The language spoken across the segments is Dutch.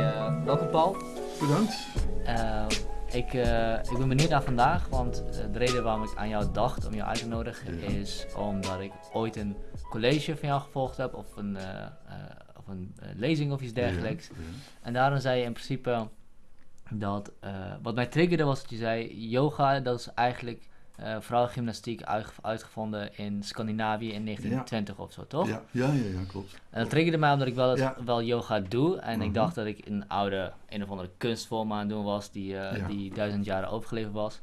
uh, welkom Paul. Bedankt. Uh, ik, uh, ik ben benieuwd naar vandaag, want de reden waarom ik aan jou dacht om jou uit te nodigen is omdat ik ooit een college van jou gevolgd heb of een, of een lezing of iets dergelijks. Ja, en daarom zei je in principe dat, wat mij triggerde was dat je zei, yoga dat is eigenlijk uh, vrouwengymnastiek uitgevonden in Scandinavië in 1920 of zo, toch? Ja, ja, ja, ja klopt. En dat triggerde mij omdat ik wel, het, wel yoga doe. En ik mhm. dacht dat ik een oude, een of andere kunstvorm aan het doen was die, uh, die duizend jaren overgeleverd was. Toen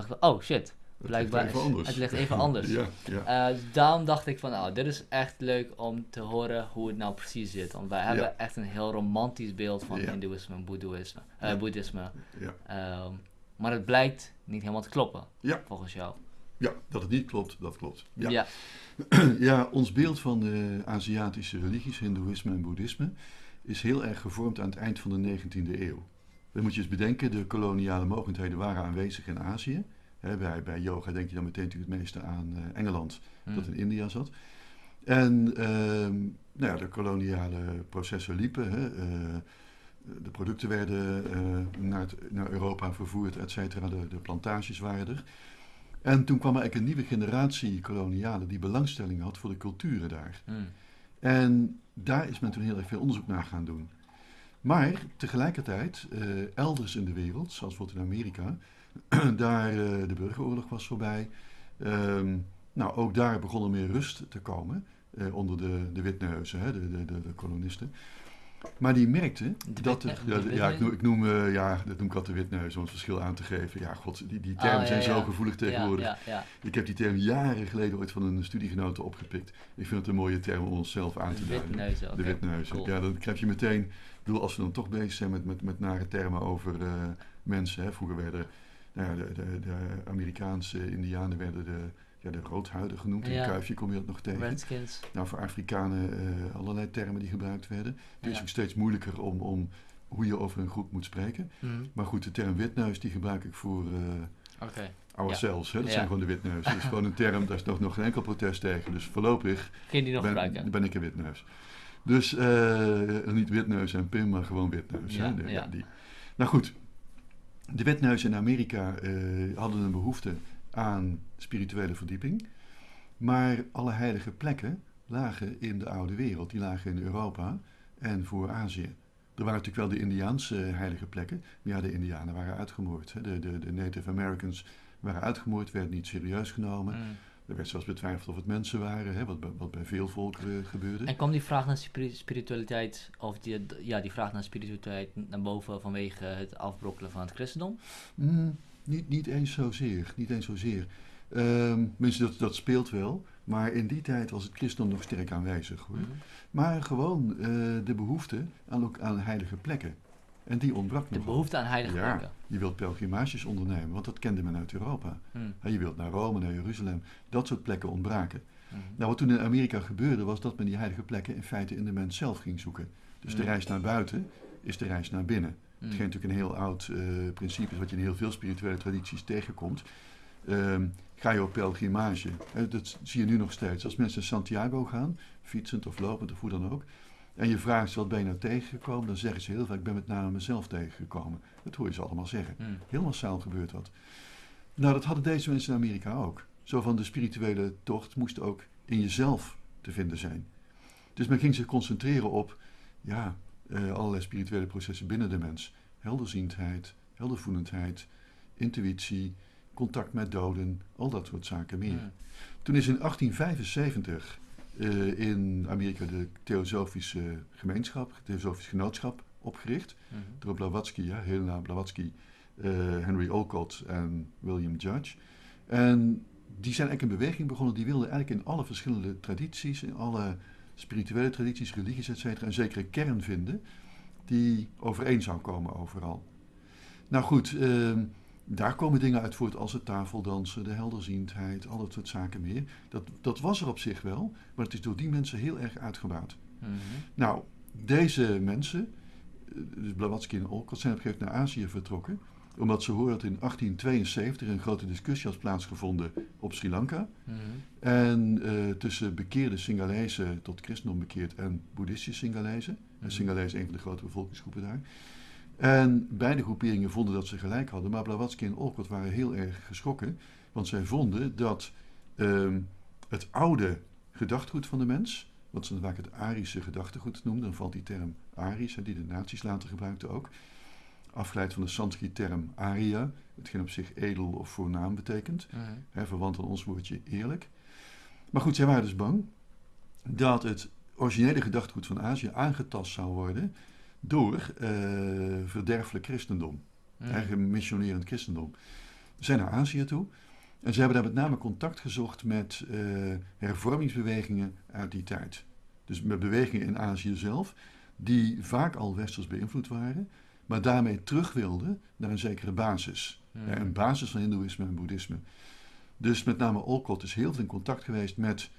dacht ik oh shit, blijkbaar het, het ligt even anders. ja, ja. Uh, daarom dacht ik van, nou, dit is echt leuk om te horen hoe het nou precies zit. Want wij hebben echt een heel romantisch beeld van hindoeïsme en boeddhisme. Uh, boeddhisme. Ja. Um, maar het blijkt niet helemaal te kloppen, ja. volgens jou. Ja, dat het niet klopt, dat klopt. Ja, ja. ja ons beeld van de Aziatische religies, Hindoeïsme en Boeddhisme, is heel erg gevormd aan het eind van de 19e eeuw. Dan moet je eens bedenken, de koloniale mogendheden waren aanwezig in Azië. bij, bij yoga denk je dan meteen natuurlijk het meeste aan uh, Engeland, hmm. dat in India zat. En uh, nou ja, de koloniale processen liepen. Hè, uh, de producten werden uh, naar, naar, Europa vervoerd, et cetera. De, de, plantages waren er. En toen kwam er eigenlijk een nieuwe generatie kolonialen die belangstelling had voor de culturen daar. Hmm. En daar is men toen heel erg veel onderzoek naar gaan doen. Maar tegelijkertijd, uh, elders in de wereld, zoals bijvoorbeeld in Amerika, daar uh, de burgeroorlog was voorbij. Um, nou, ook daar begon er meer rust te komen onder de, de witneuzen, hè, de, de, de kolonisten. Maar die merkte dat het, ja, ja, ik noem, ik noem uh, ja, dat noem ik altijd de witneus om het verschil aan te geven. Ja, god, die, die termen ah, zijn zo gevoelig tegenwoordig. Ik heb die term jaren geleden ooit van een studiegenote opgepikt. Ik vind het een mooie term om onszelf aan te duiden. De witneuzen. Ja, dan krijg je meteen, ik bedoel, als we dan toch bezig zijn met, met, met nare termen over uh, mensen. Hè, vroeger werden nou de, de, de Amerikaanse Indianen werden de ja, de roodhuiden genoemd. In ja. Kuifje kom je dat nog tegen. Redskins. Nou, voor Afrikanen uh, allerlei termen die gebruikt werden. Het is ook steeds moeilijker om, om hoe je over een groep moet spreken. Mm. Maar goed, de term witneus die gebruik ik voor uh, okay. ourselves. Ja. Hè? Dat zijn gewoon de witneus. Dat is gewoon een term, daar is nog, nog geen enkel protest tegen. Dus voorlopig die nog ben, gebruiken. ben ik een witneus. Dus uh, niet witneus en Pim, maar gewoon witneus. Ja, hè? ja. Die. Nou goed, de witneuzen in Amerika hadden een behoefte aan spirituele verdieping. Maar alle heilige plekken lagen in de oude wereld, die lagen in Europa en voor Azië. Er waren natuurlijk wel de Indiaanse heilige plekken, maar ja, de Indianen waren uitgemoord. Hè. De, de, de, Native Americans waren uitgemoord, werden niet serieus genomen. Mm. Er werd zelfs betwijfeld of het mensen waren, hè, wat, wat bij veel volkeren gebeurde. En kwam die vraag naar spiritualiteit, of die, ja, die vraag naar spiritualiteit naar boven vanwege het afbrokkelen van het christendom? Mm, niet, niet eens zozeer. Niet eens zozeer. Um, dat, dat speelt wel. Maar in die tijd was het christendom nog sterk aanwezig. Hoor. Mhm. Maar gewoon uh, de behoefte aan, ook aan heilige plekken. En die ontbrak nog. De behoefte aan heilige ja, plekken. Je wilt pelgrimages ondernemen, want dat kende men uit Europa. Mm. je wilt naar Rome, naar Jeruzalem. Dat soort plekken ontbraken. Mm. Nou, wat toen in Amerika gebeurde, was dat men die heilige plekken in feite in de mens zelf ging zoeken. Dus de mhm. reis naar buiten is de reis naar binnen. Hetgeen natuurlijk een heel oud uh, principe is, wat je in heel veel spirituele tradities tegenkomt. Um, ga je op pelgrimage. dat zie je nu nog steeds. Als mensen naar Santiago gaan, fietsend of lopend of hoe dan ook. En je vraagt ze wat ben je nou tegengekomen, dan zeggen ze heel vaak, ik ben met name mezelf tegengekomen. Dat hoor je ze allemaal zeggen. Mm. Heel massaal gebeurt dat. Nou, dat hadden deze mensen in Amerika ook. Zo van de spirituele tocht moest ook in jezelf te vinden zijn. Dus men ging zich concentreren op, ja, uh, allerlei spirituele processen binnen de mens. Helderziendheid, heldervoelendheid, intuïtie, contact met doden, al dat soort zaken meer. Toen is in 1875 uh, in Amerika de Theosofische Gemeenschap, Theosofisch Genootschap opgericht. Mm -hmm. Door Blavatsky, ja, Helena Blavatsky, uh, Henry Olcott en William Judge. En die zijn eigenlijk een beweging begonnen, die wilden eigenlijk in alle verschillende tradities, in alle spirituele tradities, religies, etc. een zekere kern vinden die overeen zou komen overal. Nou goed, uh, daar komen dingen uit voort als het tafeldansen, de helderziendheid, al dat soort zaken meer. Dat, dat was er op zich wel, maar het is door die mensen heel erg uitgebouwd. Mm Nou, deze mensen, dus Blavatsky en Olcott, zijn op een gegeven moment naar Azië vertrokken. Omdat ze horen dat in 1872 een grote discussie had plaatsgevonden op Sri Lanka. Mhm. En uh, tussen bekeerde Singalezen tot christendom bekeerd en boeddhistische Singalezen. Mm -hmm. is een van de grote bevolkingsgroepen daar. En beide groeperingen vonden dat ze gelijk hadden, maar Blavatsky en Olcott waren heel erg geschrokken, want zij vonden dat ehm, het oude gedachtegoed van de mens, wat ze vaak het Arische gedachtegoed noemden, dan valt die term Arisch, die de nazi's later gebruikten ook, afgeleid van de Sanskriet-term Arya, hetgeen op zich edel of voornaam betekent, mm hè, verwant aan ons woordje eerlijk. Maar goed, zij waren dus bang dat het originele gedachtegoed van Azië aangetast zou worden door uh, verderfelijk christendom, mm. eigen missionerend christendom. Ze zijn naar Azië toe en ze hebben daar met name contact gezocht met uh, hervormingsbewegingen uit die tijd. Dus met bewegingen in Azië zelf, die vaak al westers beïnvloed waren, maar daarmee terug wilden naar een zekere basis. Mm. een basis van Hindoeïsme en Boeddhisme. Dus met name Olcott is heel veel in contact geweest met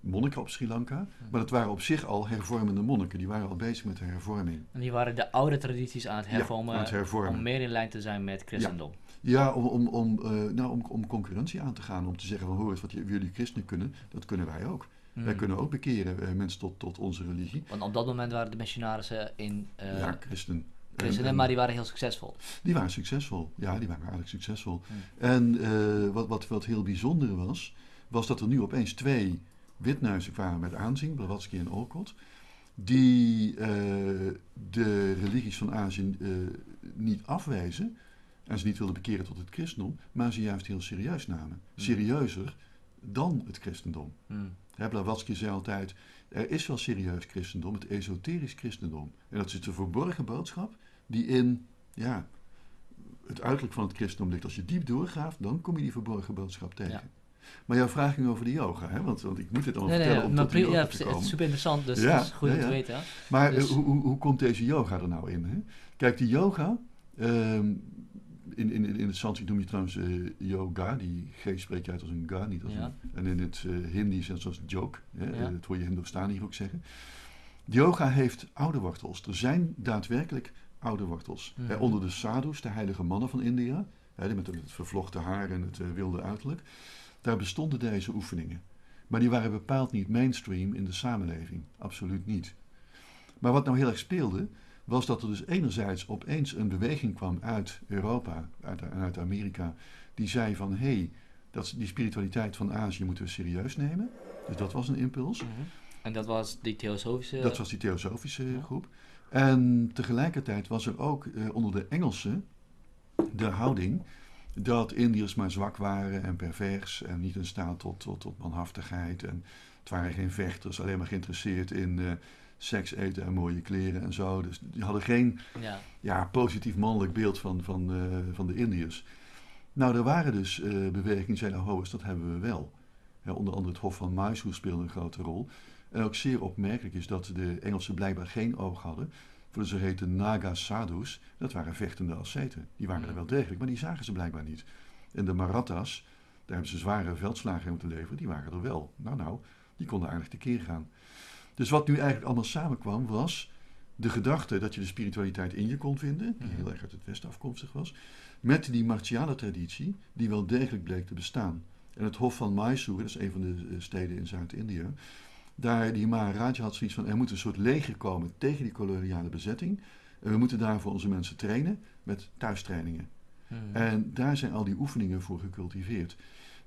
monniken op Sri Lanka. Maar dat waren op zich al hervormende monniken. Die waren al bezig met de hervorming. En die waren de oude tradities aan het hervormen, aan het hervormen. om meer in lijn te zijn met christendom. Ja, om, om, om, uh, nou, om, om concurrentie aan te gaan. Om te zeggen van hoor eens, wat jullie christenen kunnen, dat kunnen wij ook. Wij hmm. kunnen ook bekeren uh, mensen tot, tot onze religie. Want op dat moment waren de missionarissen in... Uh, ja, christen. Christenen, maar die waren heel succesvol. Die waren succesvol, ja, die waren eigenlijk succesvol. Hmm. En wat, wat, wat heel bijzonder was, was dat er nu opeens twee Witneuzen kwamen met aanzien, Blavatsky en Olcott, die uh, de religies van Azië uh, niet afwijzen en ze niet wilden bekeren tot het christendom, maar ze juist heel serieus namen. Hmm. Serieuzer dan het christendom. Mm. Blavatsky zei altijd, er is wel serieus christendom, het esoterisch christendom. En dat is de verborgen boodschap die in ja, het uiterlijk van het christendom ligt. Als je diep doorgaat, dan kom je die verborgen boodschap tegen. Ja. Maar jouw vraag ging over de yoga, hè? Want, want ik moet dit allemaal vertellen om tot de yoga ja, te komen. Het is super interessant, dus ja, dat is goed om te weten. Maar dus- hoe, hoe, hoe, komt deze yoga er nou in? Hè? Kijk, die yoga, um, in, in, in het Sanskriet noem je trouwens uh, yoga, die G spreek je uit als een ga, niet als een... En in het uh, Hindi zelfs als joke, hè? Dat hoor je Hindustan hier ook zeggen. Yoga heeft oude wortels. Er zijn daadwerkelijk oude wortels. Mm -hmm. onder de sadhus, de heilige mannen van India, hè, met het vervlochten haar en het uh, wilde uiterlijk daar bestonden deze oefeningen. Maar die waren bepaald niet mainstream in de samenleving. Absoluut niet. Maar wat nou heel erg speelde, was dat er dus enerzijds opeens een beweging kwam uit Europa uit, uit Amerika, die zei van hé, hey, dat, die spiritualiteit van Azië moeten we serieus nemen. Dus dat was een impuls. Mhm. En dat was die theosofische... Dat was die theosofische groep. En tegelijkertijd was er ook eh, onder de Engelsen de houding dat Indiërs maar zwak waren en pervers en niet in staat tot, tot, tot manhaftigheid. En het waren geen vechters, alleen maar geïnteresseerd in uh, seks, eten en mooie kleren en zo. Dus die hadden geen ja. ja positief mannelijk beeld van, van, uh, van de Indiërs. Nou, er waren dus uh, bewegingen die zeiden, oh, dat hebben we wel. Ja, onder andere het Hof van Mysore speelde een grote rol. En ook zeer opmerkelijk is dat de Engelsen blijkbaar geen oog hadden voor de zogeheten Naga Sadhus, dat waren vechtende asceten. Die waren er wel degelijk, maar die zagen ze blijkbaar niet. En de Marathas, daar hebben ze zware veldslagen in moeten leveren, die waren er wel. Nou, nou, die konden aardig tekeer gaan. Dus wat nu eigenlijk allemaal samenkwam, was de gedachte dat je de spiritualiteit in je kon vinden, die heel erg uit het Westen afkomstig was, met die martiale traditie, die wel degelijk bleek te bestaan. En het Hof van Mysore, dat is een van de eh, steden in Zuid-Indië, daar die Maharaj had zoiets van, er moet een soort leger komen tegen die koloniale bezetting. En we moeten daarvoor onze mensen trainen met thuistrainingen. Hmm. En daar zijn al die oefeningen voor gecultiveerd.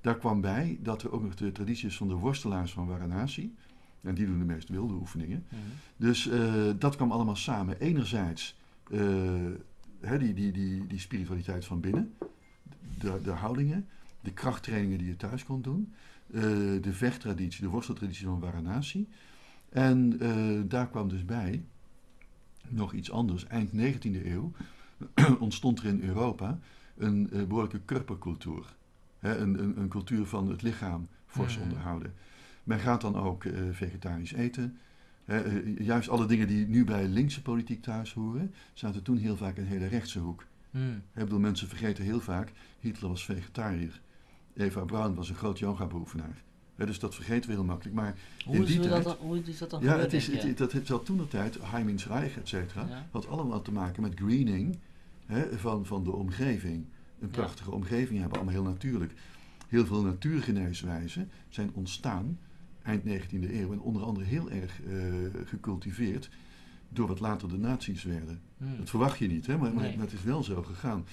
Daar kwam bij dat er ook nog de tradities van de worstelaars van Varanasi. En die doen de meest wilde oefeningen. Hmm. Dus uh, dat kwam allemaal samen. Enerzijds uh, hè, die, die, die, die spiritualiteit van binnen, de, de houdingen, de krachttrainingen die je thuis kon doen. Eh, de vechttraditie, de worsteltraditie van Varanasi. En uh, daar kwam dus bij nog iets anders. Eind 19e eeuw ontstond er in Europa een uh, behoorlijke kurpercultuur. een, een, een, cultuur van het lichaam fors onderhouden. Men gaat dan ook vegetarisch eten. juist alle dingen die nu bij linkse politiek thuis horen, zaten toen heel vaak in een hele rechtse hoek. Mm. Ik bedoel, mensen vergeten heel vaak, Hitler was vegetariër. Eva Braun was een groot yoga-beoefenaar. dus dat vergeten we heel makkelijk. Maar hoe, in die is tijd, dat, hoe is dat dan Ja, het is, het, dat heeft al toen de tijd, Heimin's Reich, et cetera, had allemaal te maken met greening hè, van, van de omgeving. Een prachtige omgeving hebben, allemaal heel natuurlijk. Heel veel natuurgeneeswijzen zijn ontstaan eind 19e eeuw en onder andere heel erg uh, gecultiveerd door wat later de nazi's werden. Hmm. Dat verwacht je niet, hè? Maar, maar, het is wel zo gegaan.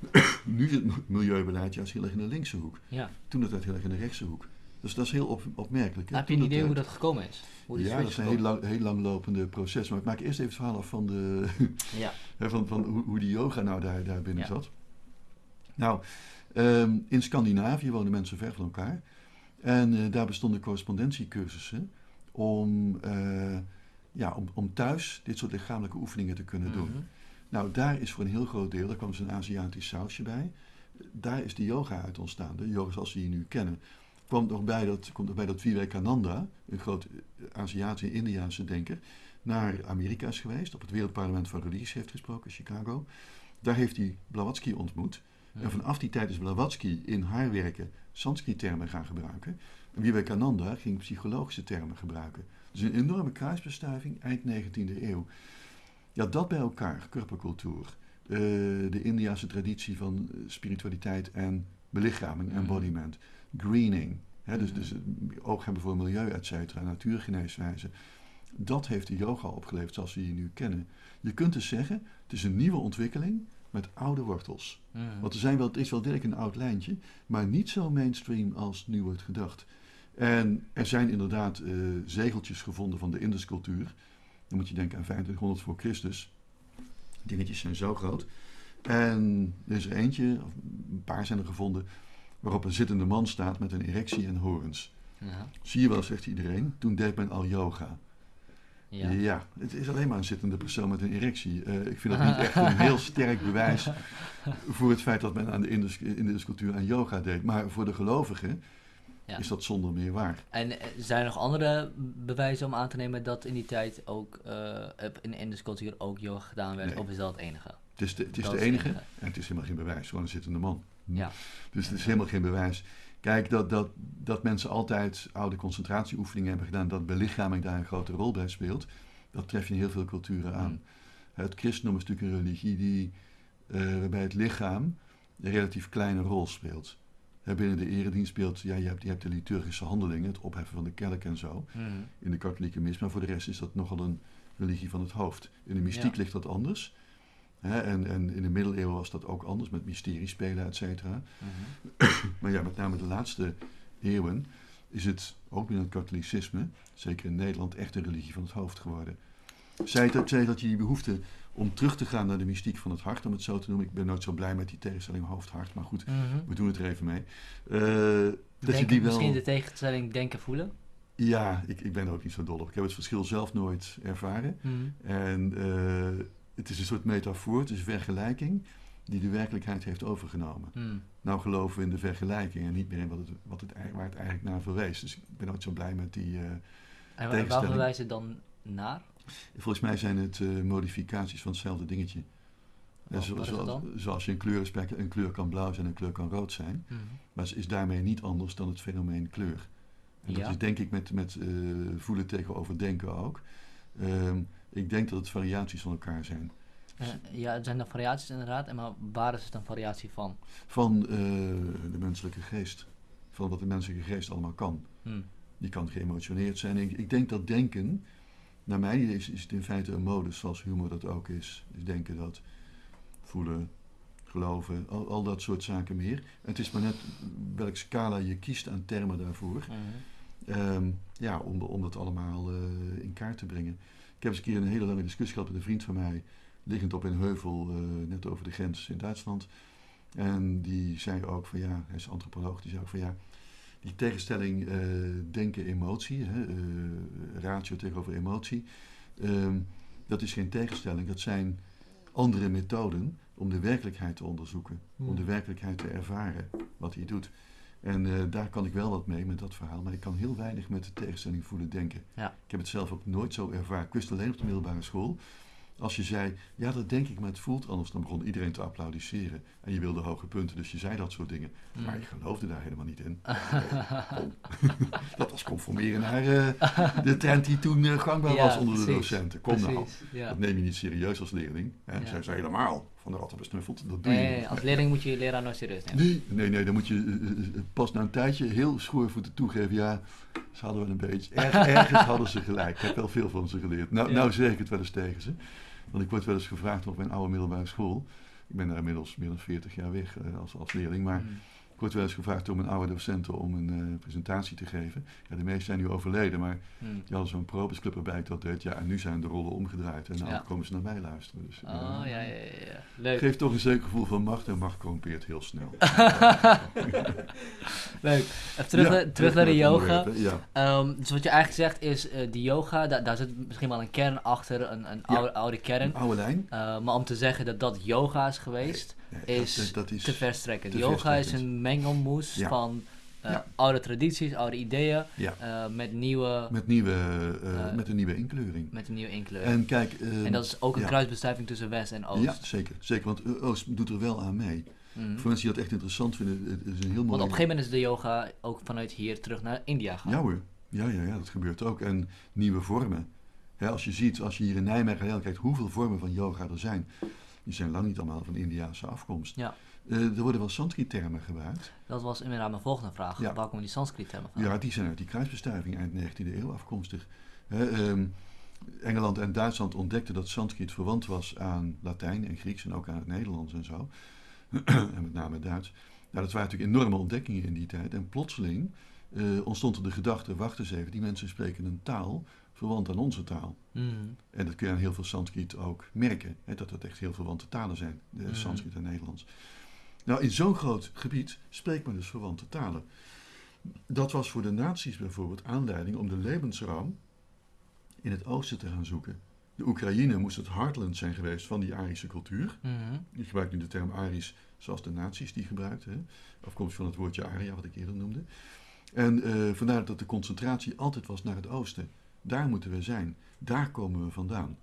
nu is het milieubeleid juist heel erg in de linkse hoek. Ja. Toen het heel erg in de rechtse hoek. Dus dat is heel op, opmerkelijk. Heb je een idee hoe dat gekomen is? Hoe ja, dat is een heel, lang, heel langlopende proces. Maar ik maak eerst even het verhaal af van, de ja. van, van hoe, hoe die yoga nou daar, daar binnen zat. Nou, ehm, in Scandinavië wonen mensen ver van elkaar. En uh, daar bestonden correspondentiecursussen om, uh, ja, om, om thuis dit soort lichamelijke oefeningen te kunnen doen. Nou, daar is voor een heel groot deel, daar kwam een Aziatisch sausje bij, daar is de yoga uit ontstaan, de yoga zoals we die nu kennen. Komt nog bij dat, komt nog bij dat Vivekananda, een groot eh, Aziatische Indiaanse denker, naar Amerika is geweest, op het Wereldparlement van Religies heeft gesproken, Chicago. Daar heeft hij Blavatsky ontmoet. En vanaf die tijd is Blavatsky in haar werken Sanskrit-termen gaan gebruiken. En Vivekananda ging psychologische termen gebruiken. Dus een enorme kruisbestuiving eind 19e eeuw. Ja, dat bij elkaar, kurpercultuur, uh, de Indiase traditie van eh, spiritualiteit en belichaming, mhm. embodiment, greening, hè, dus, dus oog hebben voor milieu, et cetera, natuurgeneeswijze. Dat heeft de yoga opgeleverd zoals we die nu kennen. Je kunt dus zeggen, het is een nieuwe ontwikkeling met oude wortels. Mhm. Want er zijn wel, het is wel direct een oud lijntje, maar niet zo mainstream als nu wordt gedacht. En er zijn inderdaad uh, zegeltjes gevonden van de Induscultuur. Dan moet je denken aan 2500 voor Christus. Dingetjes zijn zo groot. En er is er eentje, of een paar zijn er gevonden, waarop een zittende man staat met een erectie en horens. Ja. Zie je wel, zegt iedereen, toen deed men al yoga. Ja. ja. het is alleen maar een zittende persoon met een erectie. Uh, ik vind dat niet echt een heel sterk bewijs voor het feit dat men aan de Indische cultuur aan yoga deed. Maar voor de gelovigen ja. is dat zonder meer waar. En eh, zijn er nog andere bewijzen om aan te nemen dat in die tijd ook uh, in de Indische cultuur ook yoga gedaan werd? Of is dat het enige? Het is de, het is de enige, en het is helemaal geen bewijs, gewoon een zittende man. Ja. Dus het is helemaal geen bewijs. Kijk, dat, dat, dat mensen altijd oude concentratieoefeningen hebben gedaan, dat belichaming daar een grote rol bij speelt, dat tref je in heel veel culturen aan. Mm. Het christendom is natuurlijk een religie die, uh, waarbij het lichaam een relatief kleine rol speelt. Binnen de eredienst speelt, ja, je hebt, je hebt de liturgische handelingen, het opheffen van de kerk en zo, mm. in de katholieke mis, maar voor de rest is dat nogal een religie van het hoofd. In de mystiek ligt dat anders en, en, in de middeleeuwen was dat ook anders met mysteriespelen, et cetera. Mhm. maar ja, met name de laatste eeuwen is het ook binnen het katholicisme, zeker in Nederland, echt een religie van het hoofd geworden. Zij dat, zei dat je die behoefte om terug te gaan naar de mystiek van het hart, om het zo te noemen. Ik ben nooit zo blij met die tegenstelling hoofd-hart, maar goed, mhm. we doen het er even mee. Uh, dat je die wel... Misschien de tegenstelling denken voelen? Ja, ik, ik ben er ook niet zo dol op. Ik heb het verschil zelf nooit ervaren. Mhm. En uh, het is een soort metafoor, het is vergelijking die de werkelijkheid heeft overgenomen. Hmm. Nou geloven we in de vergelijking en niet meer in wat het, wat het, waar het eigenlijk naar verwees. Dus ik ben ook zo blij met die uh, En waar, waar verwijzen dan naar? Volgens mij zijn het uh, modificaties van hetzelfde dingetje. Wat, zo, zoals, zoals je een een kleur kan blauw zijn en een kleur kan rood zijn. Hmm. Maar ze is daarmee niet anders dan het fenomeen kleur. En dat is denk ik met, met uh, voelen tegenover denken ook. Um, ik denk dat het variaties van elkaar zijn. Uh, ja, het zijn dan variaties inderdaad. En maar waar is het een variatie van? Van uh, de menselijke geest. Van wat de menselijke geest allemaal kan. Hmm. Die kan geëmotioneerd zijn. Ik, ik, denk dat denken, naar mij is, is het in feite een modus, zoals humor dat ook is. Dus denken dat, voelen, geloven, al, al dat soort zaken meer. het is maar net welke scala je kiest aan termen daarvoor. Mhm. Ehm, ja, om, om dat allemaal uh, in kaart te brengen. Ik heb eens een keer een hele lange discussie gehad met een vriend van mij, liggend op een heuvel, uh, net over de grens in Duitsland. En die zei ook van ja, hij is antropoloog, die zei ook van ja, die tegenstelling uh, denken-emotie, uh, ratio tegenover emotie, ehm, dat is geen tegenstelling, dat zijn andere methoden om de werkelijkheid te onderzoeken, om hmm. de werkelijkheid te ervaren, wat hij doet. En uh, daar kan ik wel wat mee met dat verhaal, maar ik kan heel weinig met de tegenstelling voelen denken. Ja. Ik heb het zelf ook nooit zo ervaren. Ik wist alleen op de middelbare school Als je zei, ja dat denk ik, maar het voelt anders, dan begon iedereen te applaudisseren. En je wilde hoge punten, dus je zei dat soort dingen. Mm. Maar ik geloofde daar helemaal niet in. dat was conformeren naar uh, de trend die toen uh, gangbaar was onder de docenten. Kom nou, dat neem je niet serieus als leerling. Hè? Zij zei helemaal van de ratten besnuffeld, dat doe je nee, niet. Als leerling moet je je leraar nooit serieus nemen. Nee, nee, nee dan moet je pas na een tijdje heel schoorvoeten toegeven. Ja, ze hadden wel een beetje, erg, ergens hadden ze gelijk. Ik heb wel veel van ze geleerd. Nou, nou zeg ik het wel eens tegen ze. Want ik word wel eens gevraagd op mijn oude middelbare school. Ik ben daar inmiddels meer dan 40 jaar weg uh, als, als leerling. Maar mm. Ik word wel eens gevraagd door mijn oude docenten om een uh, presentatie te geven. Ja, de meesten zijn nu overleden, maar hmm. die hadden zo'n probesclub erbij dat deed. Ja, en nu zijn de rollen omgedraaid en nou komen ze naar mij luisteren. Dus, oh, uh, ja, ja, ja. Leuk. Geeft toch een zeker gevoel van macht en macht corrumpeert heel snel. Leuk. Even terug, ja, terug naar de yoga. Ja. Um, dus wat je eigenlijk zegt is, uh, die yoga, da daar zit misschien wel een kern achter, een, een oude, oude kern. Een oude lijn. maar om te zeggen dat dat yoga is geweest is, dat, is te verstrekkend. Yoga is een mengelmoes van uh, oude tradities, oude ideeën uh, met nieuwe... Met, nieuwe uh, met een nieuwe inkleuring. Met een nieuwe inkleuring. En, kijk, en dat is ook een kruisbestuiving tussen West en Oost. Ja, zeker. zeker want Oost doet er wel aan mee. Mm. Voor mensen die dat echt interessant vinden, het is een heel mooi... Want op een gegeven moment is de yoga ook vanuit hier terug naar India gaan. Ja hoor. Ja, ja, ja, dat gebeurt ook. En nieuwe vormen. als je ziet, als je hier in Nijmegen kijkt, hoeveel vormen van yoga er zijn die zijn lang niet allemaal van Indiaanse afkomst. Ja. Uh, er worden wel Sanskrit-termen gebruikt. Dat was inderdaad mijn volgende vraag. Waar komen die Sanskrit-termen van? Ja, die zijn uit die kruisbestuiving eind 19e eeuw afkomstig. Uh, Engeland en Duitsland ontdekten dat Sanskrit verwant was aan Latijn en Grieks en ook aan het Nederlands en zo. en met name Duits. Nou, dat waren natuurlijk enorme ontdekkingen in die tijd. En plotseling uh, ontstond er de gedachte, wacht eens even, die mensen spreken een taal verwant aan onze taal. Mm. En dat kun je aan heel veel Sanskriet ook merken, hè, dat het echt heel verwante talen zijn, de mm. Sanskriet en Nederlands. Nou, in zo'n groot gebied spreekt men dus verwante talen. Dat was voor de naties bijvoorbeeld aanleiding om de levensruim in het oosten te gaan zoeken. De Oekraïne moest het heartland zijn geweest van die Arische cultuur. Mm Ik gebruik nu de term Arisch zoals de naties die gebruikten. Afkomstig van het woordje Aria, wat ik eerder noemde. En uh, vandaar dat de concentratie altijd was naar het oosten. Daar moeten we zijn. Daar komen we vandaan.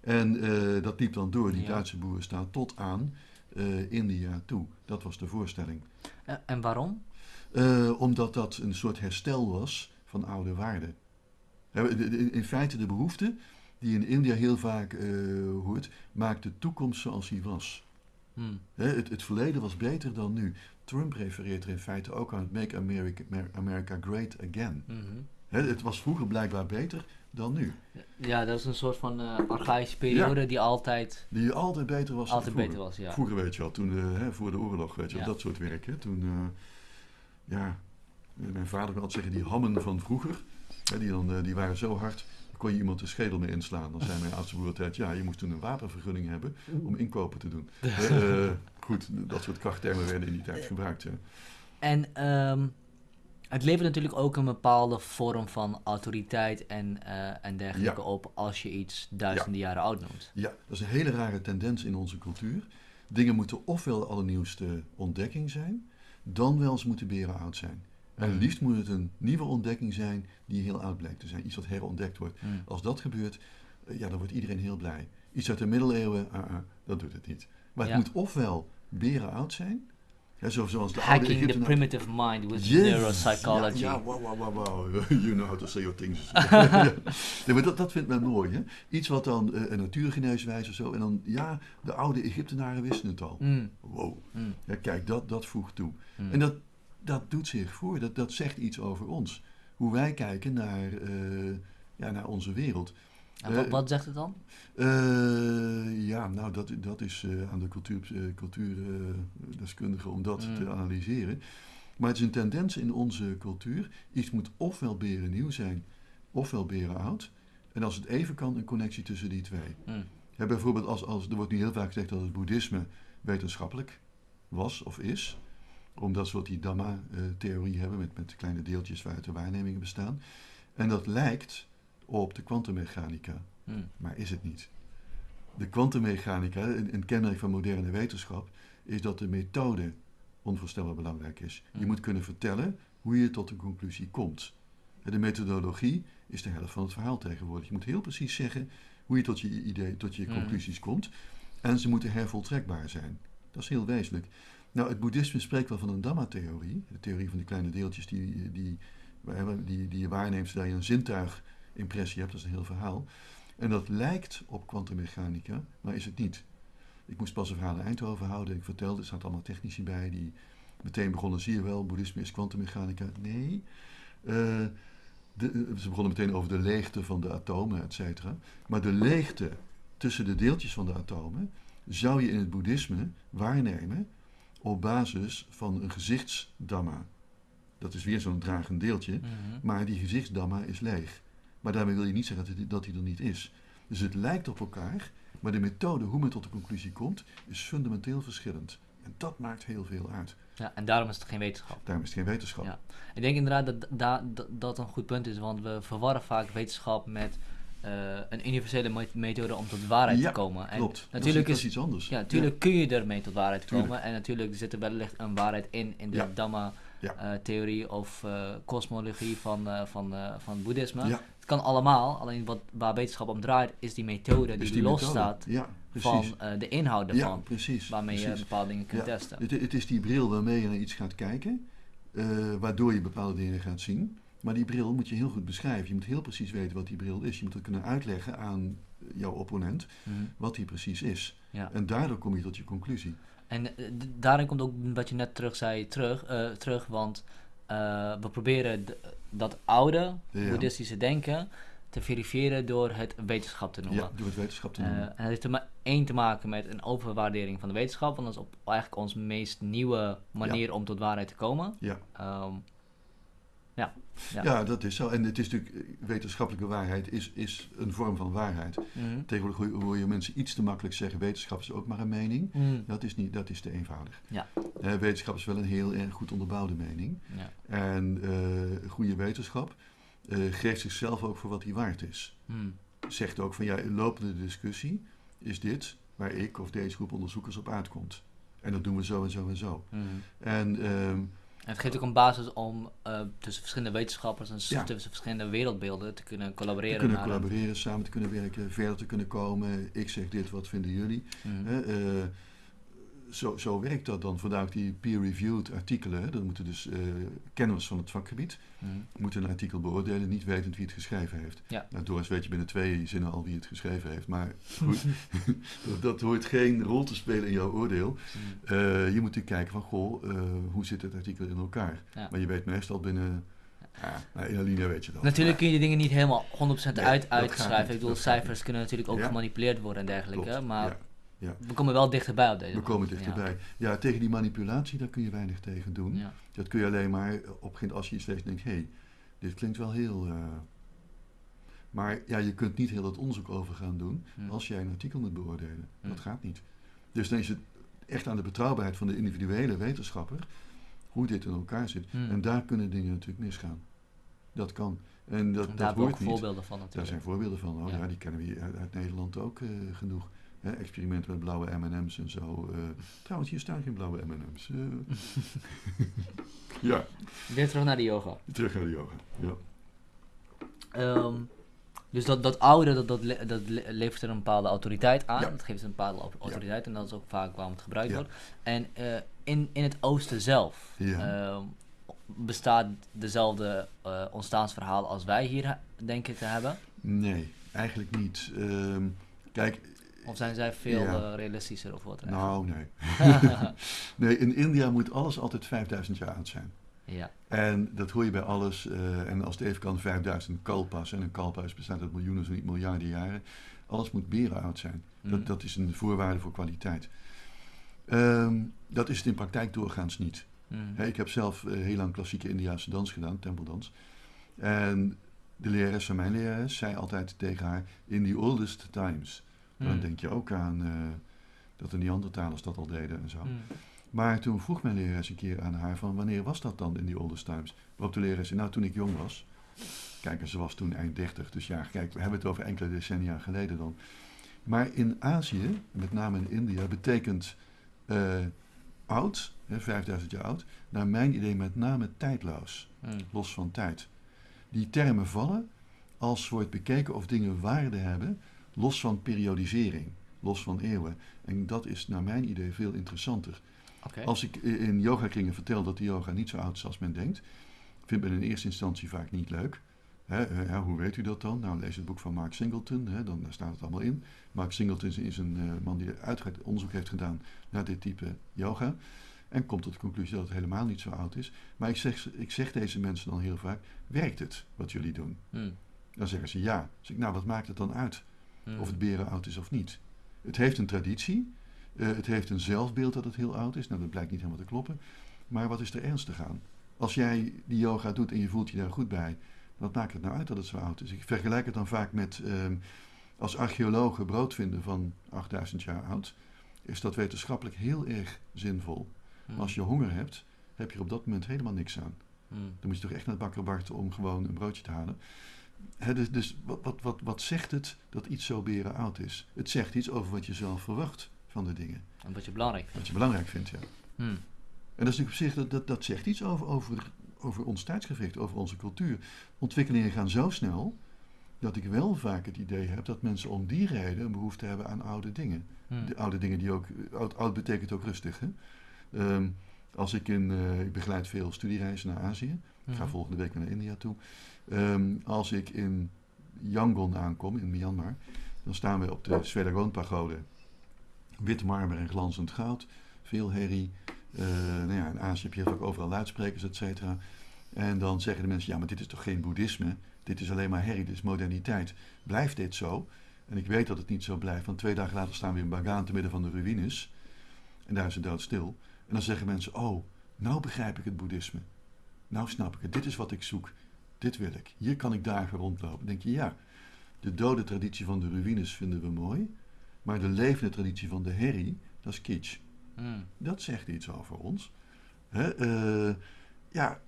En uh, dat liep dan door, die Duitse boeren staan tot aan uh, India toe. Dat was de voorstelling. Uh, en waarom? omdat dat een soort herstel was van oude waarden. In feite de behoefte die in India heel vaak hoort, maakt de toekomst zoals die was. Hmm. Het, het, verleden was beter dan nu. Trump refereert er in feite ook aan het Make America, America Great Again. Mm het was vroeger blijkbaar beter dan nu. Ja, dat is een soort van uh, archaïsche periode die altijd... Die altijd beter was Altijd beter was, ja. Vroeger weet je al, toen, uh, voor de oorlog, weet je ja. dat soort werk. Hè. Toen, uh, ja, mijn vader wil altijd zeggen, die hammen van vroeger, hè, die, dan, die waren zo hard, kon je iemand de schedel mee inslaan. Dan zei mijn oudste broer altijd, ja, je moest toen een wapenvergunning hebben om inkopen te doen. goed, dat soort krachttermen werden in die tijd gebruikt. En... Um, het levert natuurlijk ook een bepaalde vorm van autoriteit en, uh, en dergelijke op als je iets duizenden jaren oud noemt. Ja, dat is een hele rare tendens in onze cultuur. Dingen moeten ofwel de allernieuwste ontdekking zijn, dan wel eens moeten beren oud zijn. En mm. liefst moet het een nieuwe ontdekking zijn die heel oud blijkt te zijn. Iets wat herontdekt wordt. Mm. Als dat gebeurt, eh, ja, dan wordt iedereen heel blij. Iets uit de middeleeuwen, uh, uh, dat doet het niet. Maar het moet ofwel beren oud zijn, ja, zoals de Hacking the primitive mind with neuropsychology. Ja, ja, wow, wow, wow, You know how to say your things. ja. maar dat, dat vindt men mooi. Hè? Iets wat dan uh, een natuurgeneeswijze of zo. En dan, ja, de oude Egyptenaren wisten het al. Mm. Wow. Mm. Ja, kijk, dat, dat voegt toe. Mm. En dat, dat doet zich voor. Dat, dat zegt iets over ons. Hoe wij kijken naar, uh, ja, naar onze wereld. En wat, wat, zegt het dan? Uh, ja, nou, dat, dat is uh, aan de cultuurdeskundigen cultuur, om dat mm. te analyseren. Maar het is een tendens in onze cultuur. Iets moet ofwel beren nieuw zijn, ofwel beren oud. En als het even kan, een connectie tussen die twee. Mm. Ja, bijvoorbeeld, als, als, er wordt nu heel vaak gezegd dat het boeddhisme wetenschappelijk was of is. Omdat ze wat die Dhamma-theorie hebben met, met kleine deeltjes waaruit de waarnemingen bestaan. En dat lijkt op de kwantummechanica. Hmm. Maar is het niet. De kwantummechanica, een, een kenmerk van moderne wetenschap, is dat de methode onvoorstelbaar belangrijk is. Je hmm. moet kunnen vertellen hoe je tot een conclusie komt. De methodologie is de helft van het verhaal tegenwoordig. Je moet heel precies zeggen hoe je tot je idee, tot je mm. conclusies komt. En ze moeten hervoltrekbaar zijn. Dat is heel wezenlijk. Nou, het boeddhisme spreekt wel van een Dhamma-theorie. De theorie van die kleine deeltjes die, die, die, die je waarneemt zodat je een zintuigimpressie hebt. Dat is een heel verhaal. En dat lijkt op kwantummechanica, maar is het niet. Ik moest pas een verhaal in Eindhoven houden. Ik vertelde, er zaten allemaal technici bij die meteen begonnen. Zie je wel, boeddhisme is kwantummechanica. Nee. Uh, de, ze begonnen meteen over de leegte van de atomen, et cetera. Maar de leegte tussen de deeltjes van de atomen zou je in het boeddhisme waarnemen op basis van een gezichtsdamma. Dat is weer zo'n dragend deeltje, mhm. maar die gezichtsdamma is leeg. Maar daarmee wil je niet zeggen dat hij er niet is. Dus het lijkt op elkaar, maar de methode hoe men tot de conclusie komt, is fundamenteel verschillend. En dat maakt heel veel uit. Ja, en daarom is het geen wetenschap. Daarom is het geen wetenschap. Ja. Ik denk inderdaad dat, dat, dat dat een goed punt is, want we verwarren vaak wetenschap met uh, een universele methode om tot waarheid ja, te komen. En klopt. Natuurlijk dat is, iets anders. Ja, natuurlijk kun je ermee tot waarheid komen. En natuurlijk zit er wellicht een waarheid in, in de ja. Dhamma-theorie uh, of uh, kosmologie van, van, van boeddhisme. Het kan allemaal, alleen wat, waar wetenschap om draait, is die methode die, die losstaat van de inhoud ervan. precies, waarmee je bepaalde dingen kunt testen. Het, het, is die bril waarmee je naar iets gaat kijken, waardoor je bepaalde dingen gaat zien. Maar die bril moet je heel goed beschrijven. Je moet heel precies weten wat die bril is. Je moet het kunnen uitleggen aan jouw opponent mhm. wat die precies is. En daardoor kom je tot je conclusie. En uh, daarin komt ook wat je net terug zei terug, uh, terug want we proberen dat oude boeddhistische denken te verifiëren door het wetenschap te noemen. Ja, door het wetenschap te noemen. en het heeft er maar één te maken met een overwaardering van de wetenschap, want dat is op eigenlijk onze meest nieuwe manier om tot waarheid te komen. Ja. Um, ja. Ja. dat is zo. En het is natuurlijk, wetenschappelijke waarheid is, is een vorm van waarheid. Mm. Tegenwoordig hoor je mensen iets te makkelijk zeggen, wetenschap is ook maar een mening. Mhm. Dat, is niet, dat is te eenvoudig. Ja. Uh, wetenschap is wel een heel erg goed onderbouwde mening. Ja. En uh, goede wetenschap uh, geeft zichzelf ook voor wat hij waard is. Mm. Zegt ook van ja, lopende discussie is dit waar ik of deze groep onderzoekers op uitkomt. En dat doen we zo en zo en zo. Mhm. En... Uh, en het geeft ook een basis om uh, tussen verschillende wetenschappers en tussen verschillende wereldbeelden te kunnen collaboreren. Te kunnen collaboreren, samen te kunnen werken, verder te kunnen komen. Ik zeg dit, wat vinden jullie? Mm zo, zo werkt dat dan. Vandaar die peer-reviewed artikelen. Dan moeten dus uh, kenners van het vakgebied mm. moeten een artikel beoordelen, niet wetend wie het geschreven heeft. Ja. Nou, Doris weet je binnen twee zinnen al wie het geschreven heeft. Maar goed, dat, hoort geen rol te spelen in jouw oordeel. Mm. Uh, je moet natuurlijk kijken van, goh, uh, hoe zit het artikel in elkaar? Ja. Maar je weet meestal binnen... Ja, nou, in Alinea weet je dat. Natuurlijk kun je die dingen niet helemaal 100% uit uitschrijven. Ik bedoel, cijfers kunnen natuurlijk ook gemanipuleerd worden en dergelijke. maar ja. We komen wel dichterbij op deze We komen dichterbij. Ja. ja, tegen die manipulatie, daar kun je weinig tegen doen. Ja. Dat kun je alleen maar op als je iets leest en denkt, hé, hey, dit klinkt wel heel... Uh... maar ja, je kunt niet heel dat onderzoek over gaan doen hm. als jij een artikel moet beoordelen. Hm. Dat gaat niet. Dus dan is het echt aan de betrouwbaarheid van de individuele wetenschapper hoe dit in elkaar zit. Hm. En daar kunnen dingen natuurlijk misgaan. Dat kan. En dat, en daar dat hoort niet. voorbeelden van natuurlijk. Daar zijn voorbeelden van. Oh ja, die kennen we uit, uit Nederland ook uh, genoeg. Hè, experimenten met blauwe M&M's en zo. Uh, trouwens, hier staan geen blauwe M&M's. Uh. ja. Weer terug naar de yoga. Terug naar de yoga, ja. Um, dus dat, dat oude, dat, dat, dat levert er een bepaalde autoriteit aan. Ja. Dat geeft een bepaalde autoriteit en dat is ook vaak waarom het gebruikt wordt. En uh, in, in het oosten zelf uh, bestaat dezelfde uh, ontstaansverhaal als wij hier denken te hebben? Nee, eigenlijk niet. Ehm, kijk, of zijn zij veel ja. realistischer of wat? Nou, nee. nee, in India moet alles altijd 5000 jaar oud zijn. Ja. En dat hoor je bij alles. Uh, en als het even kan, 5000 kalpas. En een kalpas bestaat uit miljoenen, zo niet miljarden jaren. Alles moet beren oud zijn. Mm. Dat, dat is een voorwaarde voor kwaliteit. Um, dat is het in praktijk doorgaans niet. Mm. Hey, ik heb zelf uh, heel lang klassieke Indiaanse dans gedaan, tempeldans. En de lerares van mijn lerares zei altijd tegen haar: In the oldest times. Dan mm. denk je ook aan uh, dat de Neandertalers dat al deden en zo. Mm. Maar toen vroeg mijn lerares een keer aan haar van wanneer was dat dan in die oldest times? Waarop de lerares zei, nou toen ik jong was. Kijk, en ze was toen eind 30, dus ja, kijk, we hebben het over enkele decennia geleden dan. Maar in Azië, met name in India, betekent uh, oud, hè, 5000 jaar oud, naar mijn idee met name tijdloos, mm. los van tijd. Die termen vallen als wordt bekeken of dingen waarde hebben Los van periodisering, los van eeuwen. En dat is naar mijn idee veel interessanter. Als ik in yoga-kringen vertel dat de yoga niet zo oud is als men denkt, vindt men in eerste instantie vaak niet leuk. Hoe weet u dat dan? Nou, lees het boek van Mark Singleton, hè, dan staat het allemaal in. Mark Singleton is een uh, man die onderzoek heeft gedaan naar dit type yoga. En komt tot de conclusie dat het helemaal niet zo oud is. Maar ik zeg, ik zeg deze mensen dan heel vaak: werkt het wat jullie doen? Hmm. Dan zeggen ze ja. Dan zeg ik, nou, wat maakt het dan uit hmm. of het beren oud is of niet? Het heeft een traditie. Uh, het heeft een zelfbeeld dat het heel oud is. Nou, dat blijkt niet helemaal te kloppen. Maar wat is er ernstig aan? Als jij die yoga doet en je voelt je daar goed bij, wat maakt het nou uit dat het zo oud is? Ik vergelijk het dan vaak met uh, als archeologen brood vinden van 8000 jaar oud, is dat wetenschappelijk heel erg zinvol. Maar als je honger hebt, heb je er op dat moment helemaal niks aan. Hmm. Dan moet je toch echt naar het bakker wachten om gewoon een broodje te halen. Dus, dus wat, wat, wat, wat zegt het dat iets zo beren oud is? Het zegt iets over wat je zelf verwacht van de dingen. En wat je belangrijk vindt. Wat je belangrijk vindt, ja. Hmm. En dat is natuurlijk op zich, dat, dat, zegt iets over, over, over ons tijdsgewicht, over onze cultuur. Ontwikkelingen gaan zo snel dat ik wel vaak het idee heb dat mensen om die reden een behoefte hebben aan oude dingen. Hmm. De oude dingen die ook, oud, oud betekent ook rustig. Hè? Ehm, als ik in, uh, ik begeleid veel studiereizen naar Azië. Ik ga hmm. volgende week naar India toe. Um, als ik in Yangon aankom, in Myanmar, dan staan we op de Swedergon-pagode. Wit marmer en glanzend goud, veel herrie, uh, nou ja, in Azië heb je ook overal luidsprekers, et cetera. En dan zeggen de mensen, ja, maar dit is toch geen boeddhisme? Dit is alleen maar herrie, dit is moderniteit. Blijft dit zo? En ik weet dat het niet zo blijft, want twee dagen later staan we in Bagaan te midden van de ruïnes. En daar is het doodstil. En dan zeggen mensen, oh, nou begrijp ik het boeddhisme. Nou snap ik het, dit is wat ik zoek. Dit wil ik. Hier kan ik dagen rondlopen. Dan denk je, ja, de dode traditie van de ruïnes vinden we mooi. Maar de levende traditie van de herrie, dat is kitsch. Hmm. Dat zegt iets over ons. Hè? Uh, ja,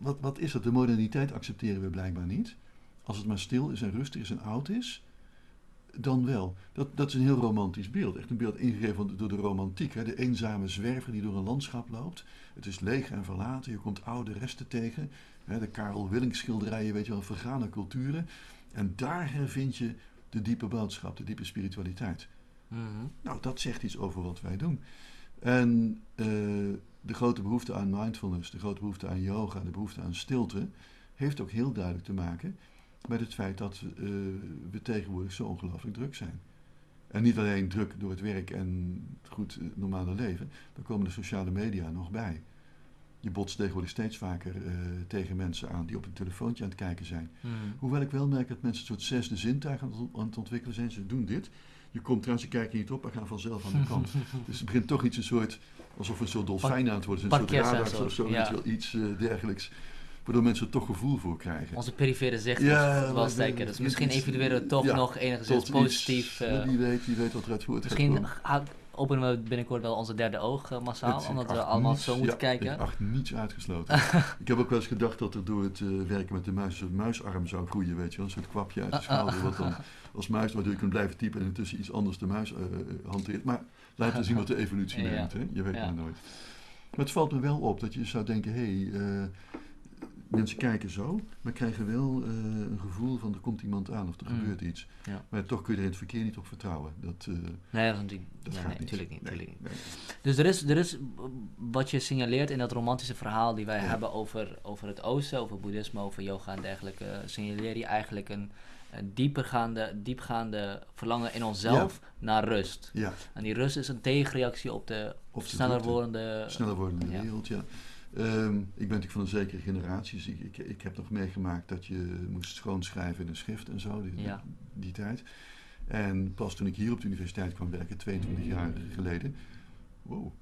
wat, wat is dat? De moderniteit accepteren we blijkbaar niet. Als het maar stil is en rustig is en oud is, dan wel. Dat, dat is een heel romantisch beeld. Echt een beeld ingegeven door de romantiek. Hè? De eenzame zwerver die door een landschap loopt. Het is leeg en verlaten. Je komt oude resten tegen. Hè? De Karel Willink schilderijen, weet je wel, vergane culturen. En daar hervind je de diepe boodschap, de diepe spiritualiteit. Mhm. Nou, dat zegt iets over wat wij doen. En uh, de grote behoefte aan mindfulness, de grote behoefte aan yoga, de behoefte aan stilte, heeft ook heel duidelijk te maken met het feit dat uh, we tegenwoordig zo ongelooflijk druk zijn. En niet alleen druk door het werk en het goed uh, normale leven, daar komen de sociale media nog bij. Je botst tegenwoordig steeds vaker uh, tegen mensen aan die op een telefoontje aan het kijken zijn. Hmm. Hoewel ik wel merk dat mensen een soort zesde zintuig aan het ontwikkelen zijn. Ze doen dit. Je komt trouwens, je kijkt niet op, maar gaan vanzelf aan de kant. dus het begint toch iets een soort, alsof we een soort dolfijn aan het worden. Een soort radar of zo, ja. iets uh, dergelijks. Waardoor mensen er toch gevoel voor krijgen. Onze perifere zicht ja, wel steken. Dus misschien evalueren we toch nog enigszins positief. uh, wie, weet, wie weet wat eruit voort Misschien openen we binnenkort wel onze derde oog uh, massaal, omdat we allemaal zo moeten kijken. Ik acht niets uitgesloten. ik heb ook wel eens gedacht dat er door het uh, werken met de muis een muisarm zou groeien, weet je wel. Een soort kwapje uit de schouder, wat dan als muis, waardoor je kunt blijven typen en intussen iets anders de muis uh, hanteert. Maar laten we zien wat de evolutie neemt, hè? je weet maar nooit. Maar het valt me wel op dat je zou denken, hé, hey, mensen kijken zo, maar krijgen wel uh, een gevoel van er komt iemand aan of er mm. gebeurt iets. Ja. Maar toch kun je er in het verkeer niet op vertrouwen. Dat, uh, nee, dat, dat nee, nee, natuurlijk niet. Nee, niet. Dus er is, er is wat je signaleert in dat romantische verhaal die wij hebben over, over het oosten, over boeddhisme, over yoga en dergelijke, signaleer je eigenlijk een, een diepergaande, diepgaande verlangen in onszelf naar rust. Ja. En die rust is een tegenreactie op de, op de sneller wordende, sneller wordende wereld, ja. Um, ik ben natuurlijk van een zekere generatie, dus ik, ik, ik, heb nog meegemaakt dat je moest schoonschrijven in een schrift en zo, die, die, tijd. En pas toen ik hier op de universiteit kwam werken, 22 jaar geleden, wow,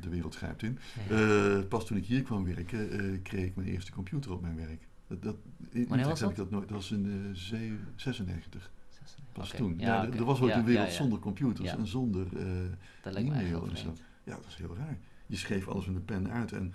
de wereld grijpt in. Uh, pas toen ik hier kwam werken, uh, kreeg ik mijn eerste computer op mijn werk. Dat, dat, in Wanneer was dat? Ik dat nooit, dat was in uh, 96. Pas okay. toen. Ja, Er was ook een wereld zonder computers en zonder e-mail en zo. Ja, dat is heel raar. Je schreef alles met een pen uit. En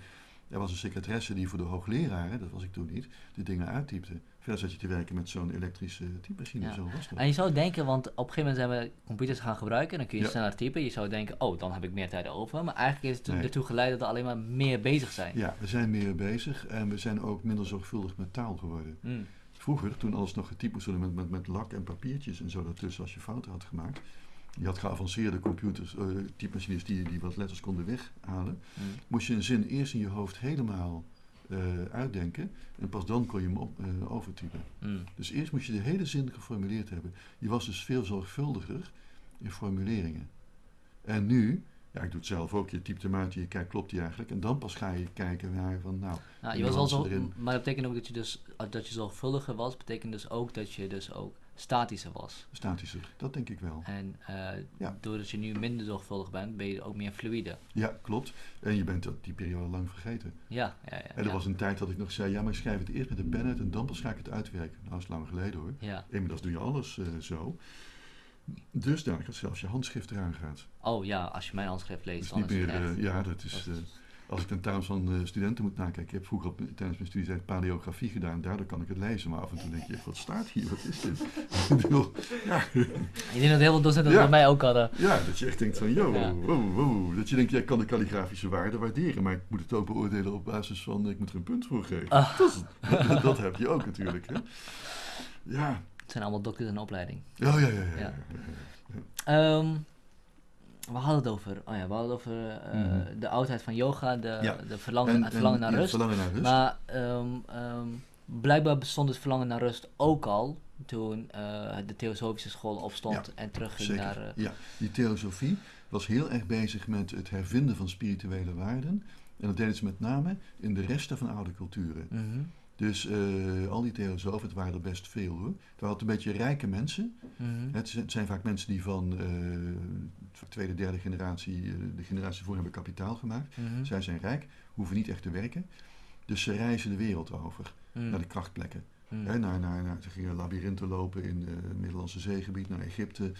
er was een secretaresse die voor de hoogleraren, dat was ik toen niet, de dingen uittypte. Verder zat je te werken met zo'n elektrische typemachine. Zo was En je zou denken, want op een gegeven moment zijn we computers gaan gebruiken, dan kun je sneller typen. Je zou denken, oh, dan heb ik meer tijd over. Maar eigenlijk is het ertoe geleid dat we alleen maar meer bezig zijn. Ja, we zijn meer bezig en we zijn ook minder zorgvuldig met taal geworden. Mm. Vroeger, toen alles nog getypt moest worden met, met, met lak en papiertjes en zo daartussen als je fouten had gemaakt. Je had geavanceerde computers, uh, typemachines die, die wat letters konden weghalen. Mm. Moest je een zin eerst in je hoofd helemaal uh, uitdenken en pas dan kon je hem op, uh, overtypen. Mm. Dus eerst moest je de hele zin geformuleerd hebben. Je was dus veel zorgvuldiger in formuleringen. En nu, ja, ik doe het zelf ook, je typt hem uit, je kijkt, klopt die eigenlijk? En dan pas ga je kijken naar van, nou... nou je was al zo, erin. maar dat betekent ook dat je dus, dat je zorgvuldiger was, betekent dus ook dat je dus ook statischer was. Statischer, dat denk ik wel. En uh, doordat je nu minder zorgvuldig bent, ben je ook meer fluide. Ja, klopt. En je bent dat die periode lang vergeten. Ja, ja, ja. En er was een tijd dat ik nog zei, ja, maar ik schrijf het eerst met een pen uit en dan pas ga ik het uitwerken. Nou, dat is lang geleden hoor. Ja. Inmiddels doe je alles uh, zo. Dus daar dat zelfs je handschrift eraan gaat. Oh ja, als je mijn handschrift leest. Dus niet meer, uh, ja, dat is als ik tentamen's van uh, studenten moet nakijken. Ik heb vroeger op, tijdens mijn studie paleografie gedaan. Daardoor kan ik het lezen. Maar af en toe denk je, wat staat hier? Wat is dit? ja. Ik denk dat heel veel docenten dat bij mij ook hadden. Ja, dat je echt denkt van, yo, wow, wow. Dat je denkt, jij kan de kalligrafische waarde waarderen. Maar ik moet het ook beoordelen op basis van, ik moet er een punt voor geven. Ah. Dat, dat, heb je ook natuurlijk. Hè? Ja. Het zijn allemaal dokters in opleiding. Oh, ja, ja, ja. ja. Um, we hadden het over, oh ja, we hadden het over uh, mm. de oudheid van yoga, de, de verlangen, en, het verlangen, naar, rust. verlangen naar rust. Maar um, um, blijkbaar bestond het verlangen naar rust ook al toen uh, de theosofische school opstond en terugging zeker. naar... Uh, ja, die theosofie was heel erg bezig met het hervinden van spirituele waarden. En dat deden ze met name in de resten van oude culturen. Mm -hmm. Dus uh, al die theosofen, het waren er best veel hoor. Het waren een beetje rijke mensen. Mm -hmm. het, zijn vaak mensen die van uh, tweede, derde generatie, uh, de generatie voor hebben kapitaal gemaakt. Mm -hmm. Zij zijn rijk, hoeven niet echt te werken. Dus ze reizen de wereld over, mm. naar de krachtplekken. He, naar, naar, naar, ze gingen labyrinthen lopen in het Middellandse zeegebied, naar Egypte,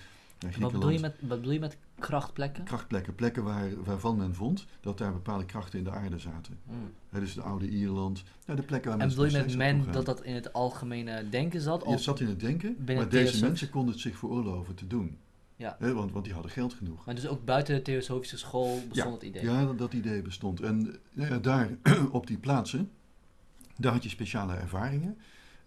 wat bedoel, je met, wat bedoel je met krachtplekken? Krachtplekken, plekken waar, waarvan men vond dat daar bepaalde krachten in de aarde zaten. Mm. dus de oude Ierland, nou, de plekken waar En bedoel je met men dat dat in het algemene denken zat? Het zat in het denken, maar deze mensen konden het zich veroorloven te doen. Ja. want, want die hadden geld genoeg. Maar dus ook buiten de Theosofische school bestond het idee? Ja, dat, dat idee bestond. En ja, daar op die plaatsen, daar had je speciale ervaringen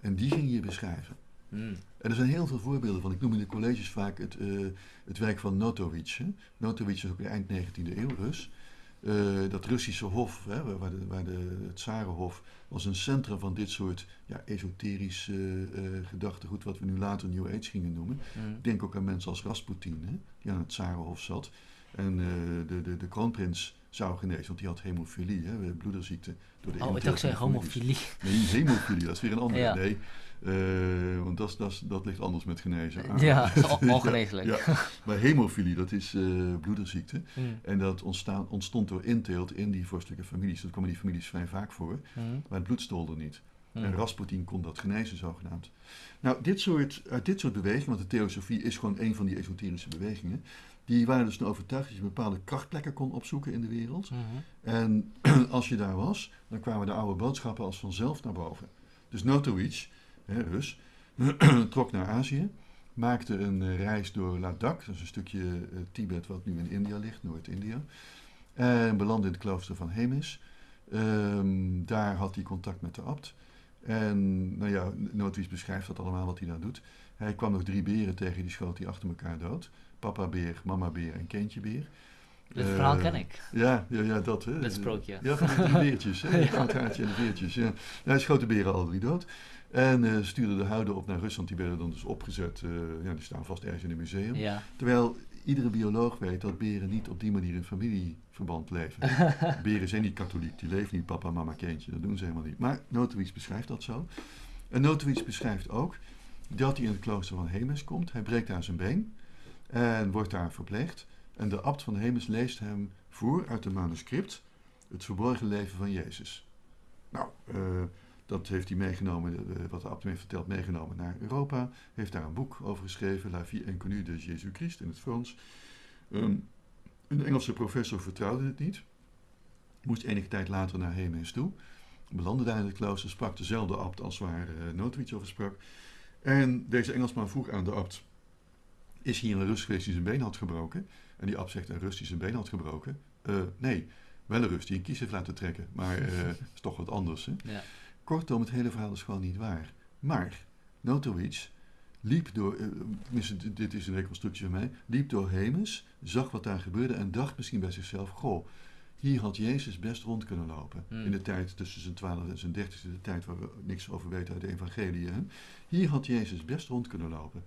en die ging je beschrijven. Mm. En er zijn heel veel voorbeelden van. Ik noem in de colleges vaak het, uh, het werk van Notovic. Notovic is ook eind 19e eeuw Rus. Uh, dat Russische hof, hè, waar, de, waar de, het Tsarenhof, was een centrum van dit soort ja, esoterisch uh, gedachtegoed, wat we nu later New Age gingen noemen. Mm. Ik denk ook aan mensen als Rasputin, hè, die aan het Tsarenhof zat. En de, de, de kroonprins zou genezen, want die had hemofilie, hè, bloederziekte. Door de oh, ik dacht zei homofilie. Nee, hemofilie, dat is weer een andere. Ja. Nee, uh, want dat, dat, dat ligt anders met genezen. Ja, ongeneeslijk. ja, Maar hemofilie, dat is uh, bloederziekte. Mm. En dat ontstaan, ontstond door inteelt in die vorstelijke families. Dat komen die families vrij vaak voor. Mm. Maar het bloed stolde niet. Mm. En Rasputin kon dat genezen, zogenaamd. Nou, dit soort, uit dit soort bewegingen, want de theosofie is gewoon een van die esoterische bewegingen. Die waren dus overtuigd dat je bepaalde krachtplekken kon opzoeken in de wereld. -hmm. En als je daar was, dan kwamen de oude boodschappen als vanzelf naar boven. Dus Notovic Rus, trok naar Azië, maakte een eh, reis door Ladakh, dat is een stukje uh, Tibet wat nu in India ligt, Noord-India, en belandde in het klooster van Hemis. Um, daar had hij contact met de abt. En nou ja, Noordwies beschrijft dat allemaal wat hij daar doet. Hij kwam nog drie beren tegen, die schoot hij achter elkaar dood. Papa beer, mama beer en kindje beer. Dit uh, verhaal ken ik. Ja, ja, ja dat. Hè. Dat sprookje. Ja, van die drie beertjes. Hè. ja. en de beertjes. Ja. Hij schoot de beren al drie dood. En uh, stuurde de huiden op naar Rusland. Die werden dan dus opgezet. Uh, ja, die staan vast ergens in een museum. Ja. Terwijl iedere bioloog weet dat beren niet op die manier in familieverband leven. beren zijn niet katholiek. Die leven niet papa, mama, kindje. Dat doen ze helemaal niet. Maar Notovic beschrijft dat zo. En Notovic beschrijft ook dat hij in het klooster van Hemes komt. Hij breekt daar zijn been. En wordt daar verpleegd. En de abt van Hemes leest hem voor uit een manuscript. Het verborgen leven van Jezus. Nou, uh, dat heeft hij meegenomen, uh, wat de abt heeft verteld, meegenomen naar Europa. Heeft daar een boek over geschreven, La vie inconnue de Jésus Christ in het Frans. Um, een Engelse professor vertrouwde het niet. Moest enige tijd later naar Hemes toe. Belandde daar in het klooster, sprak dezelfde abt als waar uh, over sprak. En deze Engelsman vroeg aan de abt, is hier een Rus geweest die zijn been had gebroken? En die abt zegt, een Rus die zijn been had gebroken? Uh, nee, wel een Rus die een kies heeft laten trekken, maar uh, is toch wat anders. Hè? Ja. Kortom, het hele verhaal is gewoon niet waar. Maar Notowicz liep door, uh, dit is een reconstructie van mij, liep door Hemes, zag wat daar gebeurde en dacht misschien bij zichzelf, goh, hier had Jezus best rond kunnen lopen. Hmm. In de tijd tussen zijn 12 en zijn 30 de tijd waar we niks over weten uit de evangelie. Hier had Jezus best rond kunnen lopen.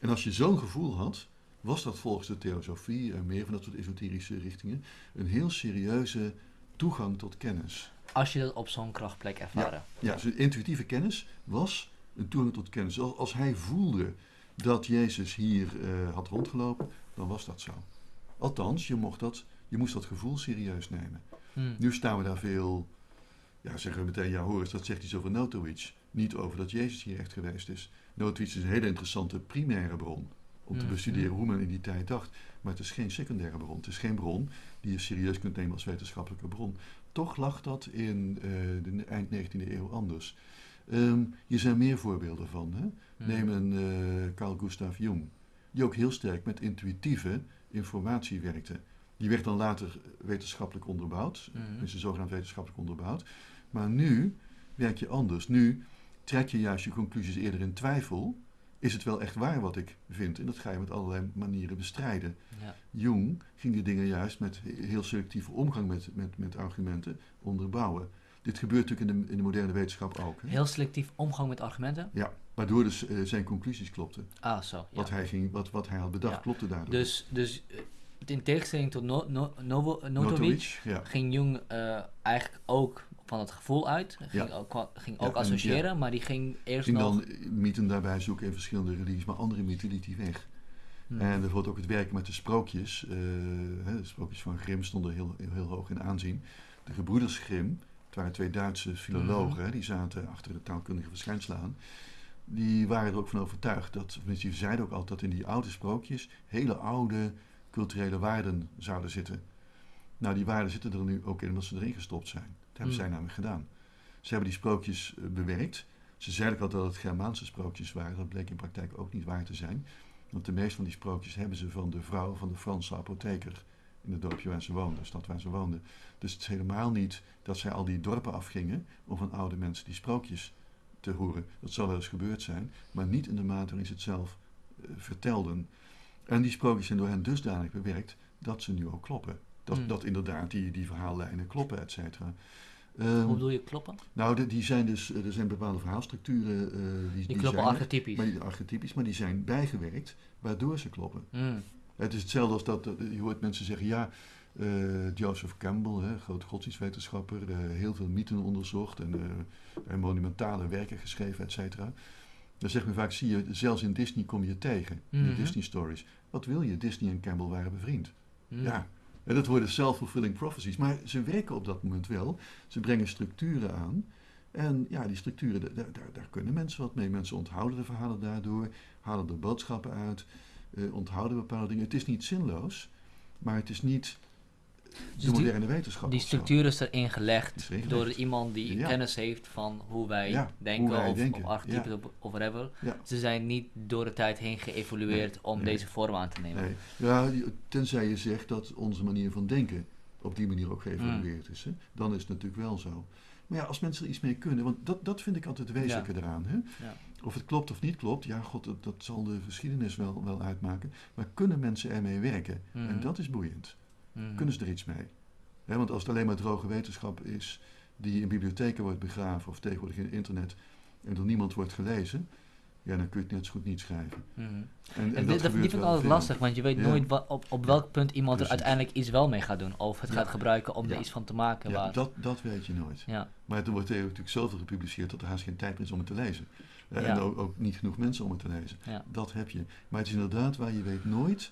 En als je zo'n gevoel had, was dat volgens de theosofie en meer van dat soort esoterische richtingen een heel serieuze toegang tot kennis. Als je dat op zo'n krachtplek ervaren. Ja, ja, dus intuïtieve kennis was een toegang tot kennis. Als hij voelde dat Jezus hier uh, had rondgelopen, dan was dat zo. Althans, je, mocht dat, je moest dat gevoel serieus nemen. Hmm. Nu staan we daar veel, ja, zeggen we meteen, ja hoor dat zegt iets over Notowicz. Niet over dat Jezus hier echt geweest is. Notowicz is een hele interessante primaire bron om te hmm. bestuderen hoe men in die tijd dacht. Maar het is geen secundaire bron. Het is geen bron die je serieus kunt nemen als wetenschappelijke bron. Toch lag dat in uh, de eind 19e eeuw anders. Um, hier zijn meer voorbeelden van. Hè? Hmm. Neem een uh, Carl Gustav Jung, die ook heel sterk met intuïtieve informatie werkte. Die werd dan later wetenschappelijk onderbouwd, mm. is zogenaamd wetenschappelijk onderbouwd. Maar nu werk je anders. Nu trek je juist je conclusies eerder in twijfel. Is het wel echt waar wat ik vind? En dat ga je met allerlei manieren bestrijden. Ja. Jung ging die dingen juist met heel selectieve omgang met, met, met argumenten onderbouwen. Dit gebeurt natuurlijk in de, in de moderne wetenschap ook. Hè? Heel selectief omgang met argumenten? Ja, waardoor dus uh, zijn conclusies klopten. Ah, zo. Ja. Wat, hij ging, wat, wat hij had bedacht klopte daardoor. Dus, dus eh, in tegenstelling tot no, no, no, Notovic, ging Jung uh, eigenlijk ook van het gevoel uit. Ging ook, ging ook associëren, maar die ging eerst ging nog... dan mythen daarbij zoeken in verschillende religies, maar andere mythen liet hij weg. Hmm. En bijvoorbeeld ook het werken met de sprookjes. hè, de sprookjes van Grimm stonden heel, heel, heel hoog in aanzien. De gebroeders Grimm het waren twee Duitse filologen, mhm. die zaten achter de taalkundige verschijnselen aan. Die waren er ook van overtuigd dat, die zeiden ook altijd dat in die oude sprookjes hele oude culturele waarden zouden zitten. Nou, die waarden zitten er nu ook in omdat ze erin gestopt zijn. Dat hebben mhm. zij namelijk gedaan. Ze hebben die sprookjes eh, bewerkt. Ze zeiden altijd dat het Germaanse sprookjes waren. Dat bleek in praktijk ook niet waar te zijn. Want de meeste van die sprookjes hebben ze van de vrouw van de Franse apotheker in het dorpje waar ze woonden, de stad waar ze woonden. Dus het is helemaal niet dat zij al die dorpen afgingen om van oude mensen die sprookjes te horen. Dat zal wel eens gebeurd zijn, maar niet in de mate waarin ze het zelf uh, vertelden. En die sprookjes zijn door hen dusdanig bewerkt dat ze nu ook kloppen. Dat, hmm. dat inderdaad die, die verhaallijnen kloppen, et cetera. Um, Hoe bedoel je kloppen? Nou, die zijn dus, er zijn bepaalde verhaalstructuren. Uh, die, die, kloppen zijn, archetypisch. Maar die, archetypisch, maar die zijn bijgewerkt, waardoor ze kloppen. Mm. Het is hetzelfde als dat, je hoort mensen zeggen, ja, uh, Joseph Campbell, hè, grote godsdienstwetenschapper, uh, heel veel mythen onderzocht en, monumentale werken geschreven, et cetera. Dan zegt men vaak, zie je, zelfs in Disney kom je tegen, in de mhm. Disney stories. Wat wil je? Disney en Campbell waren bevriend. Mhm. Ja, en dat worden self-fulfilling prophecies. Maar ze werken op dat moment wel. Ze brengen structuren aan. En ja, die structuren, daar, daar, daar kunnen mensen wat mee. Mensen onthouden de verhalen daardoor, halen er boodschappen uit uh, onthouden bepaalde dingen. Het is niet zinloos, maar het is niet de dus moderne wetenschap. Die structuur is erin gelegd door iemand die kennis heeft van hoe wij denken, of, denken. of archetypes of, of whatever. Ze zijn niet door de tijd heen geëvolueerd om deze vorm aan te nemen. Nee. Ja, tenzij je zegt dat onze manier van denken op die manier ook geëvolueerd is. Hè? Dan is het natuurlijk wel zo. Maar ja, als mensen er iets mee kunnen, want dat, dat vind ik altijd het wezenlijke eraan. Hè? Of het klopt of niet klopt, ja, god, dat, dat, zal de geschiedenis wel, wel uitmaken. Maar kunnen mensen ermee werken? En mhm. dat is boeiend. Mhm. Kunnen ze er iets mee? want als het alleen maar droge wetenschap is die in bibliotheken wordt begraven of tegenwoordig in het internet en door niemand wordt gelezen, ja, dan kun je het net zo goed niet schrijven. Mhm. En, en, dat, dat vind ik altijd lastig, want je weet nooit op, op welk punt iemand er uiteindelijk iets wel mee gaat doen. Of het gaat gebruiken om er iets van te maken. Ja, dat, dat weet je nooit. Ja. Maar er wordt natuurlijk zoveel gepubliceerd dat er haast geen tijd meer is om het te lezen. En ook, ook, niet genoeg mensen om het te lezen. Dat heb je. Maar het is inderdaad waar je weet nooit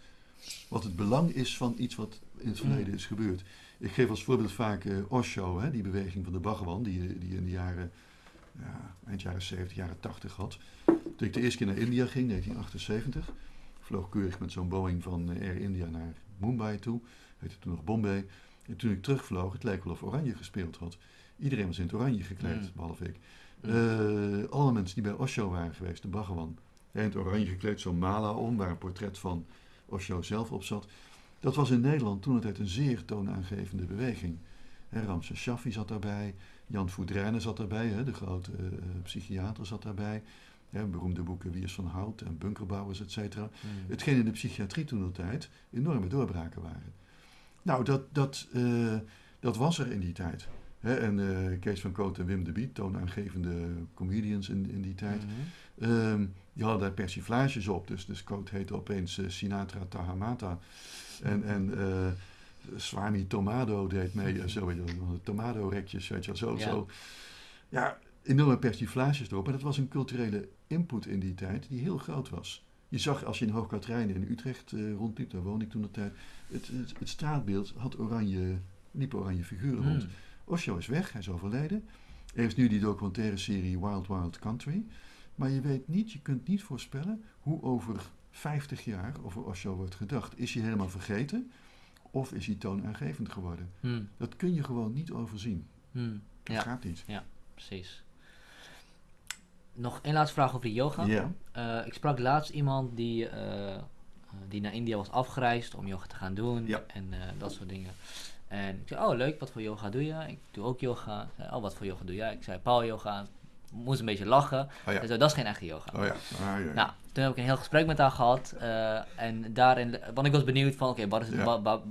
wat het belang is van iets wat in het verleden mm. is gebeurd. Ik geef als voorbeeld vaak uh, Osho, hè, die beweging van de Bhagawan, die, die in de jaren, ja, eind jaren 70, jaren 80 had. Toen ik de eerste keer naar India ging, 1978, vloog keurig met zo'n Boeing van eh, Air India naar Mumbai toe, heette toen nog Bombay. En toen ik terugvloog, het leek wel of Oranje gespeeld had. Iedereen was in het oranje gekleed, mm. behalve ik. Uh, alle mensen die bij Osho waren geweest, de Bhagawan, in het oranje gekleed, zo'n mala om, waar een portret van Osho zelf op zat. Dat was in Nederland toen het een zeer toonaangevende beweging. Ramses Shaffi zat daarbij, Jan Voudrijnen zat daarbij, de grote uh, psychiater zat daarbij. Beroemde boeken Wiers van Hout en Bunkerbouwers, et cetera. Mm. Hetgeen in de psychiatrie toen de tijd enorme doorbraken waren. Nou, dat, dat, uh, dat was er in die tijd. En uh, Kees van Koot en Wim de Biet, toonaangevende comedians in, in die tijd, mm -hmm. die hadden daar persiflages op. Dus, dus Koot heette opeens Sinatra Tahamata. En, en Swami Tomado deed mee, uh, zo weet je Tomado-rekjes, weet je zo, ja. zo. Ja, enorme persiflages erop. En dat was een culturele input in die tijd die heel groot was. Je zag als je in Hoogkaterijnen in Utrecht rondliep, daar woonde ik toen de tijd, het, het, straatbeeld had oranje, liep oranje figuren rond. Osho is weg, hij is overleden. Er is nu die documentaire serie Wild Wild Country. Maar je weet niet, je kunt niet voorspellen hoe over 50 jaar over Osho wordt gedacht. Is hij helemaal vergeten? Of is hij toonaangevend geworden? Hmm. Dat kun je gewoon niet overzien. Hmm. Dat gaat niet. Ja, precies. Nog één laatste vraag over de yoga. Ja. Uh, ik sprak laatst iemand die, uh, die naar India was afgereisd om yoga te gaan doen ja. en uh, dat soort dingen. En ik zei, oh leuk, wat voor yoga doe je? Ik doe ook yoga. Zei, oh, wat voor yoga doe jij? Ik zei, power yoga. Moest een beetje lachen. Oh, ja. zei, dat is geen echte yoga. Oh, ja. Ah, ja. Nou, toen heb ik een heel gesprek met haar gehad. en daarin, want ik was benieuwd van, oké, wat, is het, wat,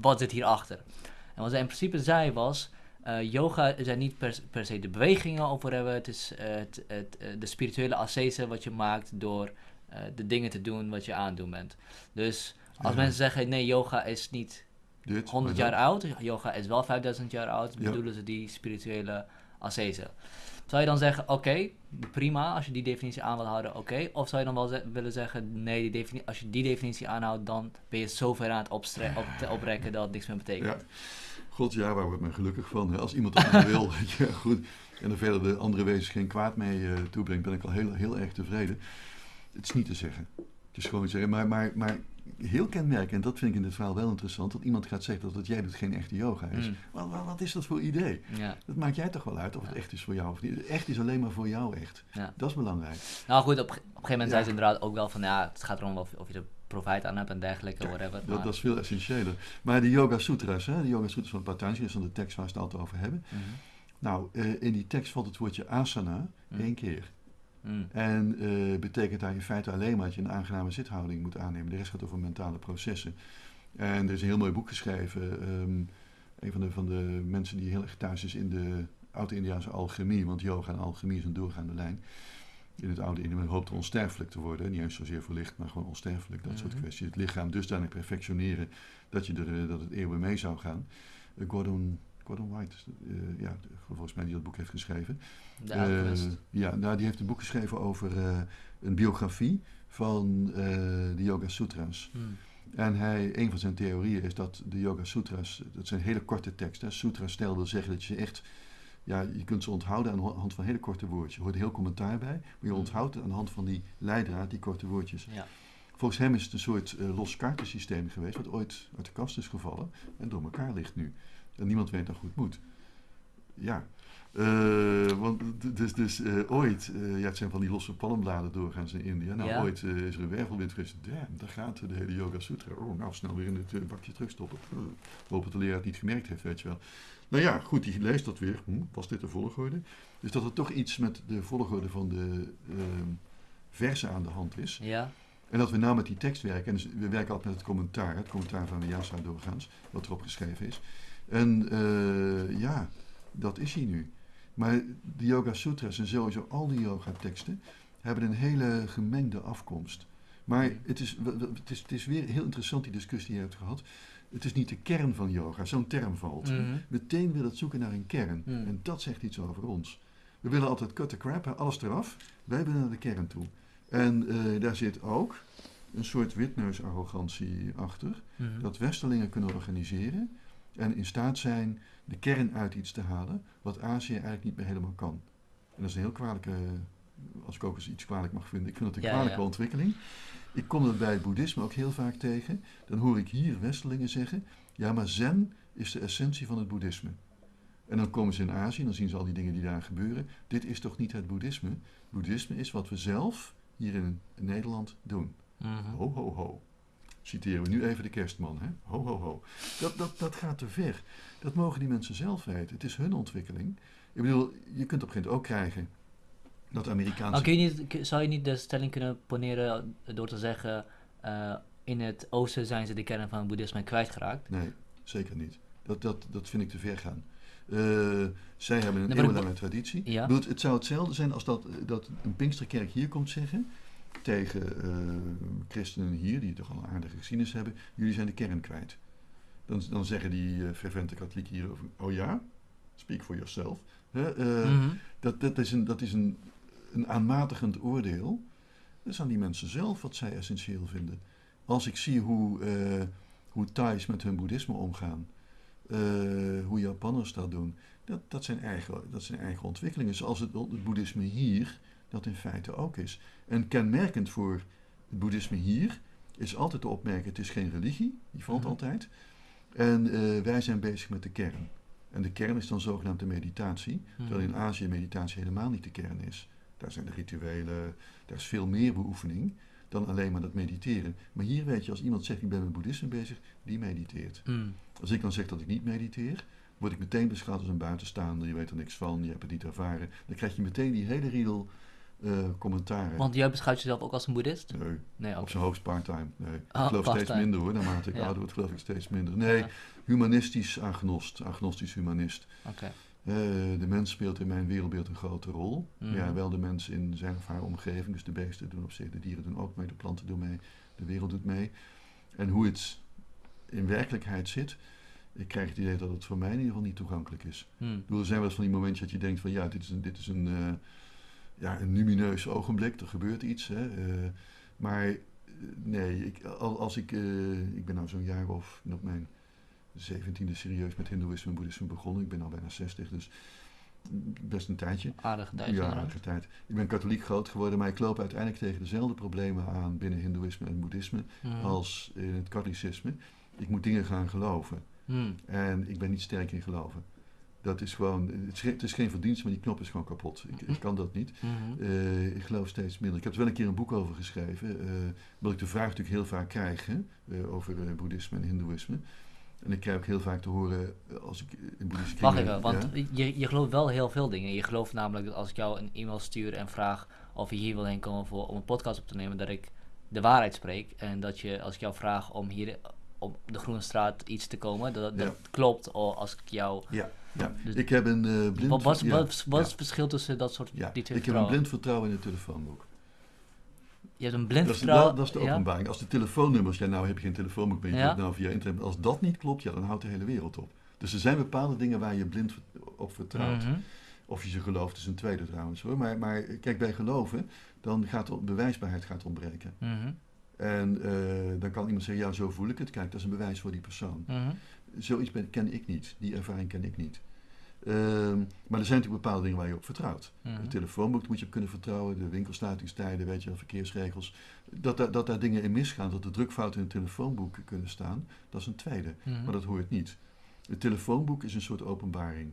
wat zit hierachter? En wat zij in principe zei was, uh, yoga zijn niet per, per, se de bewegingen over hebben. Het is uh, het, het, de spirituele ascese wat je maakt door de dingen te doen wat je aandoen bent. Dus als mensen zeggen, nee, yoga is niet Dit, 100 jaar oud. Yoga is wel 5000 jaar oud. Ja. Bedoelen ze die spirituele ascese. Zou je dan zeggen, oké, prima, als je die definitie aan wil houden, oké. Of zou je dan wel willen zeggen, nee, die als je die definitie aanhoudt, dan ben je zo ver aan het op oprekken dat het niks meer betekent. Ja. God, ja, waar wordt men gelukkig van? Hè? Als iemand dat wil, ja, goed. En er verder de andere wezens geen kwaad mee uh, toebrengt, ben ik al heel, heel erg tevreden. Het is niet te zeggen. Het is gewoon te zeggen. Maar, maar, maar heel kenmerkend, en dat vind ik in dit verhaal wel interessant, dat iemand gaat zeggen dat wat jij doet geen echte yoga is. Mm. Wat, wat, wat, is dat voor idee? Ja. Dat maakt jij toch wel uit of het echt is voor jou of niet. Echt is alleen maar voor jou echt. Ja. Dat is belangrijk. Nou goed, op, op een gegeven moment zei ze inderdaad ook wel van ja, het gaat erom of, of je er profijt aan hebt en dergelijke, whatever. Dat, dat, is veel essentiëler. Maar de Yoga Sutras, hè, de Yoga Sutras van Patanjali, is dan de tekst waar we het altijd over hebben. Mm -hmm. Nou, uh, in die tekst valt het woordje asana mm. één keer. Mm. En uh, betekent daar in feite alleen maar dat je een aangename zithouding moet aannemen. De rest gaat over mentale processen. En er is een heel mooi boek geschreven. Um, een van de, van de mensen die heel erg thuis is in de oude-Indiaanse alchemie, want yoga en alchemie is een doorgaande lijn. In het oude Indië, hoopt onsterfelijk te worden. Niet eens zozeer verlicht, maar gewoon onsterfelijk. Dat mm -hmm. soort kwesties. Het lichaam dusdanig perfectioneren dat, je er, dat het eeuwen mee zou gaan. Uh, Gordon Gordon White, uh, ja, volgens mij die dat boek heeft geschreven. De uh, ja, nou, die heeft een boek geschreven over uh, een biografie van de Yoga Sutras. Hmm. En hij, een van zijn theorieën is dat de Yoga Sutras, dat zijn hele korte teksten. Sutras stel wil zeggen dat je echt, ja, je kunt ze onthouden aan de hand van hele korte woordjes. Er hoort heel commentaar bij, maar je onthoudt aan de hand van die leidraad, die korte woordjes. Ja. Volgens hem is het een soort los kaartensysteem geweest, wat ooit uit de kast is gevallen en door elkaar ligt nu. En niemand weet hoe het moet. Ja. Uh, want dus, dus uh, ooit, uh, ja, het zijn van die losse palmbladen doorgaans in India. Nou, ja. ooit is er een wervelwind geweest. Damn, daar gaat de hele Yoga Sutra. Oh, nou, snel weer in het bakje terugstoppen. hoop dat de leraar het niet gemerkt heeft, weet je wel. Nou ja, goed, die leest dat weer. Hm, was dit de volgorde? Dus dat er toch iets met de volgorde van de versen aan de hand is. Ja. En dat we nou met die tekst werken. En dus we werken altijd met het commentaar. Het commentaar van Vyasa doorgaans, wat erop geschreven is. En ja, dat is hij nu. Maar de Yoga Sutras en sowieso al die yoga teksten hebben een hele gemengde afkomst. Maar het is, het, is, het is weer heel interessant die discussie die je hebt gehad. Het is niet de kern van yoga, zo'n term valt. Mm -hmm. Meteen wil het zoeken naar een kern. Mm. En dat zegt iets over ons. We willen altijd cut the crap, alles eraf. Wij willen naar de kern toe. En uh, daar zit ook een soort witneusarrogantie achter. Mm -hmm. Dat westerlingen kunnen organiseren en in staat zijn de kern uit iets te halen wat Azië eigenlijk niet meer helemaal kan. En dat is een heel kwalijke, als ik ook eens iets kwalijk mag vinden, ik vind dat een Ja, kwalijke ja. ontwikkeling. Ik kom dat bij het boeddhisme ook heel vaak tegen. Dan hoor ik hier Westelingen zeggen, ja maar zen is de essentie van het boeddhisme. En dan komen ze in Azië en dan zien ze al die dingen die daar gebeuren. Dit is toch niet het boeddhisme? Boeddhisme is wat we zelf hier in Nederland doen. Mhm. Ho, ho, ho. Citeren we nu even de kerstman. Hè? Ho, ho, ho. Dat, dat, dat gaat te ver. Dat mogen die mensen zelf weten. Het is hun ontwikkeling. Ik bedoel, je kunt op een gegeven moment ook krijgen dat Amerikaanse... je niet, zou je niet de stelling kunnen poneren door te zeggen... Uh, in het oosten zijn ze de kern van het boeddhisme kwijtgeraakt? Nee, zeker niet. Dat, dat, dat vind ik te ver gaan. Uh, zij hebben een eeuwenlange traditie. Ja. Bedoel, het zou hetzelfde zijn als dat, dat een Pinksterkerk hier komt zeggen tegen uh, christenen hier, die toch al een aardige geschiedenis hebben, jullie zijn de kern kwijt. Dan, dan zeggen die uh, fervente katholieken hier over, oh ja, speak for yourself. Uh, mm dat, dat is, een, dat is een, een aanmatigend oordeel. Dat is aan die mensen zelf wat zij essentieel vinden. Als ik zie hoe, hoe Thais met hun boeddhisme omgaan, hoe Japanners dat doen, dat, dat, zijn eigen, dat zijn eigen ontwikkelingen. Zoals het, het boeddhisme hier dat in feite ook is. En kenmerkend voor het boeddhisme hier is altijd te opmerken: het is geen religie, die valt mhm. altijd. En uh, wij zijn bezig met de kern. En de kern is dan zogenaamde meditatie, mhm. terwijl in Azië meditatie helemaal niet de kern is. Daar zijn de rituelen, daar is veel meer beoefening dan alleen maar dat mediteren. Maar hier weet je, als iemand zegt ik ben met boeddhisme bezig, die mediteert. Mhm. Als ik dan zeg dat ik niet mediteer, word ik meteen beschouwd als een buitenstaander, je weet er niks van, je hebt het niet ervaren. Dan krijg je meteen die hele riedel uh, commentaren. Want jij beschouwt jezelf ook als een boeddhist? Nee, nee op zijn hoogst part-time. Nee. ik oh, geloof steeds minder hoor, naarmate ik ouder word geloof ik steeds minder. Nee, humanistisch agnost, agnostisch humanist. Uh, de mens speelt in mijn wereldbeeld een grote rol. Mm. Ja, wel de mens in zijn of haar omgeving. Dus de beesten doen op zich, de dieren doen ook mee, de planten doen mee, de wereld doet mee. En hoe het in werkelijkheid zit, ik krijg het idee dat het voor mij in ieder geval niet toegankelijk is. Mm. Ik bedoel, er zijn wel eens van die momentjes dat je denkt van ja, dit is een, dit is een uh, ja, een lumineus ogenblik, er gebeurt iets. Hè, uh, maar eh, nee, ik, als ik, uh, ik ben nou zo'n jaar of op mijn zeventiende serieus met hindoeïsme en boeddhisme begonnen. Ik ben al bijna 60, dus best een tijdje. Aardige tijd. Ja, aardige tijd. Ik ben katholiek groot geworden, maar ik loop uiteindelijk tegen dezelfde problemen aan binnen hindoeïsme en boeddhisme mhm. als in het katholicisme. Ik moet dingen gaan geloven. Mhm. En ik ben niet sterk in geloven. Dat is gewoon, het is, geen verdienst, maar die knop is gewoon kapot. Ik, ik kan dat niet. Mhm. Eh, ik geloof steeds minder. Ik heb er wel een keer een boek over geschreven, uh, omdat ik de vraag natuurlijk heel vaak krijg hè, uh, over boeddhisme en hindoeïsme. En ik krijg ook heel vaak te horen als ik in boeddhisme Wacht even, want je, je gelooft wel heel veel dingen. Je gelooft namelijk dat als ik jou een e-mail stuur en vraag of je hier wil heen komen voor, om een podcast op te nemen, dat ik de waarheid spreek. En dat je, als ik jou vraag om hier op de Groene Straat iets te komen, dat, dat klopt als ik jou... Ja ja, dus ik heb een uh, blind... Wat, wat, wat, wat is het verschil tussen dat soort ja, die Ik heb een blind vertrouwen in het telefoonboek. Je hebt een blind dat vertrouwen... Is, dat, is de openbaring. Als de telefoonnummers... Ja, nou heb je geen telefoonboek, ben je ja. nou via internet. Als dat niet klopt, ja, dan houdt de hele wereld op. Dus er zijn bepaalde dingen waar je blind op vertrouwt. Mm -hmm. Of je ze gelooft is een tweede trouwens hoor. Maar, maar kijk, bij geloven, dan gaat de bewijsbaarheid gaat ontbreken. Mm -hmm. En uh, dan kan iemand zeggen, ja, zo voel ik het. Kijk, dat is een bewijs voor die persoon. Mm -hmm zoiets ben, ken ik niet. Die ervaring ken ik niet. Um, maar er zijn natuurlijk bepaalde dingen waar je op vertrouwt. Mm -hmm. telefoonboek moet je op kunnen vertrouwen, de winkelsluitingstijden, weet je, verkeersregels. Dat, dat, dat daar dingen in misgaan, dat er drukfouten in het telefoonboek kunnen staan, dat is een tweede. -hmm. Maar dat hoort niet. Het telefoonboek is een soort openbaring.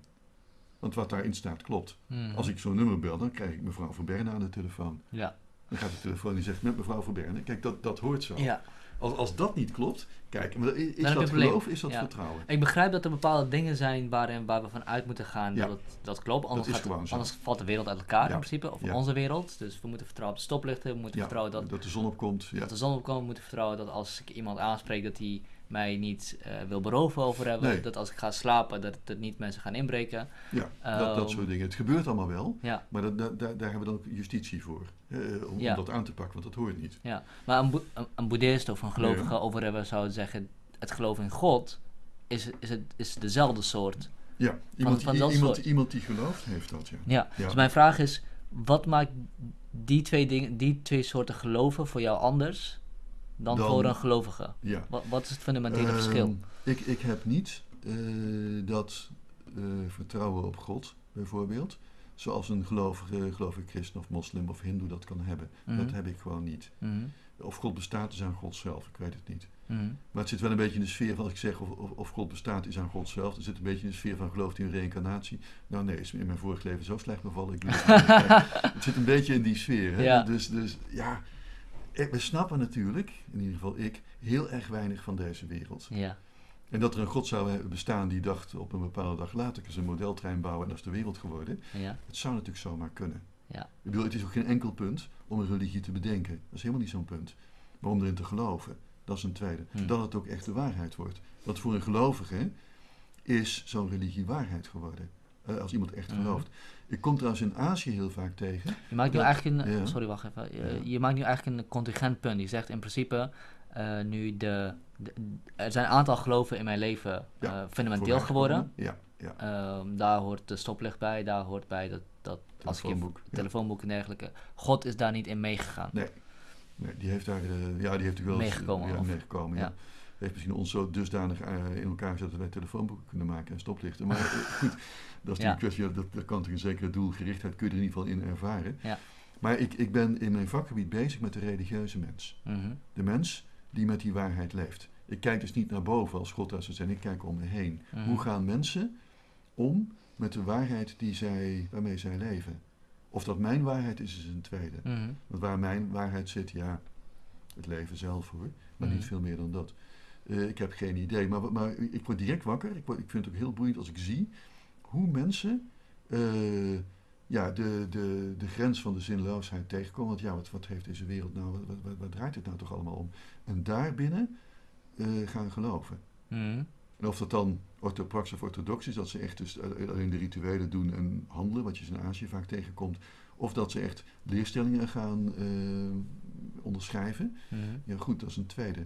Want wat daarin staat klopt. -hmm. Als ik zo'n nummer bel, dan krijg ik mevrouw Verberne aan de telefoon. Ja. Dan gaat de telefoon die zegt met mevrouw Verberne. Kijk, dat, dat hoort zo. Ja. Als, als dat niet klopt, kijk, is, dat geloof, is dat vertrouwen? Ik begrijp dat er bepaalde dingen zijn waarin, waar we vanuit moeten gaan dat het, dat klopt. Anders, gaat, anders valt de wereld uit elkaar in principe, of onze wereld. Dus we moeten vertrouwen op de stoplichten, we moeten vertrouwen dat, dat de zon opkomt. Dat de zon opkomt, we moeten vertrouwen dat als ik iemand aanspreek dat hij mij niet uh, wil beroven over hebben. Dat als ik ga slapen, dat, dat niet mensen gaan inbreken. Ja, dat, dat soort ehm, dingen. Het gebeurt allemaal wel, ja. maar dat, dat, daar, hebben we dan ook justitie voor. Uh, om, ja. om, dat aan te pakken, want dat hoort niet. Ja, maar een, een, een boeddhist of een gelovige over hebben zou zeggen... het geloof in God is, is, het, is dezelfde soort... Ja, iemand, van, van iemand, iemand die gelooft heeft dat, ja. ja. Dus mijn vraag is, wat maakt die twee, dingen, die twee soorten geloven voor jou anders dan, voor een gelovige? Ja. Wat, wat is het fundamentele uh, verschil? Ik, ik heb niet uh, dat uh, vertrouwen op God, bijvoorbeeld. Zoals een gelovige, gelovige christen of moslim of hindoe dat kan hebben. Mm. Dat heb ik gewoon niet. Mm -hmm. Of God bestaat is aan God zelf, ik weet het niet. Mm -hmm. Maar het zit wel een beetje in de sfeer van, als ik zeg of, of, of, God bestaat is aan God zelf, het zit een beetje in de sfeer van gelooft in reïncarnatie? Nou nee, is in mijn vorig leven zo slecht bevallen. Ik het, het zit een beetje in die sfeer. Hè? Ja. Dus, dus ja, we snappen natuurlijk, in ieder geval ik, heel erg weinig van deze wereld. Ja. En dat er een God zou bestaan die dacht op een bepaalde dag later, ik eens een modeltrein bouwen en dat is de wereld geworden. Ja. Het zou natuurlijk zomaar kunnen. Ja. Ik bedoel, het is ook geen enkel punt om een religie te bedenken. Dat is helemaal niet zo'n punt. Maar om erin te geloven, dat is een tweede. Hm. Dat het ook echt de waarheid wordt. Want voor een gelovige is zo'n religie waarheid geworden. Uh, als iemand echt hm. gelooft. Ik kom trouwens in Azië heel vaak tegen. Je maakt nu eigenlijk een, sorry, wacht even. Je, je, maakt nu eigenlijk een contingent punt. Je zegt in principe, uh, nu de, er zijn een aantal geloven in mijn leven uh, fundamenteel geworden. Ja, ja. Um, daar hoort de stoplicht bij, daar hoort bij dat, dat als je telefoonboek en dergelijke. God is daar niet in meegegaan. Nee. nee, die heeft daar, uh, ja, die heeft wel meegekomen. Ja, meegekomen. Ja heeft misschien ons zo dusdanig uh, in elkaar gezet dat wij telefoonboeken kunnen maken en stoplichten. Maar goed, dat is ja. een kwestie, dat, dat kan toch een zekere doelgerichtheid, kun je er in ieder geval in ervaren. Ja. Maar ik, ik ben in mijn vakgebied bezig met de religieuze mens. Mhm. De mens die met die waarheid leeft. Ik kijk dus niet naar boven als God daar zou zijn, ik kijk om me heen. Mhm. Hoe gaan mensen om met de waarheid die zij, waarmee zij leven? Of dat mijn waarheid is, is een tweede. Mhm. Want waar mijn waarheid zit, ja, het leven zelf hoor, maar niet veel meer dan dat. Uh, ik heb geen idee, maar, maar ik word direct wakker. Ik, word, ik vind het ook heel boeiend als ik zie hoe mensen uh, ja, de, de, de grens van de zinloosheid tegenkomen. Want ja, wat, wat heeft deze wereld nou, wat, wat, wat draait het nou toch allemaal om? En daarbinnen uh, gaan geloven. Mm. En of dat dan orthoprax of orthodox is, dat ze echt dus alleen de rituelen doen en handelen, wat je in Azië vaak tegenkomt. Of dat ze echt leerstellingen gaan onderschrijven. Mm. Ja, goed, dat is een tweede.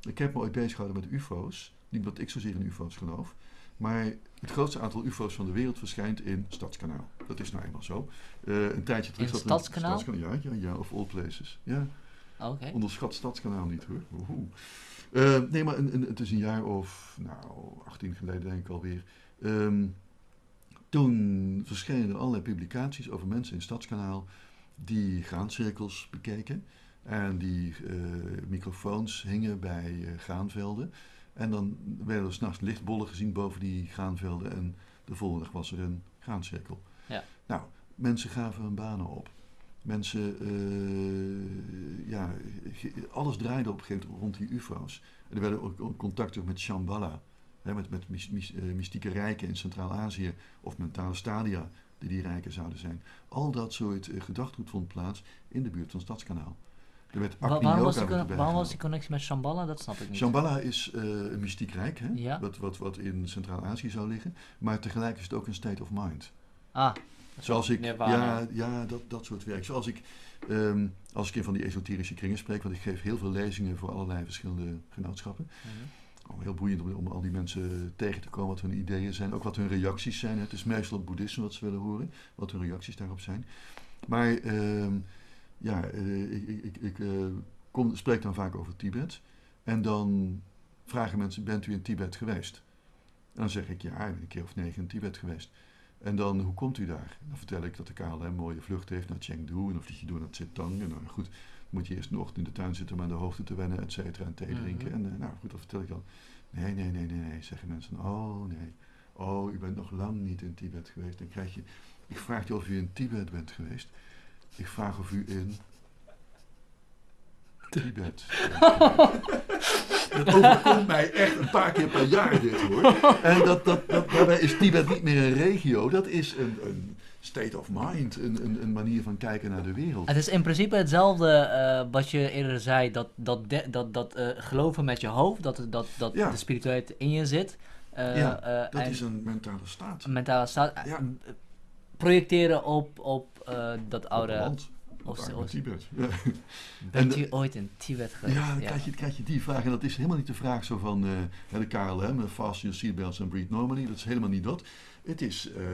Ik heb me ooit bezig gehouden met UFO's. Niet dat ik zozeer in UFO's geloof. Maar het grootste aantal UFO's van de wereld verschijnt in Stadskanaal. Dat is nou eenmaal zo. Uh, een tijdje terug. In Stadskanaal? Ja, ja, ja, of all places. Ja. Okay. Onderschat Stadskanaal niet hoor. Uh, nee, maar een, een, het is een jaar of, nou, 18 geleden denk ik alweer. Um, toen verschenen er allerlei publicaties over mensen in Stadskanaal die graancirkels bekeken. En die uh, microfoons hingen bij uh, graanvelden. En dan werden er s'nachts lichtbollen gezien boven die graanvelden. En de volgende dag was er een graancirkel. Ja. Nou, mensen gaven hun banen op. Mensen, uh, ja, alles draaide op een gegeven moment rond die UFO's. En er werden ook contacten met Shambhala, hè, met, met mystieke rijken in Centraal-Azië, of mentale stadia die die rijken zouden zijn. Al dat soort gedachtegoed vond plaats in de buurt van Stadskanaal. Wa waarom, was die, waarom was die connectie met Shambhala? Dat snap ik niet. Shambhala is uh, een mystiek rijk, hè? Ja. Wat, wat, wat in Centraal-Azië zou liggen. Maar tegelijk is het ook een state of mind. Ah. Zoals ik, ja, ja dat, dat soort werk. Zoals ik, um, als ik in van die esoterische kringen spreek, want ik geef heel veel lezingen voor allerlei verschillende genootschappen. Mm -hmm. oh, heel boeiend om, om, al die mensen tegen te komen, wat hun ideeën zijn, ook wat hun reacties zijn. Het is meestal het boeddhisme wat ze willen horen, wat hun reacties daarop zijn. Maar um, ja, uh, ik, ik, ik uh, kom, spreek dan vaak over Tibet. En dan vragen mensen, bent u in Tibet geweest? En dan zeg ik, ja, ik ben een keer of negen in Tibet geweest. En dan, hoe komt u daar? Dan vertel ik dat de KLM een mooie vlucht heeft naar Chengdu. En dan vlieg je door naar Zitang. En dan goed, moet je eerst een ochtend in de tuin zitten om aan de hoogte te wennen, et cetera, en thee drinken. Mm -hmm. En uh, nou goed, dat vertel ik dan. Nee, nee, nee, nee, nee, zeggen mensen. Oh, nee. Oh, u bent nog lang niet in Tibet geweest. Dan krijg je, ik vraag je of u in Tibet bent geweest. Ik vraag of u in Tibet. dat overkomt mij echt een paar keer per jaar dit hoor. En dat, dat, dat, daarbij is Tibet niet meer een regio, dat is een, een state of mind, een, een, een, manier van kijken naar de wereld. Het is in principe hetzelfde uh, wat je eerder zei, dat, dat, de, dat, dat uh, geloven met je hoofd, dat, dat, dat ja. de spiritualiteit in je zit. Uh, ja, dat is een mentale staat. Een mentale staat. Ja. Projecteren op, op dat oude... Oost, Oost. Tibet. Ja. Bent u ooit in Tibet geweest? Ja, dan krijg, je, krijg je die vraag. En dat is helemaal niet de vraag zo van uh, de KLM, fast your seatbelts and breathe normally. Dat is helemaal niet dat. Het is uh,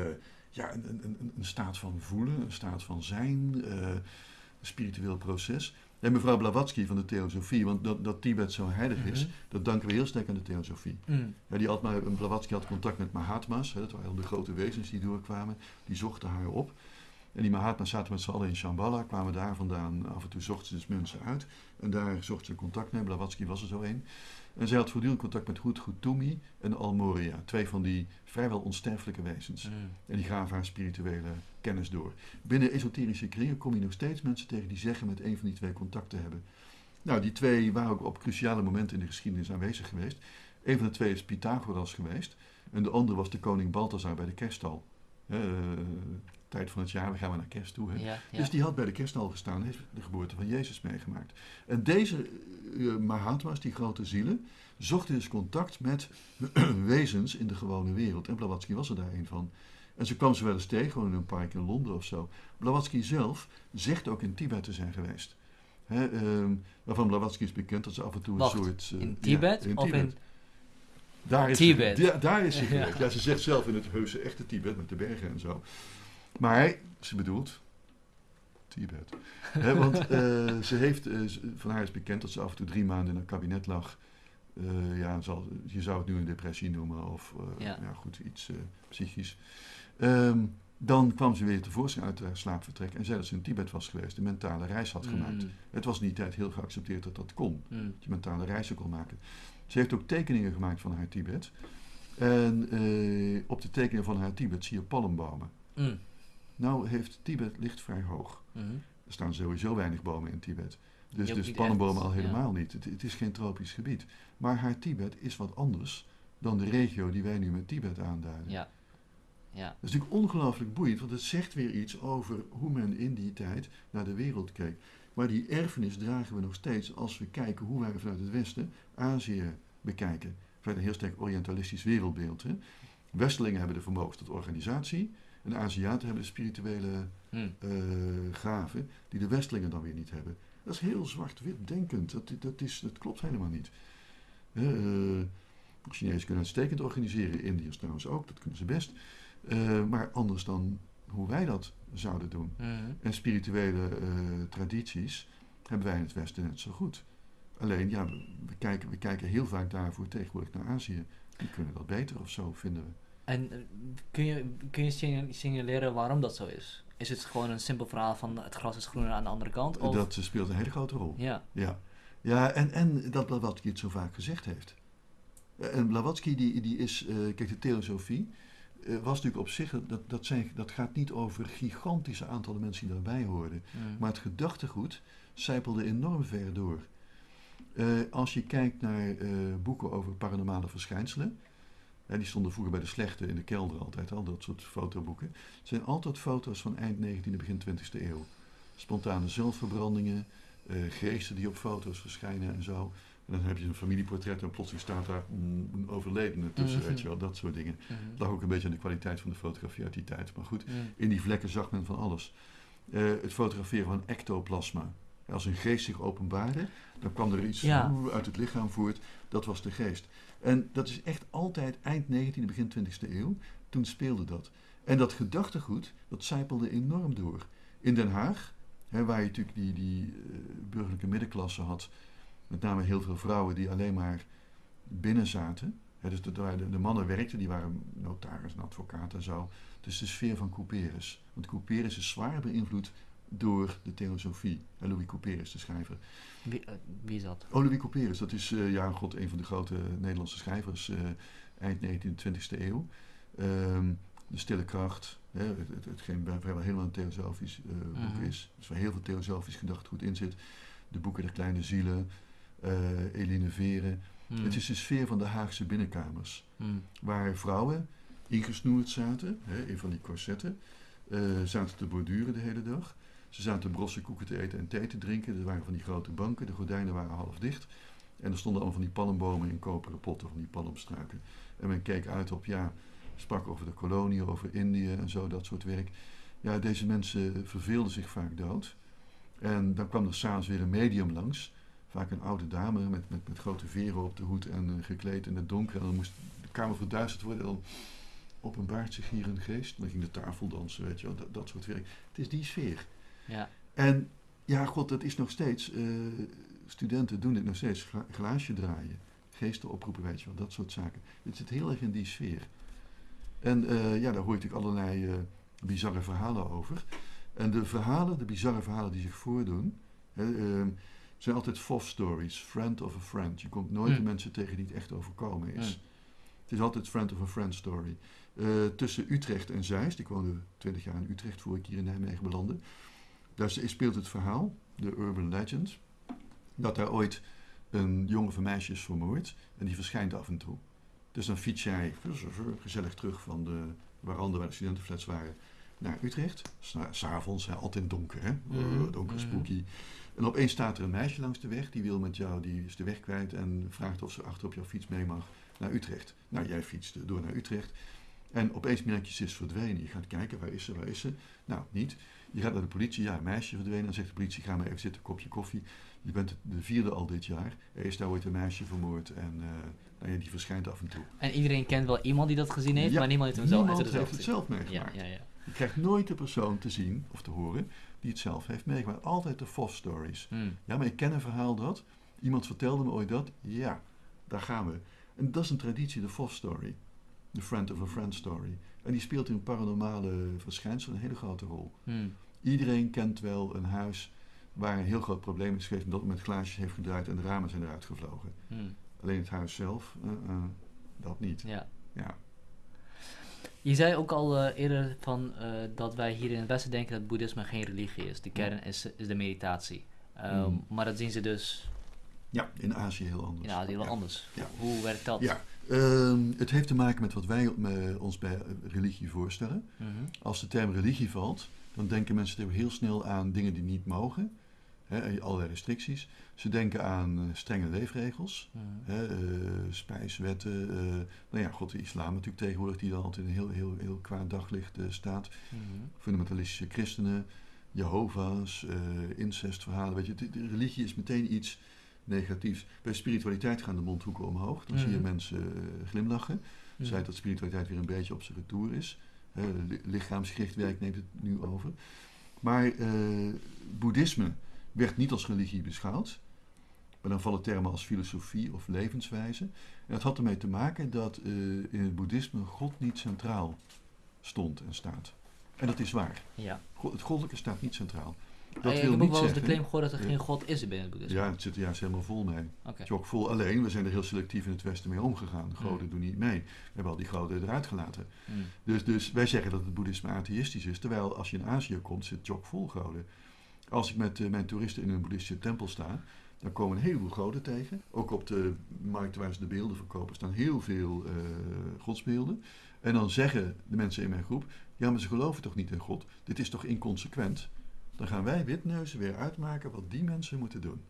ja, een, een, een, staat van voelen, een staat van zijn, uh, een spiritueel proces. En mevrouw Blavatsky van de Theosofie, want dat, dat Tibet zo heilig mm -hmm. is, dat danken we heel sterk aan de Theosofie. Mm. Ja, die had maar, Blavatsky had contact met Mahatma's, hè, dat waren de grote wezens die doorkwamen, die zochten haar op. En die Mahatma's zaten met z'n allen in Shambhala, kwamen daar vandaan. Af en toe zochten ze dus mensen uit. En daar zochten ze contact mee. Blavatsky was er zo een. En zij had voortdurend contact met Goed Toumi en Almoria. Twee van die vrijwel onsterfelijke wezens. Mm. En die gaven haar spirituele kennis door. Binnen esoterische kringen kom je nog steeds mensen tegen die zeggen met een van die twee contact te hebben. Nou, die twee waren ook op cruciale momenten in de geschiedenis aanwezig geweest. Een van de twee is Pythagoras geweest. En de andere was de koning Balthasar bij de kerststal. Uh, tijd van het jaar, we gaan we naar kerst toe. Hè? Dus die had bij de kerststal gestaan en heeft de geboorte van Jezus meegemaakt. En deze uh, Mahatma's, die grote zielen, zochten dus contact met wezens in de gewone wereld. En Blavatsky was er daar een van. En ze kwam ze wel eens tegen, gewoon in een park in Londen of zo. Blavatsky zelf zegt ook in Tibet te zijn geweest. Hè, um, waarvan Blavatsky is bekend dat ze af en toe een soort... Uh, in Tibet? in Of in daar is Tibet? Ze, daar is ze geweest. Ja. ze zegt zelf in het heuse echte Tibet met de bergen en zo. Maar ze bedoelt Tibet. He, want uh, ze heeft, uh, van haar is bekend dat ze af en toe drie maanden in een kabinet lag. Uh, ja, zal, je zou het nu een depressie noemen of ja. ja. goed, iets psychisch. Um, dan kwam ze weer tevoorschijn uit haar slaapvertrek en zei dat ze in Tibet was geweest, een mentale reis had gemaakt. Mm. Het was in die tijd heel geaccepteerd dat dat kon, mm. dat je mentale reizen kon maken. Ze heeft ook tekeningen gemaakt van haar Tibet. En op de tekeningen van haar Tibet zie je palmbomen. Mm. Nou heeft Tibet ligt vrij hoog. Mm-hmm. Er staan sowieso weinig bomen in Tibet. Dus, dus palmbomen al helemaal niet. Het, het, is geen tropisch gebied. Maar haar Tibet is wat anders dan de regio die wij nu met Tibet aanduiden. Ja. Ja. Dat is natuurlijk ongelooflijk boeiend, want het zegt weer iets over hoe men in die tijd naar de wereld keek. Maar die erfenis dragen we nog steeds als we kijken hoe wij vanuit het Westen Azië bekijken. Vanuit een heel sterk orientalistisch wereldbeeld. Hè. Westelingen hebben de vermogens tot organisatie. En de Aziaten hebben de spirituele hmm. uh, gaven die de Westelingen dan weer niet hebben. Dat is heel zwart-wit denkend. Dat, dat, is, dat klopt helemaal niet. Uh, Chinezen kunnen uitstekend organiseren, Indiërs trouwens ook, dat kunnen ze best. Uh, maar anders dan hoe wij dat zouden doen. Hmm. En spirituele tradities hebben wij in het Westen net zo goed. Alleen, ja, we, kijken, we kijken heel vaak daarvoor tegenwoordig naar Azië. Die kunnen dat beter of zo, vinden we. En eh, kun je, kun je signaleren waarom dat zo is? Is het gewoon een simpel verhaal van het gras is groener aan de andere kant? Of? Dat speelt een hele grote rol. Ja. Ja, ja en, en dat Blavatsky het zo vaak gezegd heeft. Eh, en Blavatsky, die, die is, uh, kijk, de theosofie uh, was natuurlijk op zich, dat, dat, zijn, dat gaat niet over gigantische aantallen mensen die daarbij hoorden. Mm. Maar het gedachtegoed zijpelde enorm ver door. Uh, als je kijkt naar boeken over paranormale verschijnselen, die stonden vroeger bij de slechte in de kelder altijd, al dat soort fotoboeken. Het zijn altijd foto's van eind 19e, begin 20e eeuw. Spontane zelfverbrandingen, uh, geesten die op foto's verschijnen en zo. En dan heb je een familieportret en plotseling staat daar een overledene tussen, mhm. weet je wel, dat soort dingen. Mm Dat lag ook een beetje aan de kwaliteit van de fotografie uit die tijd. Maar goed, in die vlekken zag men van alles. Uh, het fotograferen van ectoplasma. Als een geest zich openbaarde, dan kwam er iets uit het lichaam voort. Dat was de geest. En dat is echt altijd eind 19e, begin 20e eeuw. Toen speelde dat. En dat gedachtegoed, dat zijpelde enorm door. In Den Haag, hè, waar je natuurlijk die, die uh, burgerlijke middenklasse had, met name heel veel vrouwen die alleen maar binnen zaten. Hè, dus de, de, de, mannen werkten, die waren notaris en advocaat en zo. Dus de sfeer van Couperus. Want Couperus is zwaar beïnvloed door de theosofie. Louis Couperus, de schrijver. Wie, uh, wie is dat? Oh, Louis Couperus, dat is uh, ja, god, een van de grote Nederlandse schrijvers uh, eind 19e, 20e eeuw. Um, de Stille Kracht, hè, het, het, hetgeen vrijwel helemaal een theosofisch boek -huh. Mhm. is. Dus waar heel veel theosofisch goed in zit. De boeken der kleine zielen, Eline Veren. Mhm. Het is de sfeer van de Haagse binnenkamers. Mhm. Waar vrouwen ingesnoerd zaten, hè, in van die corsetten. zaten te borduren de hele dag. Ze zaten brosse koeken te eten en thee te drinken. Er waren van die grote banken, de gordijnen waren half dicht. En er stonden allemaal van die palmbomen in koperen potten, van die palmstruiken. En men keek uit op, ja, sprak over de kolonie, over Indië en zo, dat soort werk. Ja, deze mensen verveelden zich vaak dood. En dan kwam er s'avonds weer een medium langs. Vaak een oude dame met, met, met grote veren op de hoed en uh, gekleed in het donker. En dan moest de kamer verduisterd worden. En dan openbaart zich hier een geest. Dan ging de tafel dansen, weet je wel, dat, dat soort werk. Het is die sfeer. Ja. En ja, god, dat is nog steeds, uh, studenten doen dit nog steeds, glaasje draaien, geesten oproepen, weet je wel, dat soort zaken. Het zit heel erg in die sfeer. En uh, ja, daar hoor je natuurlijk allerlei uh, bizarre verhalen over. En de verhalen, de bizarre verhalen die zich voordoen, hè, ehm, zijn altijd FOF stories. Friend of a friend. Je komt nooit de hmm. mensen tegen die het echt overkomen is. Hmm. Het is altijd friend of a friend story. Tussen Utrecht en Zeist, ik woonde 20 jaar in Utrecht voor ik hier in Nijmegen belandde. Daar speelt het verhaal, de urban legend, dat daar ooit een jongen van meisje is vermoord en die verschijnt af en toe. Dus dan fiets jij gezellig terug van de warande waar de studentenflats waren naar Utrecht. S'avonds, altijd donker, hè? Mm donker, spooky. En opeens staat er een meisje langs de weg, die wil met jou, die is de weg kwijt en vraagt of ze achter op jouw fiets mee mag naar Utrecht. Nou, jij fietst door naar Utrecht. En opeens merk je, ze is verdwenen. Je gaat kijken, waar is ze, waar is ze? Nou, niet. Je gaat naar de politie, ja, een meisje verdwenen. Dan zegt de politie, ga maar even zitten, kopje koffie. Je bent de vierde al dit jaar. Er is daar ooit een meisje vermoord en uh, nou ja, die verschijnt af en toe. En iedereen kent wel iemand die dat gezien heeft, maar niemand heeft hem zelf, niemand heeft het zelf meegemaakt. Ja, ja, ja. Je krijgt nooit de persoon te zien of te horen die het zelf heeft meegemaakt. Altijd de FOF stories. Hmm. Ja, maar ik ken een verhaal dat, iemand vertelde me ooit dat, ja, daar gaan we. En dat is een traditie, de FOF story. De friend of a friend story. En die speelt in paranormale verschijnselen een hele grote rol. Hmm. Iedereen kent wel een huis waar een heel groot probleem is geweest, omdat met glaasjes heeft gedraaid en de ramen zijn eruit gevlogen. Hmm. Alleen het huis zelf, uh, uh, dat niet. Ja. ja. Je zei ook al uh, eerder van, dat wij hier in het Westen denken dat boeddhisme geen religie is. De kern is, is de meditatie. Um, Maar dat zien ze dus. Ja, in Azië heel anders. In Azië heel anders. Ja. Hoe werkt dat? Ja, um, het heeft te maken met wat wij ons bij religie voorstellen. Mhm. Als de term religie valt, dan denken mensen heel snel aan dingen die niet mogen hè, allerlei restricties. Ze denken aan uh, strenge leefregels, hè, uh, spijswetten. Nou ja, god, de islam natuurlijk tegenwoordig, die dan altijd in een heel, heel, heel kwaad daglicht staat. Mhm. Fundamentalistische christenen, Jehovah's, incestverhalen. Weet je, de, de, religie is meteen iets negatiefs. Bij spiritualiteit gaan de mondhoeken omhoog. Dan zie je mhm. mensen glimlachen. Mm. Zij dat spiritualiteit weer een beetje op zijn retour is. lichaamsgericht werk neemt het nu over. Maar boeddhisme werd niet als religie beschouwd. Maar dan vallen termen als filosofie of levenswijze. En dat had ermee te maken dat uh, in het boeddhisme God niet centraal stond en staat. En dat is waar. Ja. het goddelijke staat niet centraal. Dat ah, wil ik heb ook wel eens de claim gehoord dat er geen God is binnen het boeddhisme. Ja, het zit er juist helemaal vol mee. Okay. Vol. Alleen, we zijn er heel selectief in het Westen mee omgegaan. De goden mm. doen niet mee. We hebben al die goden eruit gelaten. Mm. Dus, dus wij zeggen dat het boeddhisme atheïstisch is. Terwijl als je in Azië komt, zit het vol goden. Als ik met uh, mijn toeristen in een boeddhistische tempel sta, dan komen een heleboel goden tegen. Ook op de markt waar ze de beelden verkopen staan heel veel uh, godsbeelden. En dan zeggen de mensen in mijn groep, ja maar ze geloven toch niet in God? Dit is toch inconsequent? Dan gaan wij witneuzen weer uitmaken wat die mensen moeten doen.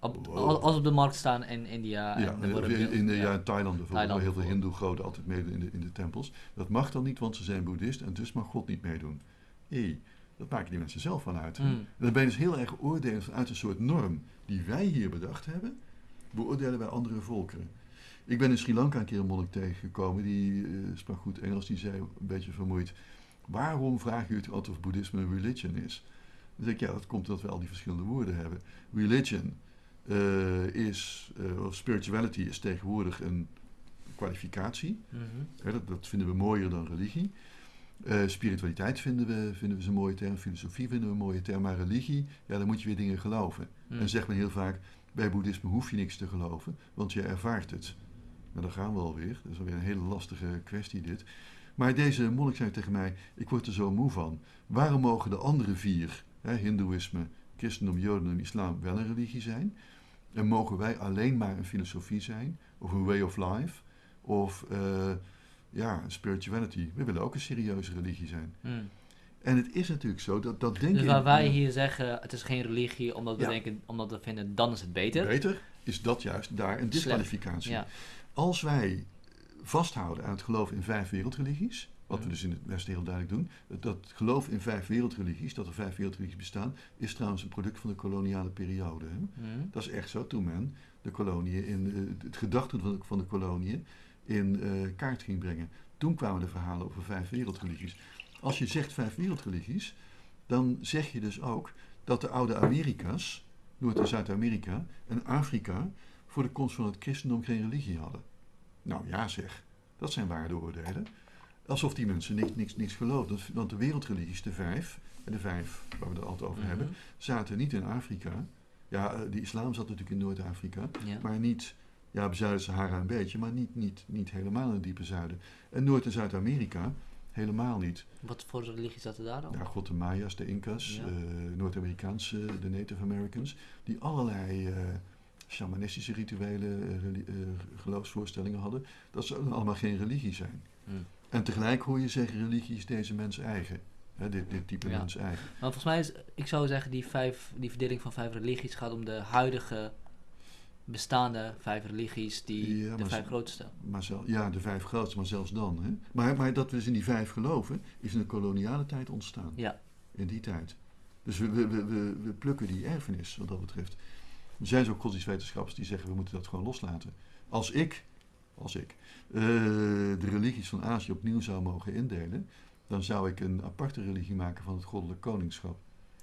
Op, Als op de markt staan in India en ja, in, in, ja. in Thailand bijvoorbeeld, waar heel veel hindoe-goden altijd meedoen in de, in de tempels. Dat mag dan niet, want ze zijn boeddhist en dus mag God niet meedoen. Hey, dat maken die mensen zelf van uit. Mm. Dan ben je dus heel erg oordelen vanuit een soort norm die wij hier bedacht hebben, beoordelen wij andere volkeren. Ik ben in Sri Lanka een keer een monnik tegengekomen, die uh, sprak goed Engels, die zei een beetje vermoeid, waarom vragen jullie het altijd of boeddhisme een religion is? Dan zeg ik, ja, dat komt omdat we al die verschillende woorden hebben. Religion uh, is, uh, of spirituality is tegenwoordig een kwalificatie. Mhm. dat, dat, vinden we mooier dan religie. Uh, spiritualiteit vinden we, vinden we een mooie term, filosofie vinden we een mooie term, maar religie, ja, dan moet je weer dingen geloven. Mm. En zegt men heel vaak, bij boeddhisme hoef je niks te geloven, want je ervaart het. Nou, dan gaan we alweer. Dat is alweer een hele lastige kwestie dit. Maar deze monnik zei tegen mij, ik word er zo moe van. Waarom mogen de andere vier, hè, hindoeïsme, christendom, jodendom, islam, wel een religie zijn? En mogen wij alleen maar een filosofie zijn, of een way of life, of... Uh, ja, spirituality. We willen ook een serieuze religie zijn. Hmm. En het is natuurlijk zo dat dat denken. Dus waar wij hier zeggen, het is geen religie omdat we denken, omdat we vinden, dan is het beter. Beter is dat juist daar een disqualificatie. Ja. Als wij vasthouden aan het geloof in vijf wereldreligies, wat we dus in het Westen heel duidelijk doen, dat geloof in vijf wereldreligies, dat er vijf wereldreligies bestaan, is trouwens een product van de koloniale periode. Hè? Hmm. Dat is echt zo, toen men de koloniën in uh, het gedachtegoed van de koloniën in uh, kaart ging brengen. Toen kwamen de verhalen over vijf wereldreligies. Als je zegt vijf wereldreligies, dan zeg je dus ook dat de oude Amerika's, Noord- en Zuid-Amerika en Afrika, voor de komst van het christendom geen religie hadden. Nou ja zeg, dat zijn waardeoordelen. Alsof die mensen niks, niks, niks geloofden. Want de wereldreligies, de vijf, de vijf waar we het altijd over hebben, mhm. zaten niet in Afrika. Ja, uh, de islam zat natuurlijk in Noord-Afrika, maar niet, ja, op Zuid-Sahara een beetje, maar niet, niet, niet helemaal in het diepe zuiden. En Noord- en Zuid-Amerika helemaal niet. Wat voor religie zaten daar dan? Ja, God de Maya's, de Incas, ja. uh, Noord-Amerikaanse, de Native Americans, die allerlei uh, shamanistische rituelen, geloofsvoorstellingen hadden. Dat ze allemaal geen religie zijn. Hmm. En tegelijk hoor je zeggen, religie is deze mens eigen. Hè, dit, dit type mens eigen. Maar volgens mij is, ik zou zeggen, die, vijf, die verdeling van vijf religies gaat om de huidige bestaande vijf religies, die de vijf grootste. Maar zelf, ja, de vijf grootste, maar zelfs dan. Hè? Maar, maar dat we dus in die vijf geloven, is in de koloniale tijd ontstaan. Ja. In die tijd. Dus we, we, we, we, plukken die erfenis wat dat betreft. Er zijn zo godsdienstwetenschappers die zeggen we moeten dat gewoon loslaten. Als ik, als ik uh, de religies van Azië opnieuw zou mogen indelen, dan zou ik een aparte religie maken van het goddelijk koningschap.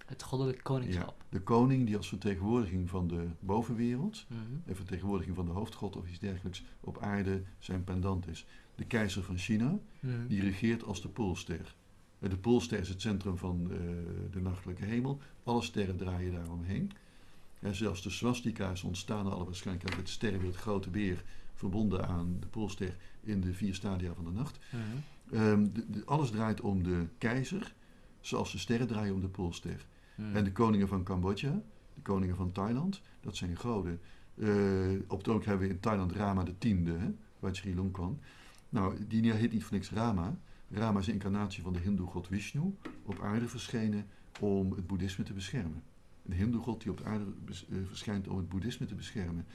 Het goddelijk koningschap. Ja, de koning die als vertegenwoordiging van de bovenwereld, mm en vertegenwoordiging van de hoofdgod of iets dergelijks, op aarde zijn pendant is. De keizer van China, mhm. die regeert als de poolster. De poolster is het centrum van uh, de nachtelijke hemel. Alle sterren draaien daaromheen. En zelfs de swastika's ontstaan alle waarschijnlijk uit het sterrenbeeld grote beer verbonden aan de poolster in de vier stadia van de nacht. Ehm, de, alles draait om de keizer, zoals de sterren draaien om de poolster. En de koningen van Cambodja, de koningen van Thailand, dat zijn goden. Uh, op het ogenblik hebben we in Thailand Rama de tiende, hè, waar Sri kwam. Nou, die heet niet voor niks Rama. Rama is een incarnatie van de hindoe god Vishnu, op aarde verschenen om het boeddhisme te beschermen. Een hindoe god die op aarde uh, verschijnt om het boeddhisme te beschermen.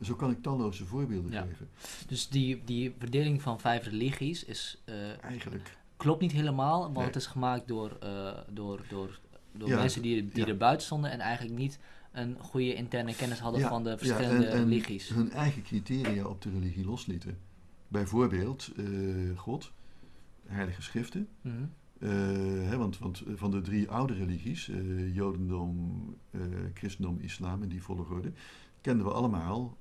Zo kan ik talloze voorbeelden geven. Dus die, die verdeling van vijf religies is... Uh, Eigenlijk... Klopt niet helemaal, want het is gemaakt door, uh, door, door, door mensen die, die er buiten stonden en eigenlijk niet een goede interne kennis hadden van de verschillende en, religies. hun eigen criteria op de religie loslieten. Bijvoorbeeld uh, God, heilige schriften. Mm -hmm. hè, want, want van de drie oude religies, Jodendom, Christendom, Islam in die volgorde, kenden we allemaal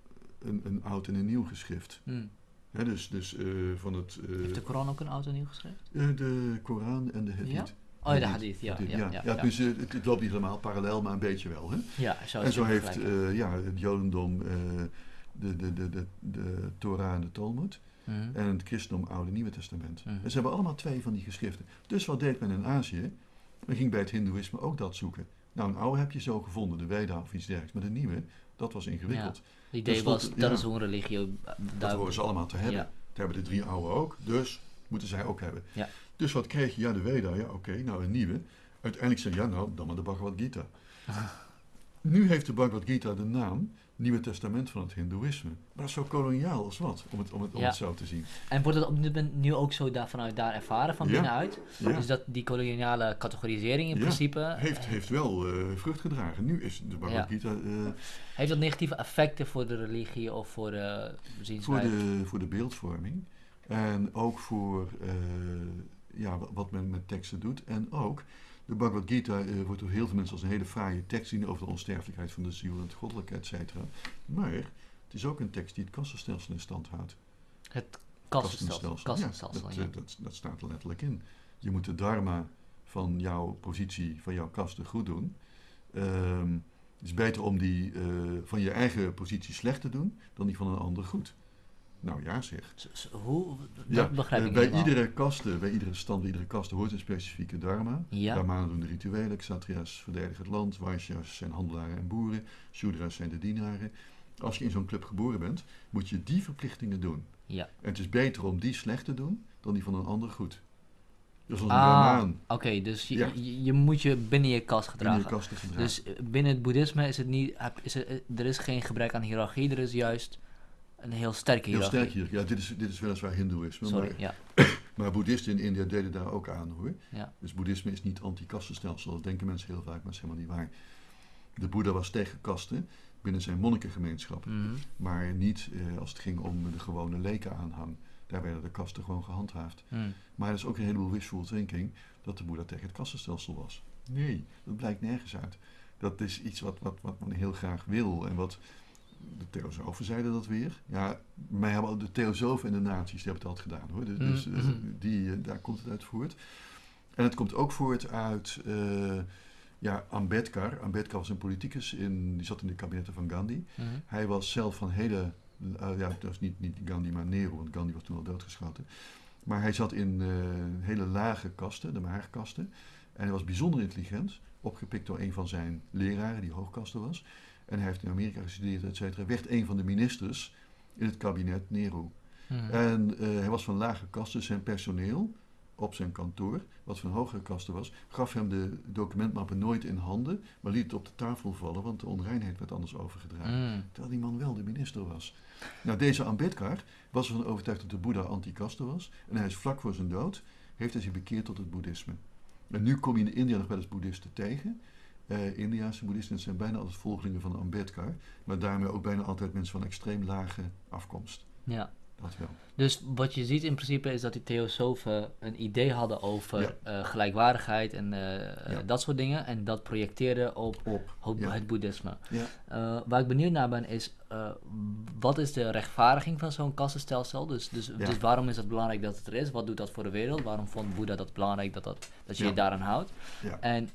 een, een oud en een nieuw geschrift. Hmm. dus dus uh, van het... Uh, Heeft de Koran ook een oud en nieuw geschrift? Uh, de Koran en de Hadith. Ja? Oh, de Hadith, ja. ja, ja, ja, ja Dus het, het, loopt niet helemaal parallel, maar een beetje wel. Hè? Ja, zo en zo heeft ja, het Jodendom de, de, de, de, de Torah en de Talmud. Mm. En het christendom Oude Nieuwe Testament. Mm. En ze hebben allemaal twee van die geschriften. Dus wat deed men in Azië? Men ging bij het Hindoeïsme ook dat zoeken. Nou, een oude heb je zo gevonden, de Veda of iets dergelijks. Maar de nieuwe, dat was ingewikkeld. Het idee was, dat is hoe een religie... Dat horen ze allemaal te hebben. Dat hebben de drie oude ook, dus moeten zij ook hebben. Dus wat kreeg je? Ja, de Veda, ja oké, nou een nieuwe. Uiteindelijk zei je, ja nou, dan maar de Bhagavad Gita. nu heeft de Bhagavad Gita de naam Nieuwe Testament van het Hindoeïsme. Maar dat is zo koloniaal als wat, om het, om het, om het zo te zien. En wordt het op nu ook zo daar, vanuit daar ervaren, van binnenuit? Dus dat die koloniale categorisering in principe... heeft, heeft wel uh, vrucht gedragen. Nu is de Bhagavad Gita... Uh, heeft dat negatieve effecten voor de religie of voor de? Voor de, voor de beeldvorming. En ook voor ja, wat men met teksten doet. En ook de Bhagavad Gita uh, wordt door heel veel mensen als een hele fraaie tekst zien over de onsterfelijkheid van de ziel en het goddelijke, et cetera. Maar het is ook een tekst die het kastenstelsel in stand houdt. Het kastenstelsel? kastenstelsel ja, dat, dat, dat, staat er letterlijk in. Je moet de dharma van jouw positie, van jouw kasten goed doen. Um, het is beter om die uh, van je eigen positie slecht te doen, dan die van een ander goed. Nou ja, zeg. Hoe? Dat begrijp ik eh, bij iedere kaste, bij iedere stand, bij iedere kaste hoort een specifieke dharma. Ja. Doen de rituelen, Kshatriyas verdedigen het land, Vaishyas zijn handelaren en boeren, Shudras zijn de dienaren. Als je in zo'n club geboren bent, moet je die verplichtingen doen. Ja. En het is beter om die slecht te doen, dan die van een ander goed. Dus als een ah, Oké, dus je, je, moet je binnen je kast gedragen. Binnen je kast gedragen. Dus eh, binnen het boeddhisme is het niet, is er, er is geen gebrek aan hiërarchie, er is juist een heel sterke hiërarchie. Heel sterk hier. Ja, dit is, dit is weliswaar hindoeïsme. Sorry, maar, ja. maar boeddhisten in India deden daar ook aan hoor. Ja. Dus boeddhisme is niet anti-kastenstelsel. Dat denken mensen heel vaak, maar dat is helemaal niet waar. De boeddha was tegen kasten binnen zijn monnikengemeenschap. Mhm. Maar niet eh, als het ging om de gewone lekenaanhang. Daar werden de kasten gewoon gehandhaafd. Mhm. Maar er is ook een heleboel wishful thinking dat de boeddha tegen het kastenstelsel was. Nee, dat blijkt nergens uit. Dat is iets wat, wat, wat men heel graag wil en wat de theosofen zeiden dat weer. Ja, mij hebben de theosofen en de naties die hebben het altijd gedaan hoor. Dus, dus, mm-hmm. die, eh, daar komt het uit voort. En het komt ook voort uit uh, ja, Ambedkar. Ambedkar was een politicus, in, die zat in de kabinetten van Gandhi. Mhm. Hij was zelf van hele, uh, ja, dat was niet, niet Gandhi, maar Nehru, want Gandhi was toen al doodgeschoten. Maar hij zat in uh, hele lage kasten, de maagkasten. En hij was bijzonder intelligent, opgepikt door een van zijn leraren, die hoogkasten was. En hij heeft in Amerika gestudeerd, et cetera. Werd een van de ministers in het kabinet Nehru. Mhm. En hij was van lage kasten, zijn personeel op zijn kantoor, wat van hogere kasten was, gaf hem de documentmappen nooit in handen, maar liet het op de tafel vallen, want de onreinheid werd anders overgedragen. Mm. Terwijl die man wel de minister was. Nou, deze Ambedkar was ervan overtuigd dat de Boeddha anti-kaste was, en hij is vlak voor zijn dood, heeft hij zich bekeerd tot het boeddhisme. En nu kom je in India nog wel eens boeddhisten tegen. Uh, Indiaanse boeddhisten zijn bijna altijd volgelingen van Ambedkar, maar daarmee ook bijna altijd mensen van extreem lage afkomst. Ja. Dus wat je ziet in principe is dat die theosofen een idee hadden over eh, gelijkwaardigheid en uh, dat soort dingen. En dat projecteerden op, op, het boeddhisme. Waar ik benieuwd naar ben is, wat is de rechtvaardiging van zo'n kassenstelsel? Dus, dus, dus waarom is het belangrijk dat het er is? Wat doet dat voor de wereld? Waarom vond Boeddha dat belangrijk dat, dat, dat je je daaraan houdt? En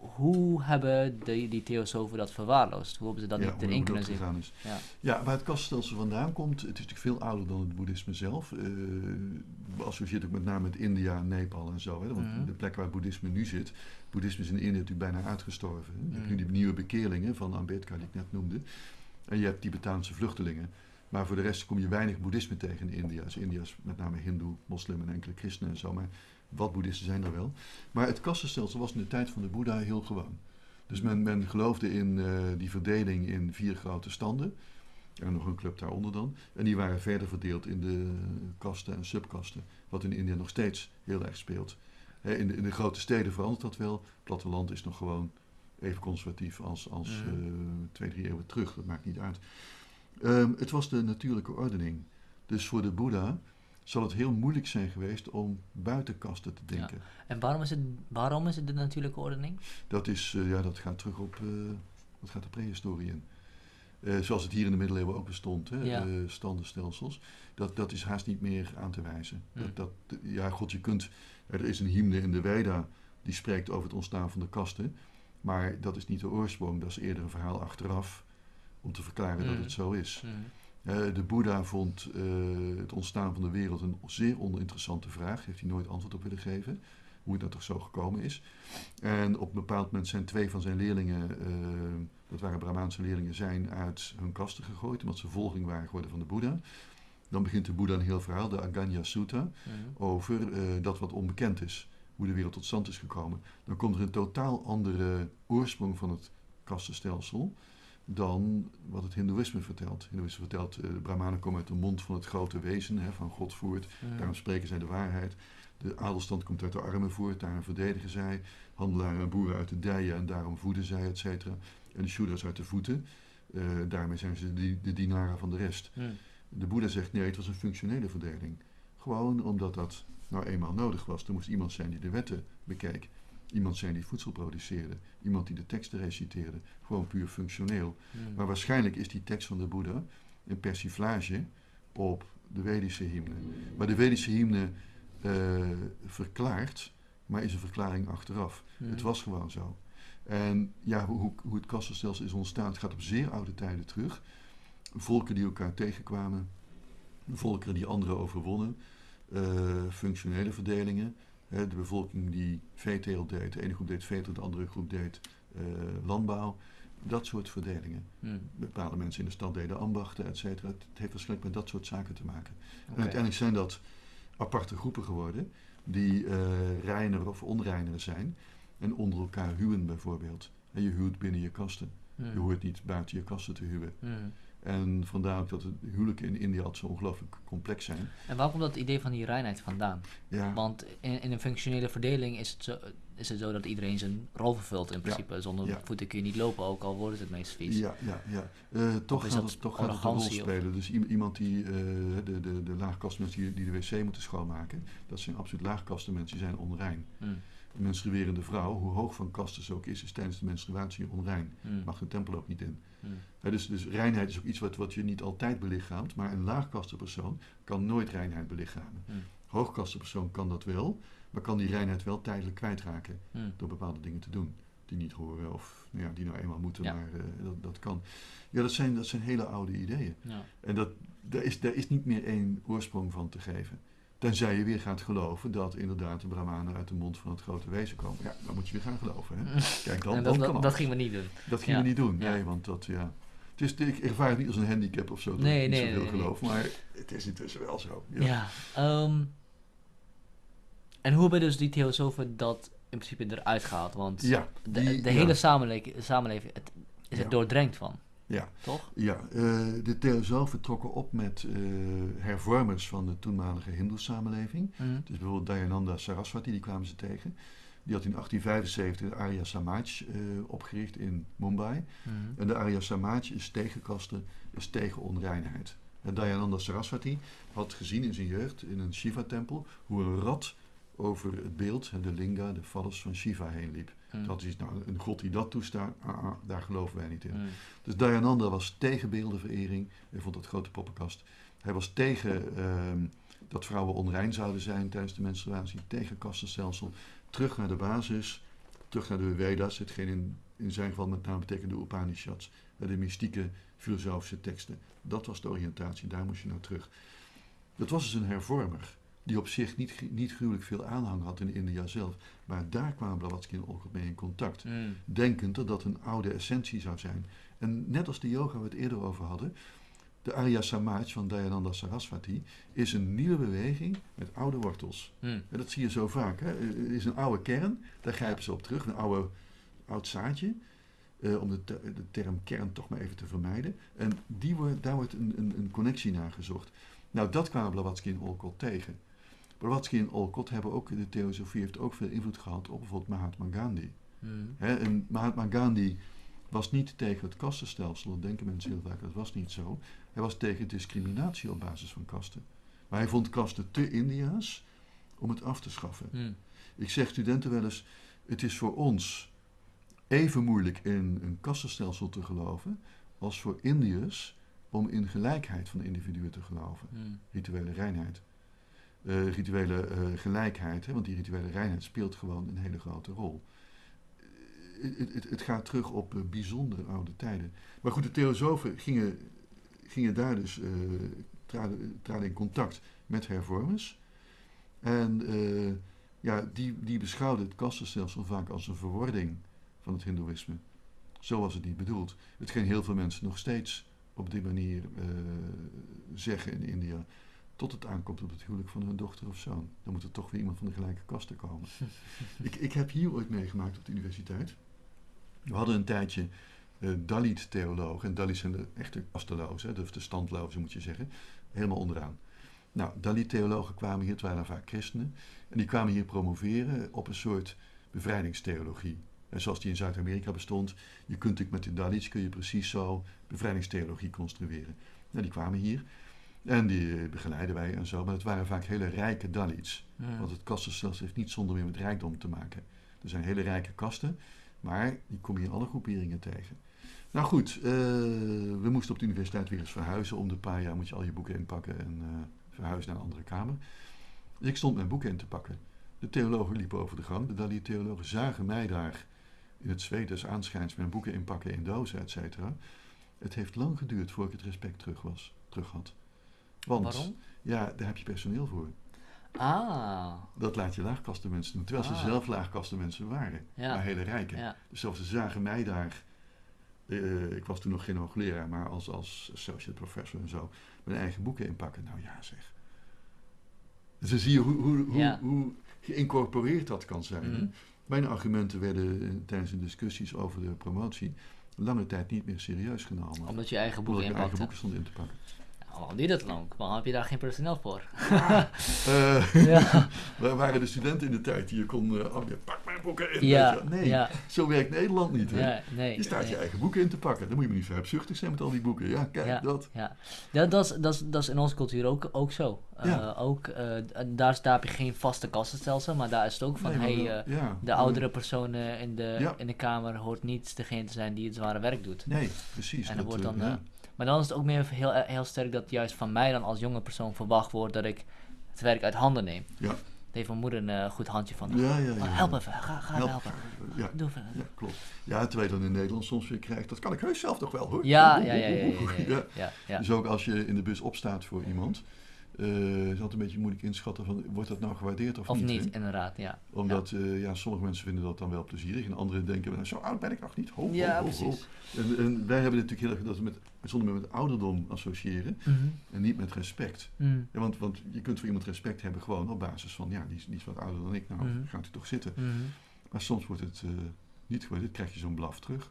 hoe hebben die, die theosofen dat verwaarloosd? Hoe hebben ze dat niet erin kunnen zien? Ja. ja, waar het kaststelsel vandaan komt, het is natuurlijk veel ouder dan het boeddhisme zelf. Uh, associeert ook met name met India, Nepal en zo. Hè? Want mhm. de plek waar het boeddhisme nu zit, boeddhisme is in India natuurlijk bijna uitgestorven. Je hebt nu mhm. die nieuwe bekeerlingen van Ambedkar die ik net noemde. En je hebt Tibetaanse vluchtelingen. Maar voor de rest kom je weinig boeddhisme tegen in India. Dus India is met name hindoe, moslim en enkele christenen en zo. Maar wat boeddhisten zijn er wel. Maar het kastenstelsel was in de tijd van de Boeddha heel gewoon. Dus men, men geloofde in uh, die verdeling in vier grote standen. En nog een club daaronder dan. En die waren verder verdeeld in de kasten en subkasten. Wat in India nog steeds heel erg speelt. in, de, in de grote steden verandert dat wel. Het platteland is nog gewoon even conservatief als, als uh, twee, drie eeuwen terug. Dat maakt niet uit. Um, het was de natuurlijke ordening. Dus voor de Boeddha zal het heel moeilijk zijn geweest om buitenkasten te denken. Ja. En waarom is, het, waarom is het de natuurlijke ordening? Dat, is, uh, ja, dat gaat terug op uh, wat gaat de prehistorie in. Uh, zoals het hier in de middeleeuwen ook bestond, hè, ja. standenstelsels. Dat, dat is haast niet meer aan te wijzen. Hm. Dat, dat, ja, god, je kunt. Er is een hymne in de Veda die spreekt over het ontstaan van de kasten. Maar dat is niet de oorsprong, dat is eerder een verhaal achteraf om te verklaren dat hm. het zo is. Hm. Uh, de Boeddha vond uh, het ontstaan van de wereld een zeer oninteressante vraag. Heeft hij nooit antwoord op willen geven. Hoe het nou toch zo gekomen is. En op een bepaald moment zijn twee van zijn leerlingen, uh, dat waren Brahmaanse leerlingen, zijn uit hun kasten gegooid. Omdat ze volging waren geworden van de Boeddha. Dan begint de Boeddha een heel verhaal, de Aganya Sutta, mhm. over dat wat onbekend is. Hoe de wereld tot stand is gekomen. Dan komt er een totaal andere oorsprong van het kastenstelsel dan wat het Hindoeïsme vertelt. Hindoeïsme vertelt, uh, de Brahmanen komen uit de mond van het grote wezen, hè, van God voert. Daarom spreken zij de waarheid. De adelstand komt uit de armen voort, daarom verdedigen zij. Handelaren en boeren uit de dijen en daarom voeden zij, et cetera. En de Shuddhas uit de voeten. Uh, daarmee zijn ze de, de dienaren van de rest. De Boeddha zegt nee, het was een functionele verdeling. Gewoon omdat dat nou eenmaal nodig was. Er moest iemand zijn die de wetten bekeek. Iemand zijn die voedsel produceerde. Iemand die de teksten reciteerde. Gewoon puur functioneel. Hmm. Maar waarschijnlijk is die tekst van de Boeddha een persiflage op de Vedische hymne. Maar de Vedische hymne uh, verklaart, maar is een verklaring achteraf. Hmm. Het was gewoon zo. En ja, hoe, hoe het kastenstelsel is ontstaan, het gaat op zeer oude tijden terug. Volken die elkaar tegenkwamen, volkeren die anderen overwonnen, uh, functionele verdelingen de bevolking die veeteelt deed, de ene groep deed veeteelt, de andere groep deed uh, landbouw. Dat soort verdelingen. Hmm. Bepaalde mensen in de stad deden ambachten, et cetera. Het heeft waarschijnlijk met dat soort zaken te maken. En uiteindelijk zijn dat aparte groepen geworden die uh, reiner of onreiner zijn en onder elkaar huwen bijvoorbeeld. En je huwt binnen je kasten. Hmm. Je hoort niet buiten je kasten te huwen. Hmm. En vandaar ook dat de huwelijken in India altijd zo ongelooflijk complex zijn. En waar komt dat idee van die reinheid vandaan? Ja. Want in, in, een functionele verdeling is het, zo, is het zo dat iedereen zijn rol vervult in principe. Zonder voeten kun je niet lopen, ook al wordt het meest vies. Ja, ja, ja. Uh, toch gaat het, toch gaat het een rol spelen. Dus iemand die, uh, de, de, de laagkastenmensen die, die de wc moeten schoonmaken, dat zijn absoluut laagkastenmensen, die zijn onrein. Hmm. Een menstruerende vrouw, hoe hoog van kasten ze ook is, is tijdens de menstruatie onrein. Hmm. Mag de tempel ook niet in. Dus, dus reinheid is ook iets wat, wat je niet altijd belichaamt, maar een laagkastenpersoon kan nooit reinheid belichamen. Hmm. Hoogkastenpersoon kan dat wel, maar kan die reinheid wel tijdelijk kwijtraken hmm. door bepaalde dingen te doen die niet horen of nou ja, die nou eenmaal moeten, maar uh, dat, dat kan. Ja, dat zijn, dat zijn hele oude ideeën. Ja. En dat, daar, is, daar is niet meer één oorsprong van te geven. Tenzij je weer gaat geloven dat inderdaad de Brahmanen uit de mond van het grote wezen komen. Ja, dan moet je weer gaan geloven. Hè? Kijk, dan, dat, dan dat, dat gingen we niet doen. Dat gingen we niet doen, nee, want dat, ja. Het is, ik ervaar het niet als een handicap of zo, dat nee, ik niet nee, zoveel nee, geloof, maar het is intussen wel zo. Ja, ja en hoe hebben dus die theosofen dat in principe eruit gehaald? Want ja, de, de hele samenleving, samenleving het, is er doordrenkt van. Ja. Toch? Ja, uh, de theosofen trokken op met uh, hervormers van de toenmalige hindoe-samenleving. Mhm. Dus bijvoorbeeld Dayananda Saraswati, die kwamen ze tegen. Die had in 1875 de Arya Samaj uh, opgericht in Mumbai. Mhm. En de Arya Samaj is tegen kasten, is tegen onreinheid. En Dayananda Saraswati had gezien in zijn jeugd in een Shiva-tempel hoe een rat over het beeld, de linga, de vallers van Shiva heen liep. Mm. Dat is nou een god die dat toestaat, ah, ah, daar geloven wij niet in. Mm. Dus Dayananda was tegen beeldenverering, hij vond dat grote poppenkast. Hij was tegen ehm, dat vrouwen onrein zouden zijn tijdens de menstruatie, tegen kastenstelsel. Terug naar de basis, terug naar de Vedas, hetgeen in, in zijn geval met name betekent de Upanishads, de mystieke filosofische teksten. Dat was de oriëntatie, daar moest je naar terug. Dat was dus een hervormer die op zich niet, niet gruwelijk veel aanhang had in India zelf. Maar daar kwamen Blavatsky en Olcott mee in contact. Mm. Denkend dat dat een oude essentie zou zijn. En net als de yoga we het eerder over hadden, de Arya Samaj van Dayananda Saraswati is een nieuwe beweging met oude wortels. Mm. En dat zie je zo vaak. Hè? Het is een oude kern, daar grijpen ze op terug, een oude, oud zaadje. Uh, om de, de, term kern toch maar even te vermijden. En die wordt, daar wordt een, een, een connectie naar gezocht. Nou, dat kwamen Blavatsky en Olcott tegen. Blavatsky en Olcott hebben ook, de theosofie heeft ook veel invloed gehad op bijvoorbeeld Mahatma Gandhi. Hmm. en Mahatma Gandhi was niet tegen het kastenstelsel, dat denken mensen heel vaak, dat was niet zo. Hij was tegen discriminatie op basis van kasten. Maar hij vond kasten te India's om het af te schaffen. Hmm. Ik zeg studenten wel eens, het is voor ons even moeilijk in een kastenstelsel te geloven als voor Indiërs om in gelijkheid van individuen te geloven. Hmm. Rituele reinheid. Uh, rituele uh, gelijkheid, hè, want die rituele reinheid speelt gewoon een hele grote rol. Het, het, gaat terug op bijzonder oude tijden. Maar goed, de theosofen gingen, gingen daar dus, traden, traden, in contact met hervormers. En ja, die, die beschouwden het kastenstelsel vaak als een verwording van het hindoeïsme. Zo was het niet bedoeld. Hetgeen heel veel mensen nog steeds op die manier zeggen in India tot het aankomt op het huwelijk van hun dochter of zoon. Dan moet er toch weer iemand van de gelijke kasten komen. ik, ik heb hier ooit meegemaakt op de universiteit. We hadden een tijdje uh, Dalit-theologen. En Dalit zijn de echte kastelozen, de, de standlozen moet je zeggen. Helemaal onderaan. Nou, Dalit-theologen kwamen hier, het waren vaak christenen. En die kwamen hier promoveren op een soort bevrijdingstheologie. En zoals die in Zuid-Amerika bestond. Je kunt natuurlijk met de Dalits kun je precies zo bevrijdingstheologie construeren. Nou, die kwamen hier. En die begeleiden wij en zo. Maar het waren vaak hele rijke Dalits. Want het kastenstelsel heeft niet zonder meer met rijkdom te maken. Er zijn hele rijke kasten, maar die kom je in alle groeperingen tegen. Nou goed, uh, we moesten op de universiteit weer eens verhuizen. Om de paar jaar moet je al je boeken inpakken en uh, verhuizen naar een andere kamer. Dus ik stond mijn boeken in te pakken. De theologen liepen over de gang. De Dalit-theologen zagen mij daar in het zweet des aanschijns mijn boeken inpakken in dozen, et cetera. Het heeft lang geduurd voordat ik het respect terug, was, terug had. Want, Waarom? Ja, daar heb je personeel voor. Ah. Dat laat je laagkastenmensen doen. Terwijl ze ah. zelf laagkastenmensen waren. Maar hele rijke. Ja. Dus zelfs ze zagen mij daar. Uh, ik was toen nog geen hoogleraar, maar als, als associate professor en zo. Mijn eigen boeken inpakken. Nou ja, zeg. Dus dan zie je hoe, hoe, hoe, hoe geïncorporeerd dat kan zijn. Mhm. Mijn argumenten werden eh, tijdens de discussies over de promotie lange tijd niet meer serieus genomen. Omdat je eigen boeken inpakte. eigen boeken stond in te pakken waarom duurt dat lang? Waarom heb je daar geen personeel voor? uh, ja. Wij waren de studenten in de tijd die je kon, uh, oh, pak mijn boeken in. Ja, nee, ja. zo werkt Nederland niet. Hè? Ja, nee, je staat je eigen boeken in te pakken. Dan moet je me niet verhebzuchtig zijn met al die boeken. Ja, kijk, dat. Ja, ja dat, is, dat, is, dat is in onze cultuur ook, ook zo. Uh, ook, daar, daar heb je geen vaste kassenstelsel, maar daar is het ook van, nee, hey, de oudere persoon in, de, in de kamer hoort niet degene te zijn die het zware werk doet. Nee, precies. En dan wordt dan... Maar dan is het ook meer heel, heel sterk dat juist van mij dan als jonge persoon verwacht wordt dat ik het werk uit handen neem. Ja. Dat heeft mijn moeder een goed handje van. Ja, ja, ja. help even, ga, ga help. helpen. Ja. Doe even. Ja, klopt. Ja, terwijl je dan in Nederland soms weer krijgt, dat kan ik heus zelf toch wel hoor. Ja, ja, ja. ja, ja, ja, ja. Dus ook als je in de bus opstaat voor iemand, uh, is altijd een beetje moeilijk inschatten van wordt dat nou gewaardeerd of, of niet. Of niet, inderdaad, ja. Omdat ja. Uh, ja. sommige mensen vinden dat dan wel plezierig en anderen denken, nou, zo oud ben ik nog niet. Ho, ja, ho, precies. En, en, wij hebben natuurlijk heel erg dat we met, zonder met ouderdom associëren mm -hmm. en niet met respect. Mm. Ja, want, want je kunt voor iemand respect hebben gewoon op basis van, ja, die is, die is wat ouder dan ik, nou mm. gaat u toch zitten. -hmm. Maar soms wordt het uh, niet gewaardeerd, krijg je zo'n blaf terug.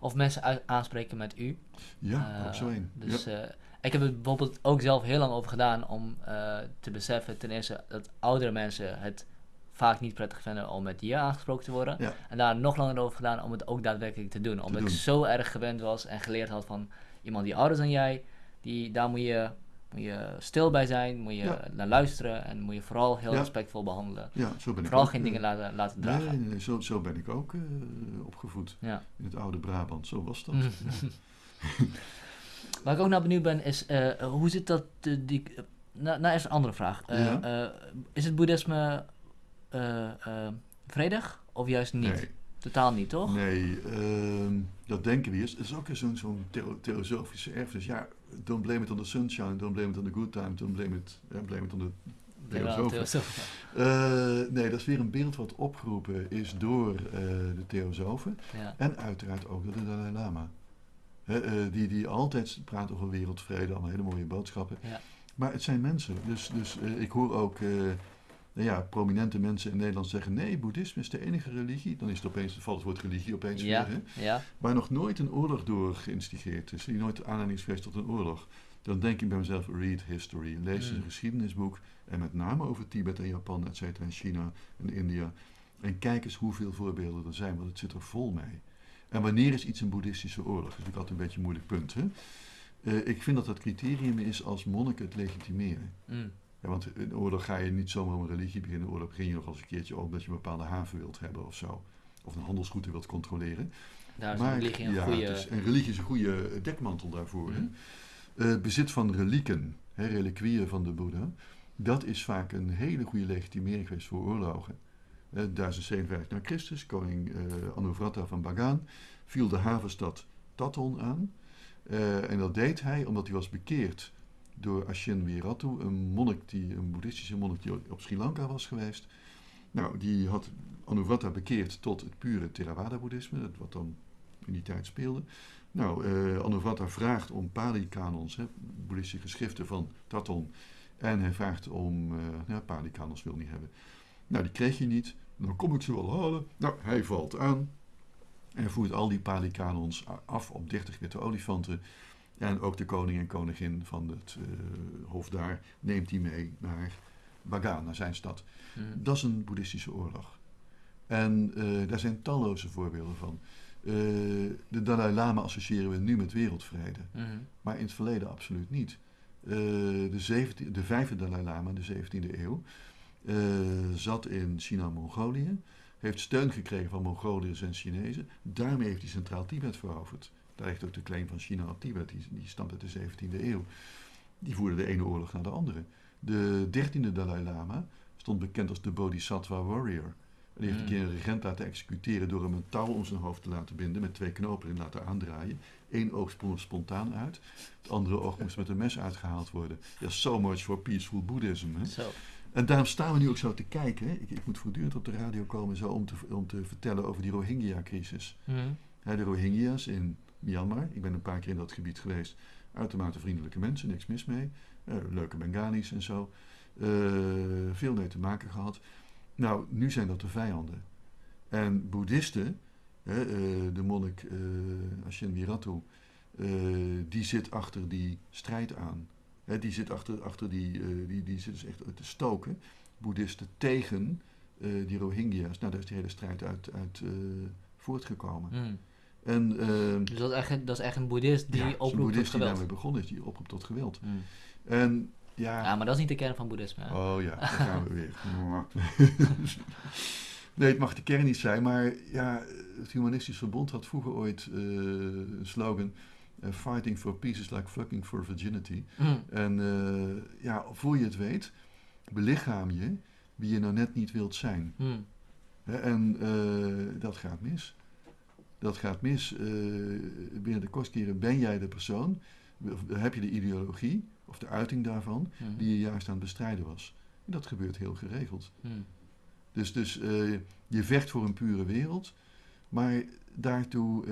Of mensen aanspreken met u. Ja, ook zo een. Dus ja. Ik heb er bijvoorbeeld ook zelf heel lang over gedaan om uh, te beseffen, ten eerste, dat oudere mensen het vaak niet prettig vinden om met je aangesproken te worden. Ja. En daar nog langer over gedaan om het ook daadwerkelijk te doen. Omdat doen. ik zo erg gewend was en geleerd had van iemand die ouder is dan jij, die, daar moet je, moet je stil bij zijn, moet je Ja. naar luisteren en moet je vooral heel Ja. respectvol behandelen. Ja, zo ben ik Vooral ook, geen eh, dingen laten, laten dragen. Nee, nee, nee, zo, zo ben ik ook eh, opgevoed. In het oude Brabant, zo was dat. Waar ik ook naar benieuwd ben, is eh, hoe zit dat? eh, die, uh, nou, nou, eerst een andere vraag. Eh, Ja. eh, is het boeddhisme eh, eh, vredig of juist niet? Nee, Totaal niet, toch? nee ehm, dat denken we eerst. Het is ook zo'n zo'n theo- theosofische erfenis. Ja, don't blame it on the sunshine, don't blame it on the good time, don't blame it, blame it on the theosofen. Eh, nee, dat is weer een beeld wat opgeroepen is door eh, de theosofen. Ja. En uiteraard ook door de Dalai Lama. Eh, die, die altijd praat over wereldvrede, allemaal hele mooie boodschappen. Ja. Maar het zijn mensen. Dus, dus eh, ik hoor ook eh, nou ja, prominente mensen in Nederland zeggen: nee, boeddhisme is de enige religie. Dan is het opeens, valt het woord religie opeens Ja. weer. Hè? ja, Maar nog nooit een oorlog door geïnstigeerd is. Die nooit aanleiding is geweest tot een oorlog. Dan denk ik bij mezelf: read history. Lees Mm. een geschiedenisboek. En met name over Tibet en Japan, et cetera, en China en India. En kijk eens hoeveel voorbeelden er zijn, want het zit er vol mee. En wanneer is iets een boeddhistische oorlog? Dat is natuurlijk altijd een beetje een moeilijk punt. Hè? Eh, ik vind dat dat criterium is als monniken het legitimeren. mm, Ja, want in een oorlog ga je niet zomaar om een religie beginnen. Een oorlog begin je nog als een keertje ook dat je een bepaalde haven wilt hebben of zo. Of een handelsroute wilt controleren. daar is maar religie een ja, goede... het is, en religie is een goede eh, dekmantel daarvoor. hè. Mm. Eh, bezit van relieken, hè, reliquieën van de Boeddha, dat is vaak een hele goede legitimering geweest voor oorlogen. Eh, 1057 na Christus, koning eh Anuvrata van Bagan, viel de havenstad Taton aan. Eh, en dat deed hij omdat hij was bekeerd door Ashin Wiratu, een monnik, die, een boeddhistische monnik die op Sri Lanka was geweest. Nou, die had Anuvrata bekeerd tot het pure Theravada-boeddhisme, wat dan in die tijd speelde. Nou, Anuvrata vraagt om Pali-kanons, boeddhistische geschriften van Taton. En hij vraagt om, eh ja, Pali-kanons wil niet hebben. Nou, die kreeg hij niet. Dan kom ik ze wel halen. Nou, hij valt aan. En voert al die Pali-kanons af op 30 witte olifanten. En ook de koning en koningin van het eh, hof daar neemt hij mee naar Bagan, naar zijn stad. Mm. Dat is een boeddhistische oorlog. En eh, daar zijn talloze voorbeelden van. Eh, de Dalai Lama associëren we nu met wereldvrede, Mhm. maar in het verleden absoluut niet. De, 17, de vijfde Dalai Lama, de 17e eeuw, zat in China-Mongolië, heeft steun gekregen van Mongoliërs en Chinezen. Daarmee heeft hij Centraal Tibet veroverd. Daar ligt ook de claim van China op Tibet, die, die stamt uit de 17e eeuw. Die voerde de ene oorlog naar de andere. De 13e Dalai Lama stond bekend als de Bodhisattva Warrior. En die heeft een keer een regent laten executeren door hem een touw om zijn hoofd te laten binden met twee knopen erin laten aandraaien. Eén oog sprong er spontaan uit, het andere oog moest met een mes uitgehaald worden. Ja, so much for peaceful Buddhism. Hè? En daarom staan we nu ook zo te kijken. Ik, ik moet voortdurend op de radio komen zo om te, om te vertellen over die Rohingya-crisis. Mhm. De Rohingya's in Myanmar. Ik ben een paar keer in dat gebied geweest. Uitermate vriendelijke mensen, niks mis mee. Eh, leuke Bengalis en zo. Eh, veel mee te maken gehad. Nou, nu zijn dat de vijanden. En boeddhisten, hè, eh, de monnik Ashin Viratu, eh, die zit achter die strijd aan. Die zit achter, achter die, eh, die, die zit dus echt te stoken. Boeddhisten tegen eh, die Rohingya's. Nou, daar is die hele strijd uit, uit eh, voortgekomen. Mhm. En eh, Dus dat is, echt, dat is echt een boeddhist die ja, is een oproept tot boeddhist die geweld. daarmee begonnen is, die oproept tot geweld. Mhm. En ja, Ja, maar dat is niet de kern van boeddhisme. hè? oh ja, daar gaan we weer. nee, het mag de kern niet zijn, maar ja, het Humanistisch Verbond had vroeger ooit eh, een slogan: eh, Fighting for peace is like fucking for virginity. Mhm. En eh, ja, voor je het weet, belichaam je wie je nou net niet wilt zijn. Hmm. En uh, dat gaat mis. Dat gaat mis. Binnen de kostkeren ben jij de persoon, heb je de ideologie of de uiting daarvan, hmm. die je juist aan het bestrijden was. En dat gebeurt heel geregeld. Hmm. Dus, dus uh, je vecht voor een pure wereld, maar daartoe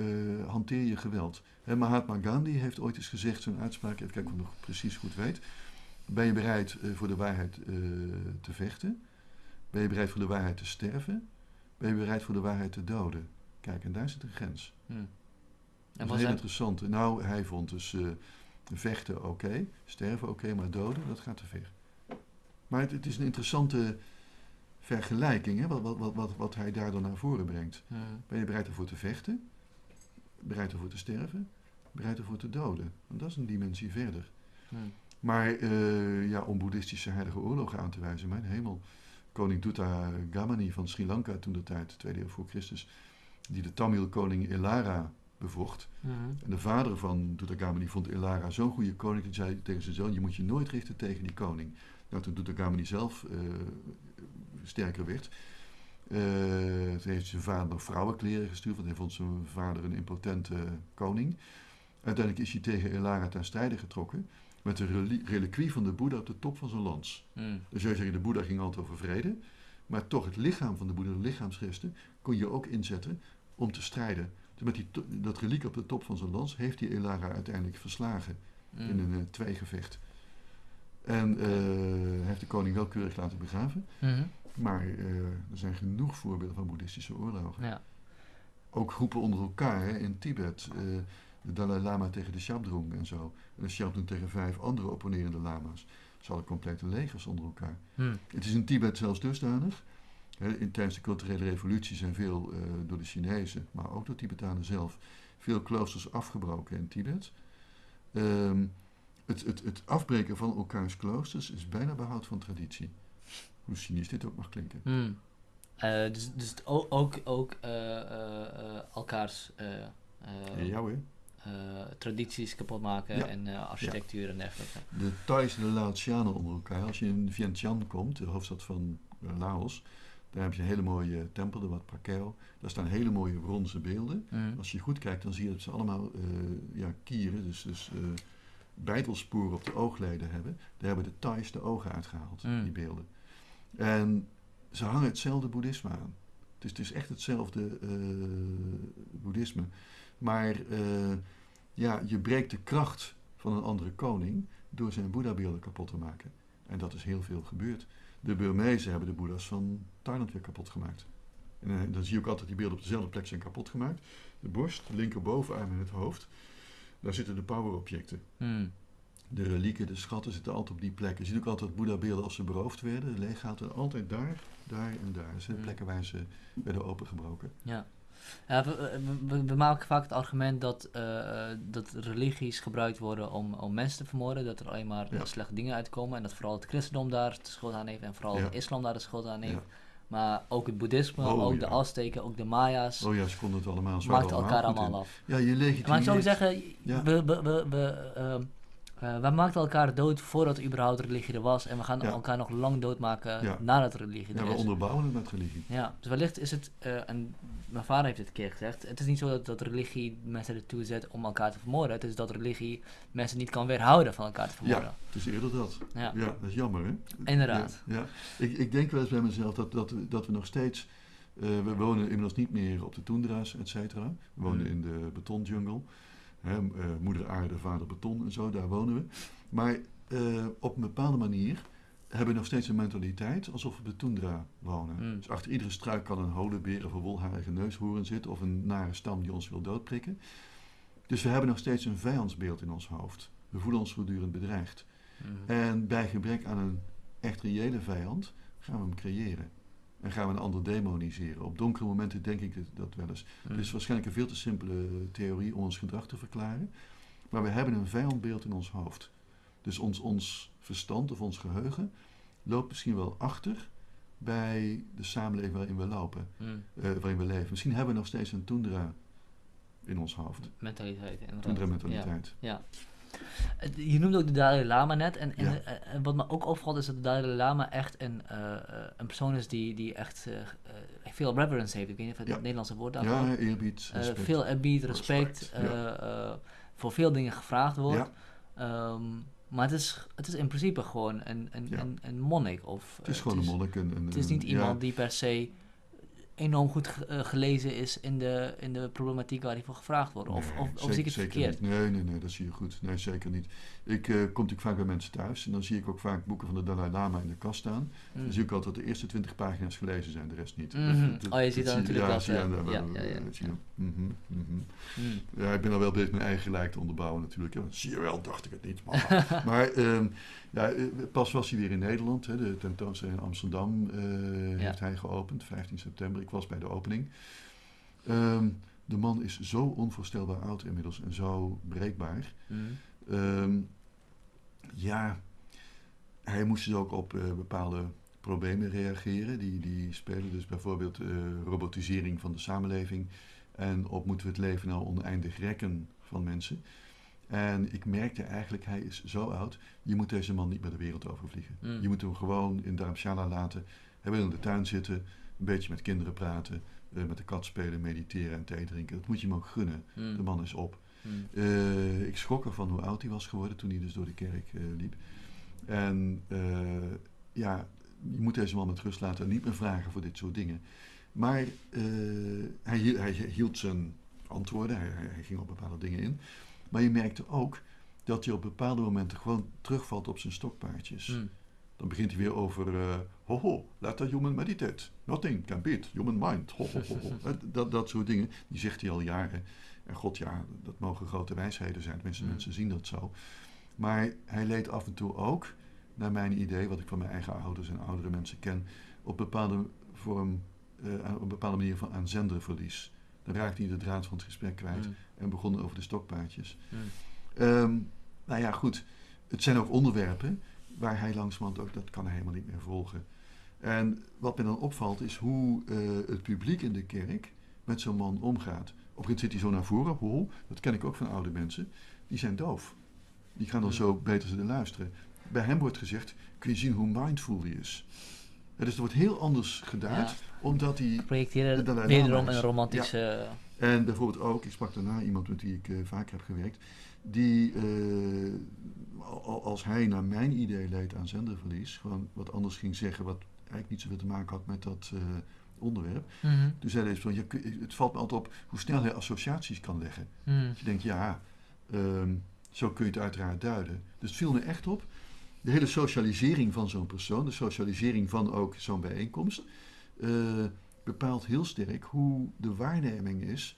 hanteer je geweld. Mahatma Gandhi heeft ooit eens gezegd, zo'n uitspraak, even kijken of ik nog precies goed weet. Ben je bereid voor de waarheid te vechten? Ben je bereid voor de waarheid te sterven? Ben je bereid voor de waarheid te doden? Kijk, en daar zit een grens. Hmm. Dat is heel interessant. Nou, hij vond dus uh, vechten oké, sterven oké, maar doden, dat gaat te ver. Maar het, het is een interessante vergelijking, hè, wat, wat, wat, wat, hij daardoor naar voren brengt. Ben je bereid ervoor te vechten? Bereid ervoor te sterven? Bereid ervoor te doden? Want dat is een dimensie verder. Maar uh, ja, om boeddhistische heilige oorlogen aan te wijzen, mijn hemel koning Dutta Gamani van Sri Lanka toen de tijd, tweede eeuw voor Christus, die de Tamil-koning Elara bevocht. En de vader van Dutta Gamani vond Elara zo'n goede koning, dat zei tegen zijn zoon, je moet je nooit richten tegen die koning. Nou, toen Dutta Gamani zelf uh, sterker werd, uh, heeft zijn vader vrouwenkleren gestuurd, want hij vond zijn vader een impotente koning. Uiteindelijk is hij tegen Elara ten strijde getrokken met de reliquie van de Boeddha op de top van zijn lans. Mm. Dus zeggen, de Boeddha ging altijd over vrede, maar toch het lichaam van de Boeddha, de lichaamsresten, kon je ook inzetten om te strijden. Dus met die dat reliek op de top van zijn lans heeft hij Elara uiteindelijk verslagen mm. in een uh, tweegevecht. En uh, heeft de koning wel keurig laten begraven. Mm-hmm. Maar uh, er zijn genoeg voorbeelden van boeddhistische oorlogen. Ja. Ook groepen onder elkaar hè, in Tibet de Dalai Lama tegen de Shabdrung en zo. En de Shabdrung tegen vijf andere opponerende lama's. Ze hadden complete legers onder elkaar. Hmm. Het is in Tibet zelfs dusdanig. in, tijdens de culturele revolutie zijn veel uh, door de Chinezen, maar ook door Tibetanen zelf, veel kloosters afgebroken in Tibet. Um, het, het, het, afbreken van elkaars kloosters is bijna behoud van traditie. Hoe cynisch dit ook mag klinken. Hmm. Uh, dus, dus ook, ook elkaars. ja hoor. Eh, tradities kapot maken en architectuur en dergelijke. De Thais en de Laotianen onder elkaar. Als je in Vientiane komt, de hoofdstad van eh, Laos, daar heb je een hele mooie tempel, de Wat Prakeo. Daar staan hele mooie bronzen beelden. Mm. Als je goed kijkt, dan zie je dat ze allemaal ja, kieren, dus, dus bijtelsporen op de oogleden hebben. Daar hebben de Thais de ogen uitgehaald, mm. die beelden. En ze hangen hetzelfde boeddhisme aan. Dus het is echt hetzelfde boeddhisme. Maar uh, ja, je breekt de kracht van een andere koning door zijn Boeddha-beelden kapot te maken. En dat is heel veel gebeurd. De Burmezen hebben de Boeddha's van Thailand weer kapot gemaakt. En uh, dan zie je ook altijd die beelden op dezelfde plek zijn kapot gemaakt. De borst, de linkerbovenarm en het hoofd. Daar zitten de powerobjecten. Hmm. De relieken, de schatten zitten altijd op die plekken. Je ziet ook altijd Boeddha-beelden als ze beroofd werden, leeggehaald. Altijd daar, daar en daar. Dat zijn de hmm. plekken waar ze werden opengebroken. Ja. Ja, we, we, maken vaak het argument dat, uh, dat religies gebruikt worden om, om mensen te vermoorden. Dat er alleen maar slechte dingen uitkomen. En dat vooral het christendom daar de schuld aan heeft. En vooral de islam daar de schuld aan heeft. Maar ook het boeddhisme, oh, ook de Azteken, ook de Maya's. Oh ja, ze konden het allemaal zo Maakten elkaar allemaal af. Ja, je legitimeert... Maar ik zou zeggen, we, we, we, we ehm, uh, wij maakten elkaar dood voordat er überhaupt religie er was. En we gaan elkaar nog lang doodmaken ja. nadat religie er is. Ja, we onderbouwen het met religie. Ja, dus wellicht is het, uh, en mijn vader heeft het een keer gezegd, het is niet zo dat, dat religie mensen ertoe zet om elkaar te vermoorden. Het is dat religie mensen niet kan weerhouden van elkaar te vermoorden. Ja, het is eerder dat. Ja, dat is jammer hè. Inderdaad. Ja, Ik, ik denk wel eens bij mezelf dat, dat, we, dat we nog steeds... Uh, we wonen inmiddels niet meer op de toendra's, et cetera. We wonen mm. in de betonjungle. Hè, uh, moeder aarde, vader beton en zo, daar wonen we. Maar uh, op een bepaalde manier hebben we nog steeds een mentaliteit alsof we op de toendra wonen. Mm. Dus achter iedere struik kan een holenbeer of een wolharige neushoorn zitten of een nare stam die ons wil doodprikken. Dus we hebben nog steeds een vijandsbeeld in ons hoofd. We voelen ons voortdurend bedreigd. Mm. En bij gebrek aan een echt reële vijand gaan we hem creëren. En gaan we een ander demoniseren. Op donkere momenten denk ik dat wel eens. Het is waarschijnlijk een veel te simpele theorie om ons gedrag te verklaren. Maar we hebben een vijandbeeld in ons hoofd. Dus ons, ons verstand of ons geheugen loopt misschien wel achter bij de samenleving waarin we lopen, mm. waarin we leven. Misschien hebben we nog steeds een toendra in ons hoofd. Mentaliteit, inderdaad. Toendra mentaliteit. Ja. Je noemde ook de Dalai Lama net. En, en, en, wat me ook opvalt is dat de Dalai Lama echt een, een persoon is die, die echt veel reverence heeft. Ik weet niet of het, het Nederlandse woord daarvoor Ja, eerbied, respect. veel eerbied, respect. voor veel dingen gevraagd wordt. Um, maar het is, het is in principe gewoon een, een, een, een monnik. Of, het is gewoon een monnik. Een, het is niet iemand die per se enorm goed uh, gelezen is in de, in de problematiek waar hij voor gevraagd wordt. Of, of, of zie ik het verkeerd? Niet. Nee, nee, nee, dat zie je goed. Nee, zeker niet. Ik uh, kom natuurlijk vaak bij mensen thuis en dan zie ik ook vaak boeken van de Dalai Lama in de kast staan. Mm. Dan zie ik altijd dat de eerste twintig pagina's gelezen zijn, de rest niet. Mm -hmm. oh, je ziet dat natuurlijk ja, dat. Ja, ja, ja, ja, mm -hmm, ja, ik ben al wel bezig mijn eigen gelijk te onderbouwen natuurlijk. Ja, zie je wel, dacht ik het niet. Maar, maar um, ja, eh, pas was hij weer in Nederland. Hè. De tentoonstelling in Amsterdam uh, heeft hij geopend, 15 september. Ik was bij de opening. Um, de man is zo onvoorstelbaar oud inmiddels en zo breekbaar. Mm. Um, ja, hij moest dus ook op uh, bepaalde problemen reageren. Die, die spelen dus bijvoorbeeld uh, robotisering van de samenleving. En op moeten we het leven nou oneindig rekken van mensen. En ik merkte eigenlijk, hij is zo oud, je moet deze man niet meer de wereld overvliegen. Mm. Je moet hem gewoon in Dharamshala laten. Hij wil in de tuin zitten, een beetje met kinderen praten, uh, met de kat spelen, mediteren en thee drinken. Dat moet je hem ook gunnen. Mm. De man is op. Mm. Uh, ik schrok ervan hoe oud hij was geworden toen hij dus door de kerk uh, liep. En ja, je moet deze man met rust laten en niet meer vragen voor dit soort dingen. Maar hij, hij, hield zijn antwoorden, hij, hij ging op bepaalde dingen in. Maar je merkte ook dat hij op bepaalde momenten gewoon terugvalt op zijn stokpaardjes. Hmm. Dan begint hij weer over, uh, ho ho, let the human meditate. Nothing can beat human mind. Ho, ho, ho, dat, dat soort dingen, die zegt hij al jaren. En god ja, dat mogen grote wijsheden zijn. Tenminste, hmm. mensen zien dat zo. Maar hij leed af en toe ook, naar mijn idee, wat ik van mijn eigen ouders en oudere mensen ken, op bepaalde vorm, uh, op bepaalde manier van aanzenderverlies. Dan raakte hij de draad van het gesprek kwijt mm. en begon over de stokpaardjes. Mm. Ehm, nou ja, goed. Het zijn ook onderwerpen waar hij langzamerhand ook, dat kan hij helemaal niet meer volgen. En wat me dan opvalt is hoe uh, het publiek in de kerk met zo'n man omgaat. Op een zit hij zo naar voren, ho, dat ken ik ook van oude mensen, die zijn doof. Die gaan dan zo beter zitten luisteren. Bij hem wordt gezegd, kun je zien hoe mindful hij is. dus er wordt heel anders gedaan omdat hij... Projecteren wederom een romantische... En bijvoorbeeld ook, ik sprak daarna iemand met wie ik uh, vaak heb gewerkt, die uh, als hij naar mijn idee leed aan zenderverlies, gewoon wat anders ging zeggen, wat eigenlijk niet zoveel te maken had met dat uh, onderwerp. Mm -hmm. Toen zei van, ja, het valt me altijd op hoe snel hij associaties kan leggen. Mm. je denkt, ja, um, zo kun je het uiteraard duiden. Dus het viel me echt op. De hele socialisering van zo'n persoon, de socialisering van ook zo'n bijeenkomst, uh, bepaalt heel sterk hoe de waarneming is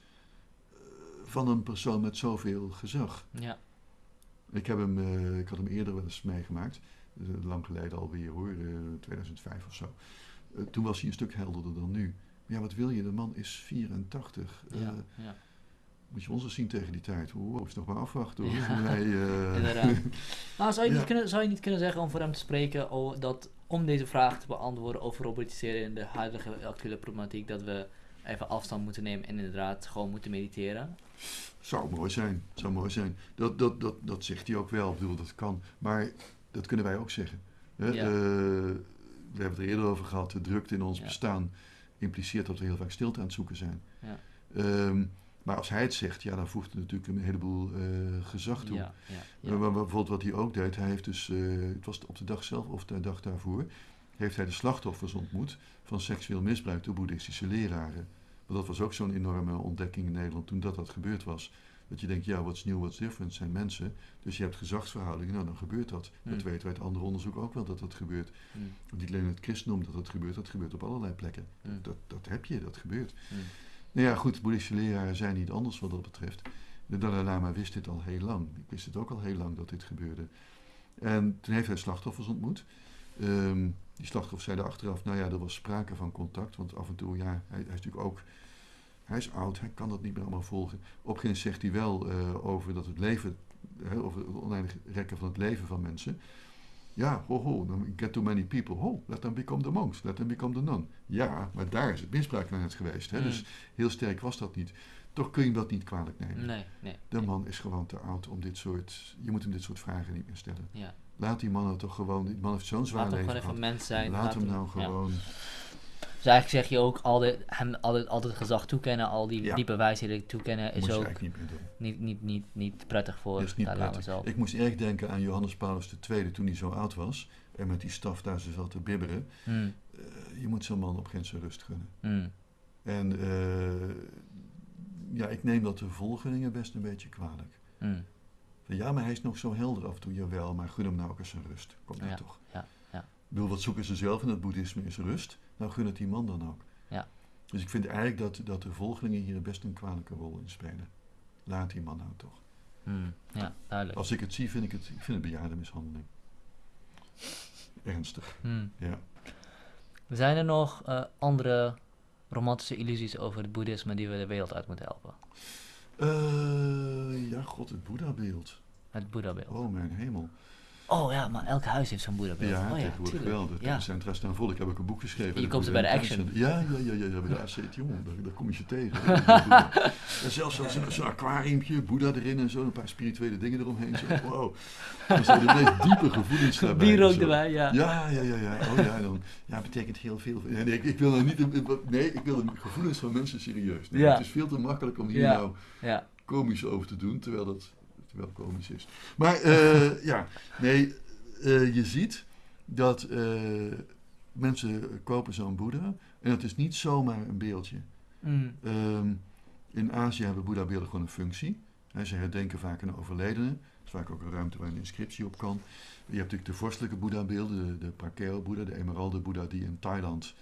uh, van een persoon met zoveel gezag. Ja. Ik, heb hem, uh, ik had hem eerder wel eens meegemaakt, lang geleden alweer hoor, 2005 of zo. Toen was hij een stuk helderder dan nu. Maar ja, wat wil je? De man is 84. Ja, ja. Moet je ons eens zien tegen die tijd. Hoe is nog maar afwachten hoor. Ja. Nee, nou, zou, je niet kunnen, zou je niet kunnen zeggen om voor hem te spreken oh, dat om deze vraag te beantwoorden over robotiseren in de huidige actuele problematiek, dat we even afstand moeten nemen en inderdaad gewoon moeten mediteren? Zou mooi zijn, zou mooi zijn. Dat, dat, dat, dat zegt hij ook wel, ik bedoel, dat kan. Maar dat kunnen wij ook zeggen. Hè? Ja. Uh, we hebben het er eerder over gehad, de drukte in ons bestaan impliceert dat we heel vaak stilte aan het zoeken zijn. Ja. Um, maar als hij het zegt, ja, dan voegt het natuurlijk een heleboel uh, gezag toe. Ja, ja, ja. Maar, bijvoorbeeld wat hij ook deed, hij heeft dus, uh, het was op de dag zelf of de dag daarvoor, heeft hij de slachtoffers ontmoet van seksueel misbruik door boeddhistische leraren. Want dat was ook zo'n enorme ontdekking in Nederland toen dat dat gebeurd was. Dat je denkt, ja, what's new, what's different, zijn mensen. Dus je hebt gezagsverhoudingen, nou dan gebeurt dat. Dat hmm. weten wij uit andere onderzoek ook wel dat dat gebeurt. Mm. Niet alleen het christendom dat dat gebeurt, dat gebeurt op allerlei plekken. Hmm. Dat, dat heb je, dat gebeurt. Hmm. Nou ja, goed, boeddhistische leraren zijn niet anders wat dat betreft. De Dalai Lama wist dit al heel lang. Ik wist het ook al heel lang dat dit gebeurde. En toen heeft hij slachtoffers ontmoet. Um, die slachtoffers zeiden achteraf, nou ja, er was sprake van contact. Want af en toe, ja, hij, hij is natuurlijk ook... Hij is oud, hij kan dat niet meer allemaal volgen. Op een zegt hij wel uh, over dat het leven... over het oneindig rekken van het leven van mensen... Ja, ho, ho, get too many people. Ho, let them become the monks, let them become the nun. Ja, maar daar is het misbruik naar het geweest. Hè? Dus heel sterk was dat niet. Toch kun je dat niet kwalijk nemen. Nee, nee. De man is gewoon te oud om dit soort... Je moet hem dit soort vragen niet meer stellen. Ja. Laat die man nou toch gewoon... Die man heeft zo'n zwaar leven Laat hem gewoon even mens zijn. Laat, hem nou gewoon... Dus eigenlijk zeg je ook altijd, hem altijd, altijd gezag toekennen, al die, ja. die bewijsheden toekennen, is ook niet, niet, niet, niet, niet prettig voor is niet prettig. Zelf. Ik moest erg denken aan Johannes Paulus II toen hij zo oud was en met die staf daar zo zat te bibberen. Hmm. Uh, je moet zo'n man op geen rust gunnen. Hmm. En uh, ja, ik neem dat de volgelingen best een beetje kwalijk. Hmm. Ja, maar hij is nog zo helder af en toe, jawel, maar gun hem nou ook eens een rust. Kom ja, toch. Ja, ja. Ik bedoel, wat zoeken ze zelf in het boeddhisme is rust. Nou gun het die man dan ook. Ja. Dus ik vind eigenlijk dat, dat de volgelingen hier best een kwalijke rol in spelen. Laat die man nou toch. Hmm, ja, duidelijk. Als ik het zie, vind ik het, ik vind het bejaardenmishandeling. Ernstig. Hmm. Ja. Zijn er nog uh, andere romantische illusies over het boeddhisme die we de wereld uit moeten helpen? Uh, ja, god, het Boeddha-beeld. Het Boeddha-beeld. Oh, mijn hemel. Oh ja, maar elk huis heeft zo'n boeddha Ja, oh, ja tegenwoordig wel. De ja. centra staan vol. Ik heb ook een boek geschreven. Je komt er bij de Action. Ja, ja, ja, ja, ja bij de AC, jongen, daar, daar kom je ze tegen. en zelfs zo'n zo aquariumpje, boeddha erin en zo, een paar spirituele dingen eromheen. Zo, wow. Dat zijn de meest diepe gevoelens daarbij. Bier ook erbij, ja. Ja, ja, ja, ja. Oh ja, dan, ja, betekent heel veel. Nee, ik, ik wil nou niet, nee, ik wil de gevoelens van mensen serieus. Ja. Het is veel te makkelijk om hier nou ja. komisch over te doen, terwijl dat wel komisch is. Maar uh, ja, nee, uh, je ziet dat uh, mensen kopen zo'n boeddha en het is niet zomaar een beeldje. Mm. Um, in Azië hebben boeddha-beelden gewoon een functie. He, ze herdenken vaak een overledene. Dat is vaak ook een ruimte waar een inscriptie op kan. Je hebt natuurlijk de vorstelijke boeddha-beelden, de, de Prakeo-boeddha, de emeralde-boeddha die in Thailand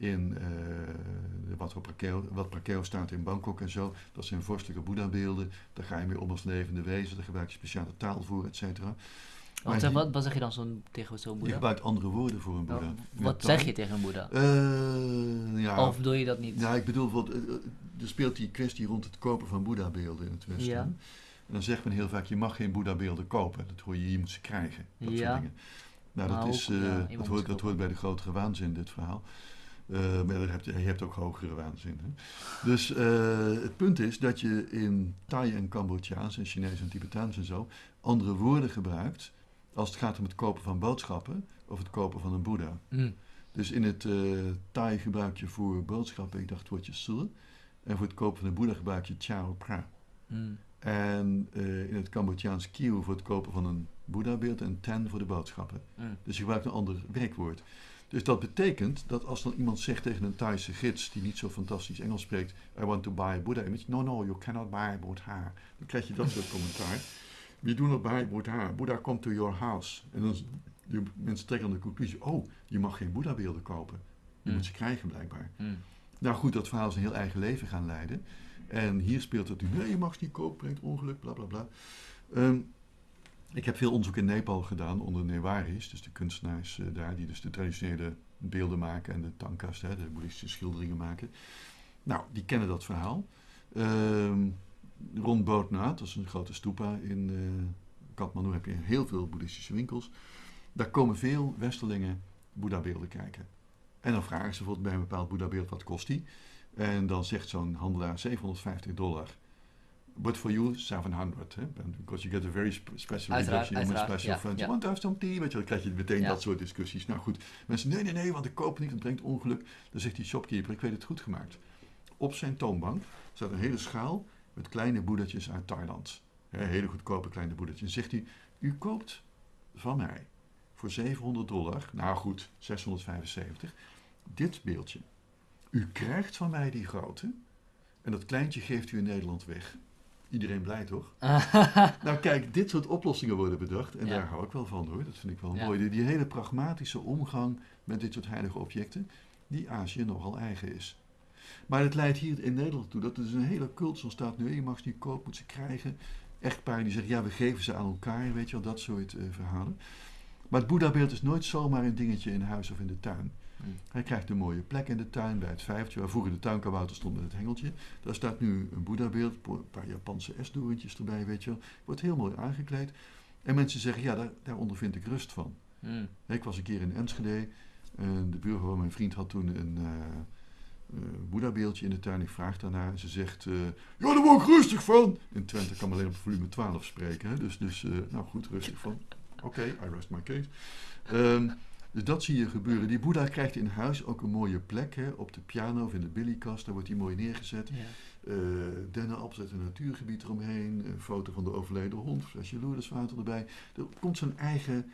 in uh, wat, op Prakeo, wat Prakeo staat in Bangkok en zo. Dat zijn vorstelijke boeddha-beelden. Daar ga je mee om als levende wezen. Daar gebruik je speciale taal voor, et cetera. Wat, wat, wat, zeg je dan zo tegen zo'n boeddha? Je gebruikt andere woorden voor een boeddha. Oh, wat zeg je tegen een boeddha? Uh, ja, of doe je dat niet? Ja, ik bedoel, bijvoorbeeld, uh, er speelt die kwestie rond het kopen van boeddha-beelden in het Westen. Ja. En dan zegt men heel vaak, je mag geen boeddha-beelden kopen. Dat hoor je, je moet ze krijgen. Dat ja. soort dingen. Nou, dat, is, ja, dat, hoort, dat hoort bij de grotere waanzin, dit verhaal. Uh, maar je hebt, je hebt ook hogere waanzin. Hè? Dus uh, het punt is dat je in Thai en Cambodjaans en Chinees en Tibetaans en zo andere woorden gebruikt als het gaat om het kopen van boodschappen of het kopen van een boeddha. Mm. Dus in het uh, Thai gebruik je voor boodschappen, ik dacht het woordje sul. En voor het kopen van een boeddha gebruik je chao pra. Mm. En uh, in het Cambodjaans kieu voor het kopen van een boeddha-beeld en ten voor de boodschappen. Mm. Dus je gebruikt een ander werkwoord. Dus dat betekent dat als dan iemand zegt tegen een Thaise gids die niet zo fantastisch Engels spreekt, I want to buy a Buddha image. No, no, you cannot buy a Buddha. Dan krijg je dat soort commentaar. We do not buy Buddha. Buddha come to your house. En dan de mensen trekken dan de conclusie, oh, je mag geen Boeddha beelden kopen. Je hmm. moet ze krijgen blijkbaar. Hmm. Nou goed, dat verhaal is een heel eigen leven gaan leiden. En hier speelt het nu, nee, je mag ze niet kopen, brengt ongeluk, bla bla bla. Ehm, ik heb veel onderzoek in Nepal gedaan onder Newaris, dus de kunstenaars uh, daar, die dus de traditionele beelden maken en de tankas, hè, de boeddhistische schilderingen maken. Nou, die kennen dat verhaal. Uh, rond Bodhnath, dat is een grote stupa in uh, Kathmandu, heb je heel veel boeddhistische winkels. Daar komen veel westerlingen boeddha-beelden kijken. En dan vragen ze bijvoorbeeld bij een bepaald boeddha-beeld, wat kost die? En dan zegt zo'n handelaar 750 dollar. But for you, 700. Hè? Because you get a very special reduction on a special. You want to have some tea? Weet je, dan krijg je meteen dat soort discussies. Nou goed, mensen, nee, nee, nee, want ik koop niet, het brengt ongeluk. Dan zegt die shopkeeper, ik weet het goed gemaakt. Op zijn toonbank staat een hele schaal met kleine boedertjes uit Thailand. hele goedkope kleine boedertjes. En zegt hij, u koopt van mij voor 700 dollar, nou goed, 675, dit beeldje. U krijgt van mij die grote en dat kleintje geeft u in Nederland weg. Iedereen blij toch? nou kijk, dit soort oplossingen worden bedacht en daar hou ik wel van hoor. Dat vind ik wel mooi. Die, die, hele pragmatische omgang met dit soort heilige objecten, die Azië nogal eigen is. Maar het leidt hier in Nederland toe dat er dus een hele cult ontstaat. Nu, je mag ze niet kopen, moet ze krijgen. Echtparen die zeggen, ja, we geven ze aan elkaar, weet je wel, dat soort uh, verhalen. Maar het Boeddha-beeld is nooit zomaar een dingetje in huis of in de tuin. Hmm. Hij krijgt een mooie plek in de tuin bij het vijfje, waar vroeger de tuinkabouter stond met het hengeltje. Daar staat nu een Boeddha-beeld, een paar Japanse esdoorntjes erbij, weet je wel. Wordt heel mooi aangekleed. En mensen zeggen, ja, daar, daar ondervind ik rust van. Hmm. Ik was een keer in Enschede. En de buurvrouw van mijn vriend had toen een, uh, Boeddha-beeldje in de tuin. Ik vraag daarna. Ze zegt, ja, daar word ik rustig van. In Twente kan alleen op volume 12 spreken. Hè? Dus, dus nou goed, rustig van. Oké, I rest my case. Um, dus dat zie je gebeuren. Die Boeddha krijgt in huis ook een mooie plek. Hè? Op de piano of in de billykast, daar wordt hij mooi neergezet. Ja. Uh, dennenappels een natuurgebied eromheen. Een foto van de overleden hond, flesje loerderswater erbij. Er komt zijn eigen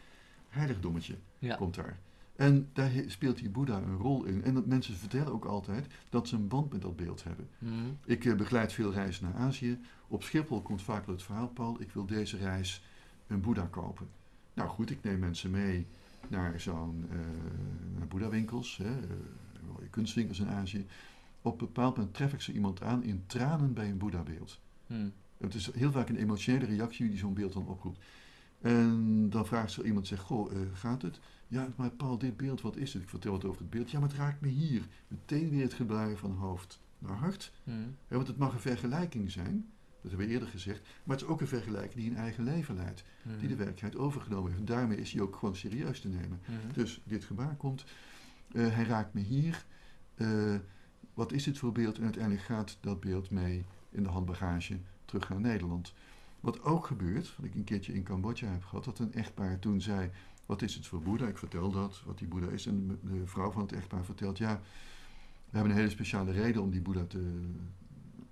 heiligdommetje, komt daar. En daar speelt die Boeddha een rol in. En dat mensen vertellen ook altijd dat ze een band met dat beeld hebben. Mhm. Ik uh, begeleid veel reizen naar Azië. Op Schiphol komt vaak het verhaal, Paul, ik wil deze reis een Boeddha kopen. Nou goed, ik neem mensen mee naar zo'n uh, Boeddha-winkels, uh, kunstwinkels in Azië. Op een bepaald moment tref ik zo iemand aan in tranen bij een Boeddha-beeld. Hmm. Het is heel vaak een emotionele reactie die zo'n beeld dan oproept. En dan vraagt zo iemand, zegt, goh, uh, gaat het? Ja, maar Paul, dit beeld, wat is het? Ik vertel het over het beeld. Ja, maar het raakt me hier. Meteen weer het gedraaien van hoofd naar hart. Hmm. Ja, want het mag een vergelijking zijn. Dat hebben we eerder gezegd. Maar het is ook een vergelijking die een eigen leven leidt. Die de mhm. werkelijkheid overgenomen heeft. En daarmee is hij ook gewoon serieus te nemen. Mhm. Dus dit gebaar komt. Uh, hij raakt me hier. Uh, wat is dit voor beeld? En uiteindelijk gaat dat beeld mee in de handbagage terug naar Nederland. Wat ook gebeurt, wat ik een keertje in Cambodja heb gehad, dat een echtpaar toen zei: Wat is het voor Boeddha? Ik vertel dat, wat die Boeddha is. En de vrouw van het echtpaar vertelt: Ja, we hebben een hele speciale reden om die Boeddha te,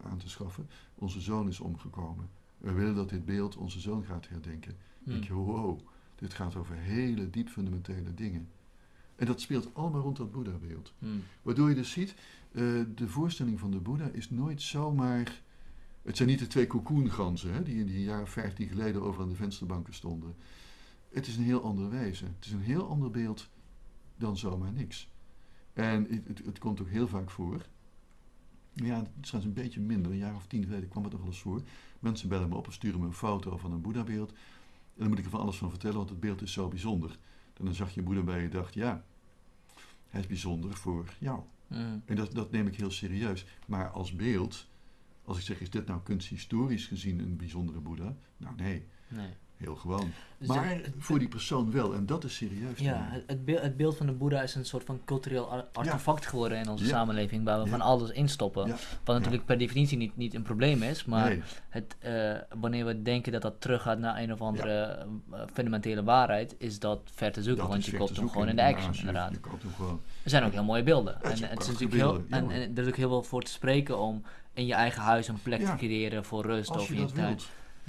aan te schaffen. Onze zoon is omgekomen. We willen dat dit beeld onze zoon gaat herdenken. Hmm. denk je, wow, dit gaat over hele diep fundamentele dingen. En dat speelt allemaal rond dat Boeddha-beeld. Hmm. Waardoor je dus ziet, uh, de voorstelling van de Boeddha is nooit zomaar... Het zijn niet de twee cocoonganzen die in die jaren 15 geleden over aan de vensterbanken stonden. Het is een heel ander wezen. Het is een heel ander beeld dan zomaar niks. En het, het, het komt ook heel vaak voor ja, het is een beetje minder. Een jaar of tien geleden kwam het nog wel eens voor. Mensen bellen me op en sturen me een foto van een Boeddha-beeld. En dan moet ik er van alles van vertellen, want het beeld is zo bijzonder. En dan zag je Boeddha bij je dacht, ja, hij is bijzonder voor jou. En dat, dat neem ik heel serieus. Maar als beeld, als ik zeg, is dit nou kunsthistorisch gezien een bijzondere Boeddha? Nou nee. nee. Heel gewoon. Dus maar voor die persoon wel, en dat is serieus. Ja, het, beeld, het beeld van de Boeddha is een soort van cultureel artefact geworden in onze samenleving, waar we van alles instoppen. Wat natuurlijk per definitie niet, niet een probleem is, maar het, uh, wanneer we denken dat dat teruggaat naar een of andere uh, fundamentele waarheid, is dat ver te zoeken, want je koopt hem gewoon in de action, inderdaad. Je koopt hem gewoon. Er zijn ook heel mooie beelden. En, het is natuurlijk heel, en, en, er is ook heel veel voor te spreken om in je eigen huis een plek te creëren voor rust of in je tuin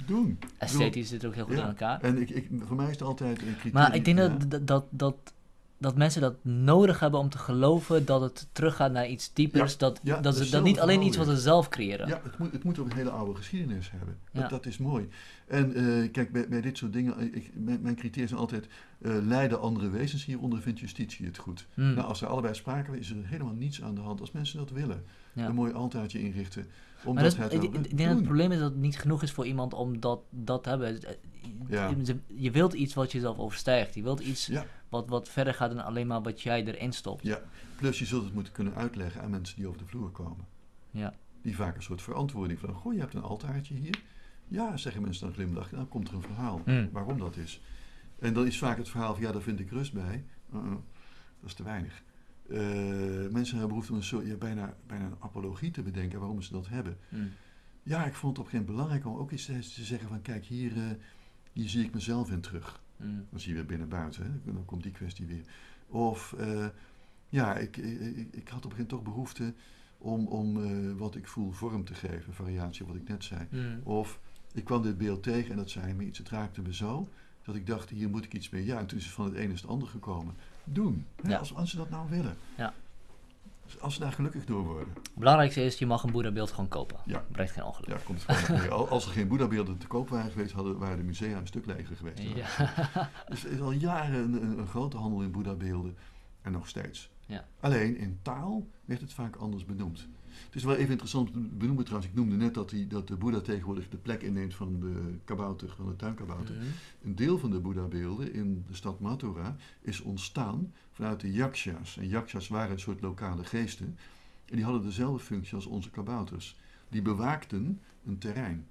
doen. Esthetisch zit ook heel goed aan elkaar. En ik, ik, voor mij is het altijd een criterium. Maar ik denk dat, dat, dat, dat mensen dat nodig hebben om te geloven dat het teruggaat naar iets diepers. dat, dat, ze, dat niet alleen iets wat ze zelf creëren. Ja, het moet, het moet ook een hele oude geschiedenis hebben. Dat, dat is mooi. En uh, kijk, bij, bij dit soort dingen, eh, ik, mijn, mijn criteria zijn altijd, uh, leiden andere wezens hieronder, vindt justitie het goed. Hmm. Nou, als er allebei sprake is, is er helemaal niets aan de hand als mensen dat willen. Een mooi altaartje inrichten. Omdat dat, het ik, denk dat het probleem is dat het niet genoeg is voor iemand om dat, dat te hebben. Ja. Je, wilt iets wat jezelf overstijgt. Je wilt iets wat, wat verder gaat dan alleen maar wat jij erin stopt. Ja, plus je zult het moeten kunnen uitleggen aan mensen die over de vloer komen. Ja. Die vaak een soort verantwoording van, goh, je hebt een altaartje hier. Ja, zeggen mensen dan glimlach. Dan komt er een verhaal hmm. waarom dat is. En dan is vaak het verhaal van, ja, daar vind ik rust bij. Uh dat is te weinig. Uh, mensen hebben behoefte om een soort, ja, bijna, bijna een apologie te bedenken waarom ze dat hebben. Hmm. Ja, ik vond het op een gegeven moment belangrijk om ook eens te, zeggen van, kijk, hier, uh, hier zie ik mezelf in terug. Mm. Dan zie je weer binnen-buiten, hè? dan komt die kwestie weer. Of uh, ja, ik, ik, ik, had op een gegeven moment toch behoefte om, om wat ik voel vorm te geven, variatie wat ik net zei. Mm. Of ik kwam dit beeld tegen en dat zei me iets, het raakte me zo, dat ik dacht, hier moet ik iets mee. Ja, en toen is het van het een is het ander gekomen. Doen, ja. als, ze dat nou willen. Ja. Als ze daar gelukkig door worden. Het belangrijkste is, je mag een Boeddha-beeld gewoon kopen. Ja. Brengt geen ongeluk. Ja, komt gewoon Als er geen Boeddha-beelden te koop waren geweest, hadden, waren de musea een stuk leger geweest. Ja. dus er is al jaren een, een, grote handel in Boeddha-beelden. En nog steeds. Ja. Alleen in taal werd het vaak anders benoemd. Het is wel even interessant te benoemen trouwens. Ik noemde net dat, die, dat de Boeddha tegenwoordig de plek inneemt van de kabouter, van de tuinkabouter. Een deel van de Boeddha-beelden in de stad Mathura is ontstaan vanuit de yakshas. En yakshas waren een soort lokale geesten. En die hadden dezelfde functie als onze kabouters. Die bewaakten een terrein.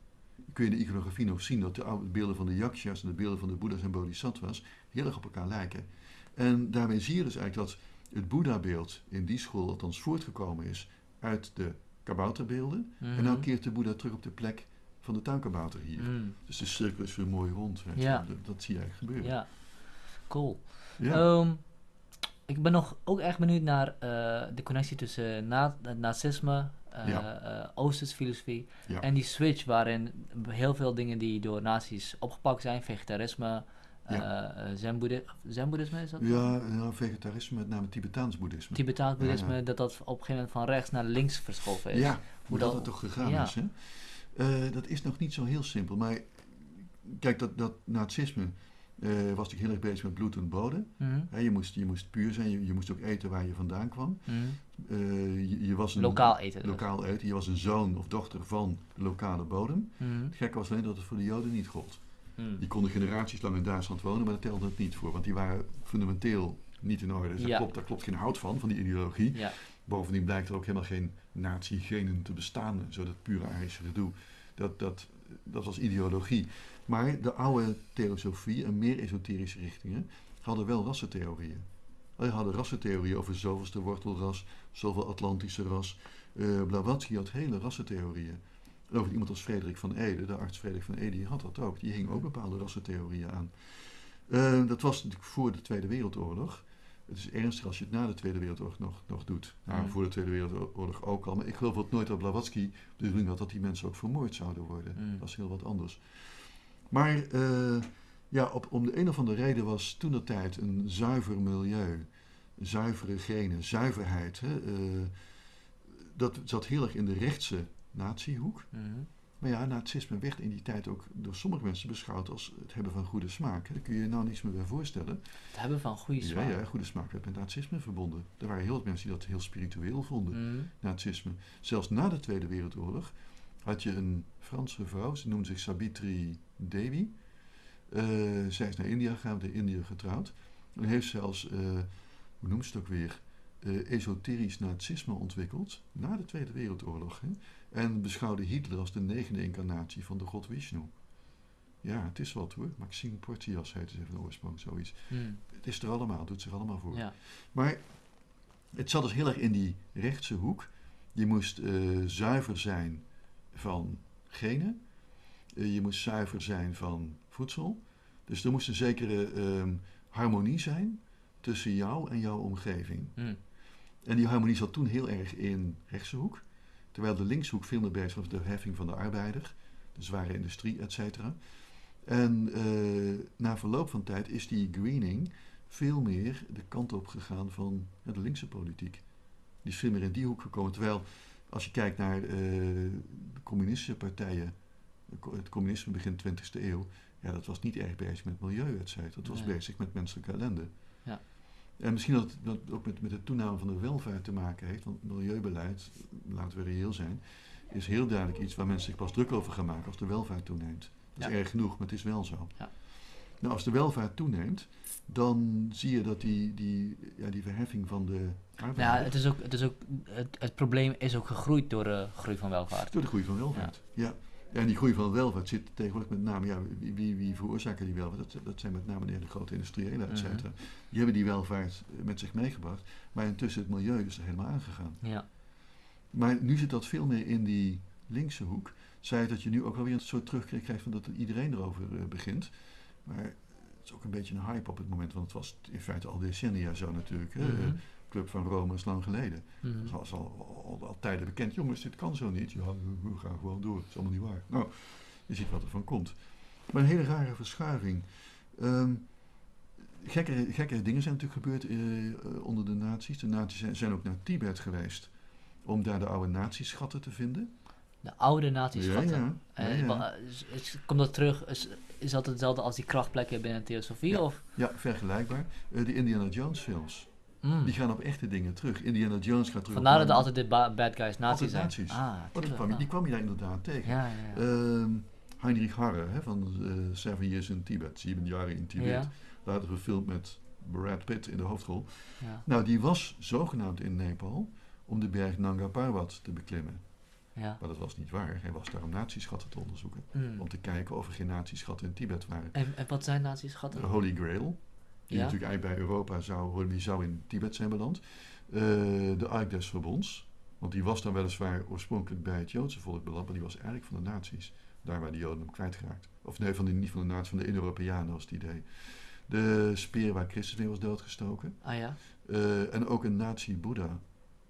Kun je in de iconografie nog zien dat de oude beelden van de yakshas en de beelden van de boeddha's en bodhisattvas heel erg op elkaar lijken. En daarmee zie je dus eigenlijk dat het Boeddha-beeld in die school althans voortgekomen is uit de kabouterbeelden. En dan mhm. keert de Boeddha terug op de plek van de tuinkabouter hier. Mm. Dus de cirkel is weer mooi rond. Ja. Dat, dat, zie je eigenlijk gebeuren. Ja, cool. Ja. Ehm, ik ben nog ook erg benieuwd naar uh, de connectie tussen na nazisme, uh, ja. uh, Oosterse filosofie en die switch waarin heel veel dingen die door nazi's opgepakt zijn, vegetarisme, ja. zen-boeddhisme is dat? Ja, vegetarisme, met name Tibetaans boeddhisme. Tibetaans boeddhisme, dat dat op een gegeven moment van rechts naar links verschoven is. Ja, hoe dat, toch gegaan is. Hè? dat is nog niet zo heel simpel, maar kijk, dat, dat nazisme uh, was natuurlijk heel erg bezig met bloed en bodem. Mhm. je, moest, je moest puur zijn, je, je, moest ook eten waar je vandaan kwam. Mhm. Eh, je, je, was een, lokaal eten. Dus. Lokaal eten. Je was een zoon of dochter van de lokale bodem. Mhm. Het gekke was alleen dat het voor de Joden niet gold. Die konden generaties lang in Duitsland wonen, maar dat telde het niet voor, want die waren fundamenteel niet in orde. Dus daar, klopt, daar klopt geen hout van, van die ideologie. Ja. Bovendien blijkt er ook helemaal geen nazi-genen te bestaan, zo dat pure Arische gedoe. Dat, dat, dat was ideologie. Maar de oude theosofie en meer esoterische richtingen hadden wel rassentheorieën. Ze hadden rassentheorieën over zoveelste wortelras, zoveel Atlantische ras. Uh, Blavatsky had hele rassentheorieën. En over iemand als Frederik van Ede, de arts Frederik van Ede, die had dat ook. Die hing ook bepaalde rassentheorieën aan. Uh, dat was natuurlijk voor de Tweede Wereldoorlog. Het is ernstig als je het na de Tweede Wereldoorlog nog, nog doet. Nou, voor de Tweede Wereldoorlog ook al. Maar ik geloof ook nooit dat Blavatsky de bedoeling had dat die mensen ook vermoord zouden worden. Dat is heel wat anders. Maar uh, ja, op, om de een of andere reden was toen de tijd een zuiver milieu, zuivere genen, zuiverheid. Hè, uh, dat zat heel erg in de rechtse natiehoek. Mm Maar ja, nazisme werd in die tijd ook door sommige mensen beschouwd als het hebben van goede smaak. Daar kun je je nou niets meer bij voorstellen. Het hebben van goede smaak? Ja, goede smaak werd met nazisme verbonden. Er waren heel veel mensen die dat heel spiritueel vonden, mm nazisme. Zelfs na de Tweede Wereldoorlog had je een Franse vrouw, ze noemde zich Sabitri Devi. Uh, zij is naar India gegaan, in India getrouwd. En heeft zelfs, uh, hoe noemt ze het ook weer, uh, esoterisch nazisme ontwikkeld na de Tweede Wereldoorlog. Hè? En beschouwde Hitler als de negende incarnatie van de god Vishnu. Ja, het is wat hoor. Maxime Portias heette ze van oorsprong, zoiets. Hmm. Het is er allemaal, het doet zich allemaal voor. Ja. Maar het zat dus heel erg in die rechtse hoek. Je moest zuiver zijn van genen. Eh, je moest zuiver zijn van voedsel. Dus er moest een zekere ehm, harmonie zijn tussen jou en jouw omgeving. Hmm. En die harmonie zat toen heel erg in rechtse hoek. Terwijl de linkshoek veel meer bezig was met de heffing van de arbeider, de zware industrie, et cetera. En uh, na verloop van tijd is die greening veel meer de kant op gegaan van de linkse politiek. Die is veel meer in die hoek gekomen. Terwijl als je kijkt naar uh, de communistische partijen, het communisme begin 20e eeuw, ja, dat was niet erg bezig met milieu, et cetera. Dat was bezig met menselijke ellende. Ja. En misschien dat dat ook met, met de toename van de welvaart te maken heeft, want milieubeleid, laten we reëel zijn, is heel duidelijk iets waar mensen zich pas druk over gaan maken als de welvaart toeneemt. Dat is erg genoeg, maar het is wel zo. Ja. Nou, als de welvaart toeneemt, dan zie je dat die, die, ja, die verheffing van de arbeid... Ja, het, is ook, het, is ook, het, het probleem is ook gegroeid door de groei van welvaart. Door de groei van welvaart, ja. ja. En die groei van welvaart zit tegenwoordig met name, ja, wie, wie, wie veroorzaken die welvaart? Dat, dat zijn met name de grote industriëlen, et cetera. Mhm. Die hebben die welvaart met zich meegebracht, maar intussen het milieu is er helemaal aangegaan. Ja. Maar nu zit dat veel meer in die linkse hoek. Zij dat je nu ook wel weer een soort terugkrijgt van dat iedereen erover uh, begint. Maar het is ook een beetje een hype op het moment, want het was in feite al decennia zo natuurlijk. Mm Club van Rome is lang geleden. Mm Dat was al, al, tijden bekend. Jongens, dit kan zo niet. Ja, we, gaan gewoon door. Het is allemaal niet waar. Nou, je ziet wat er van komt. Maar een hele rare verschuiving. Um, gekke, gekke dingen zijn natuurlijk gebeurd uh, onder de nazi's. De nazi's zijn, zijn, ook naar Tibet geweest om daar de oude nazi-schatten te vinden. De oude nazi-schatten? Ja, ja. ja, komt dat terug? Is, is dat hetzelfde als die krachtplekken binnen Theosofie? Ja, of? ja vergelijkbaar. Uh, de Indiana Jones films. Mm. Die gaan op echte dingen terug. Indiana Jones gaat terug Vandaar dat er altijd de bad guys nazi's zijn. Nazi's. Ah, oh, die, kwam, die, kwam je daar inderdaad tegen. Ja, ja, uh, Heinrich Harre hè, van uh, Seven Years in Tibet. Zeven jaren in Tibet. Later gefilmd met Brad Pitt in de hoofdrol. Nou, die was zogenaamd in Nepal om de berg Nanga Parbat te beklimmen. Ja. Maar dat was niet waar. Hij was daar om natieschatten te onderzoeken. Mm. Om te kijken of er geen natieschatten in Tibet waren. En, en wat zijn natieschatten? De Holy Grail. Die natuurlijk eigenlijk bij Europa zou, die zou in Tibet zijn beland. Uh, de Ark des Verbonds. Want die was dan weliswaar oorspronkelijk bij het Joodse volk beland, maar die was eigenlijk van de nazi's. Daar waar de Joden hem kwijtgeraakt. Of nee, van de, niet van de nazi's, van de Indo-Europeanen was het idee. De speer waar Christus mee was doodgestoken. Ah ja? Uh, en ook een nazi-boeddha.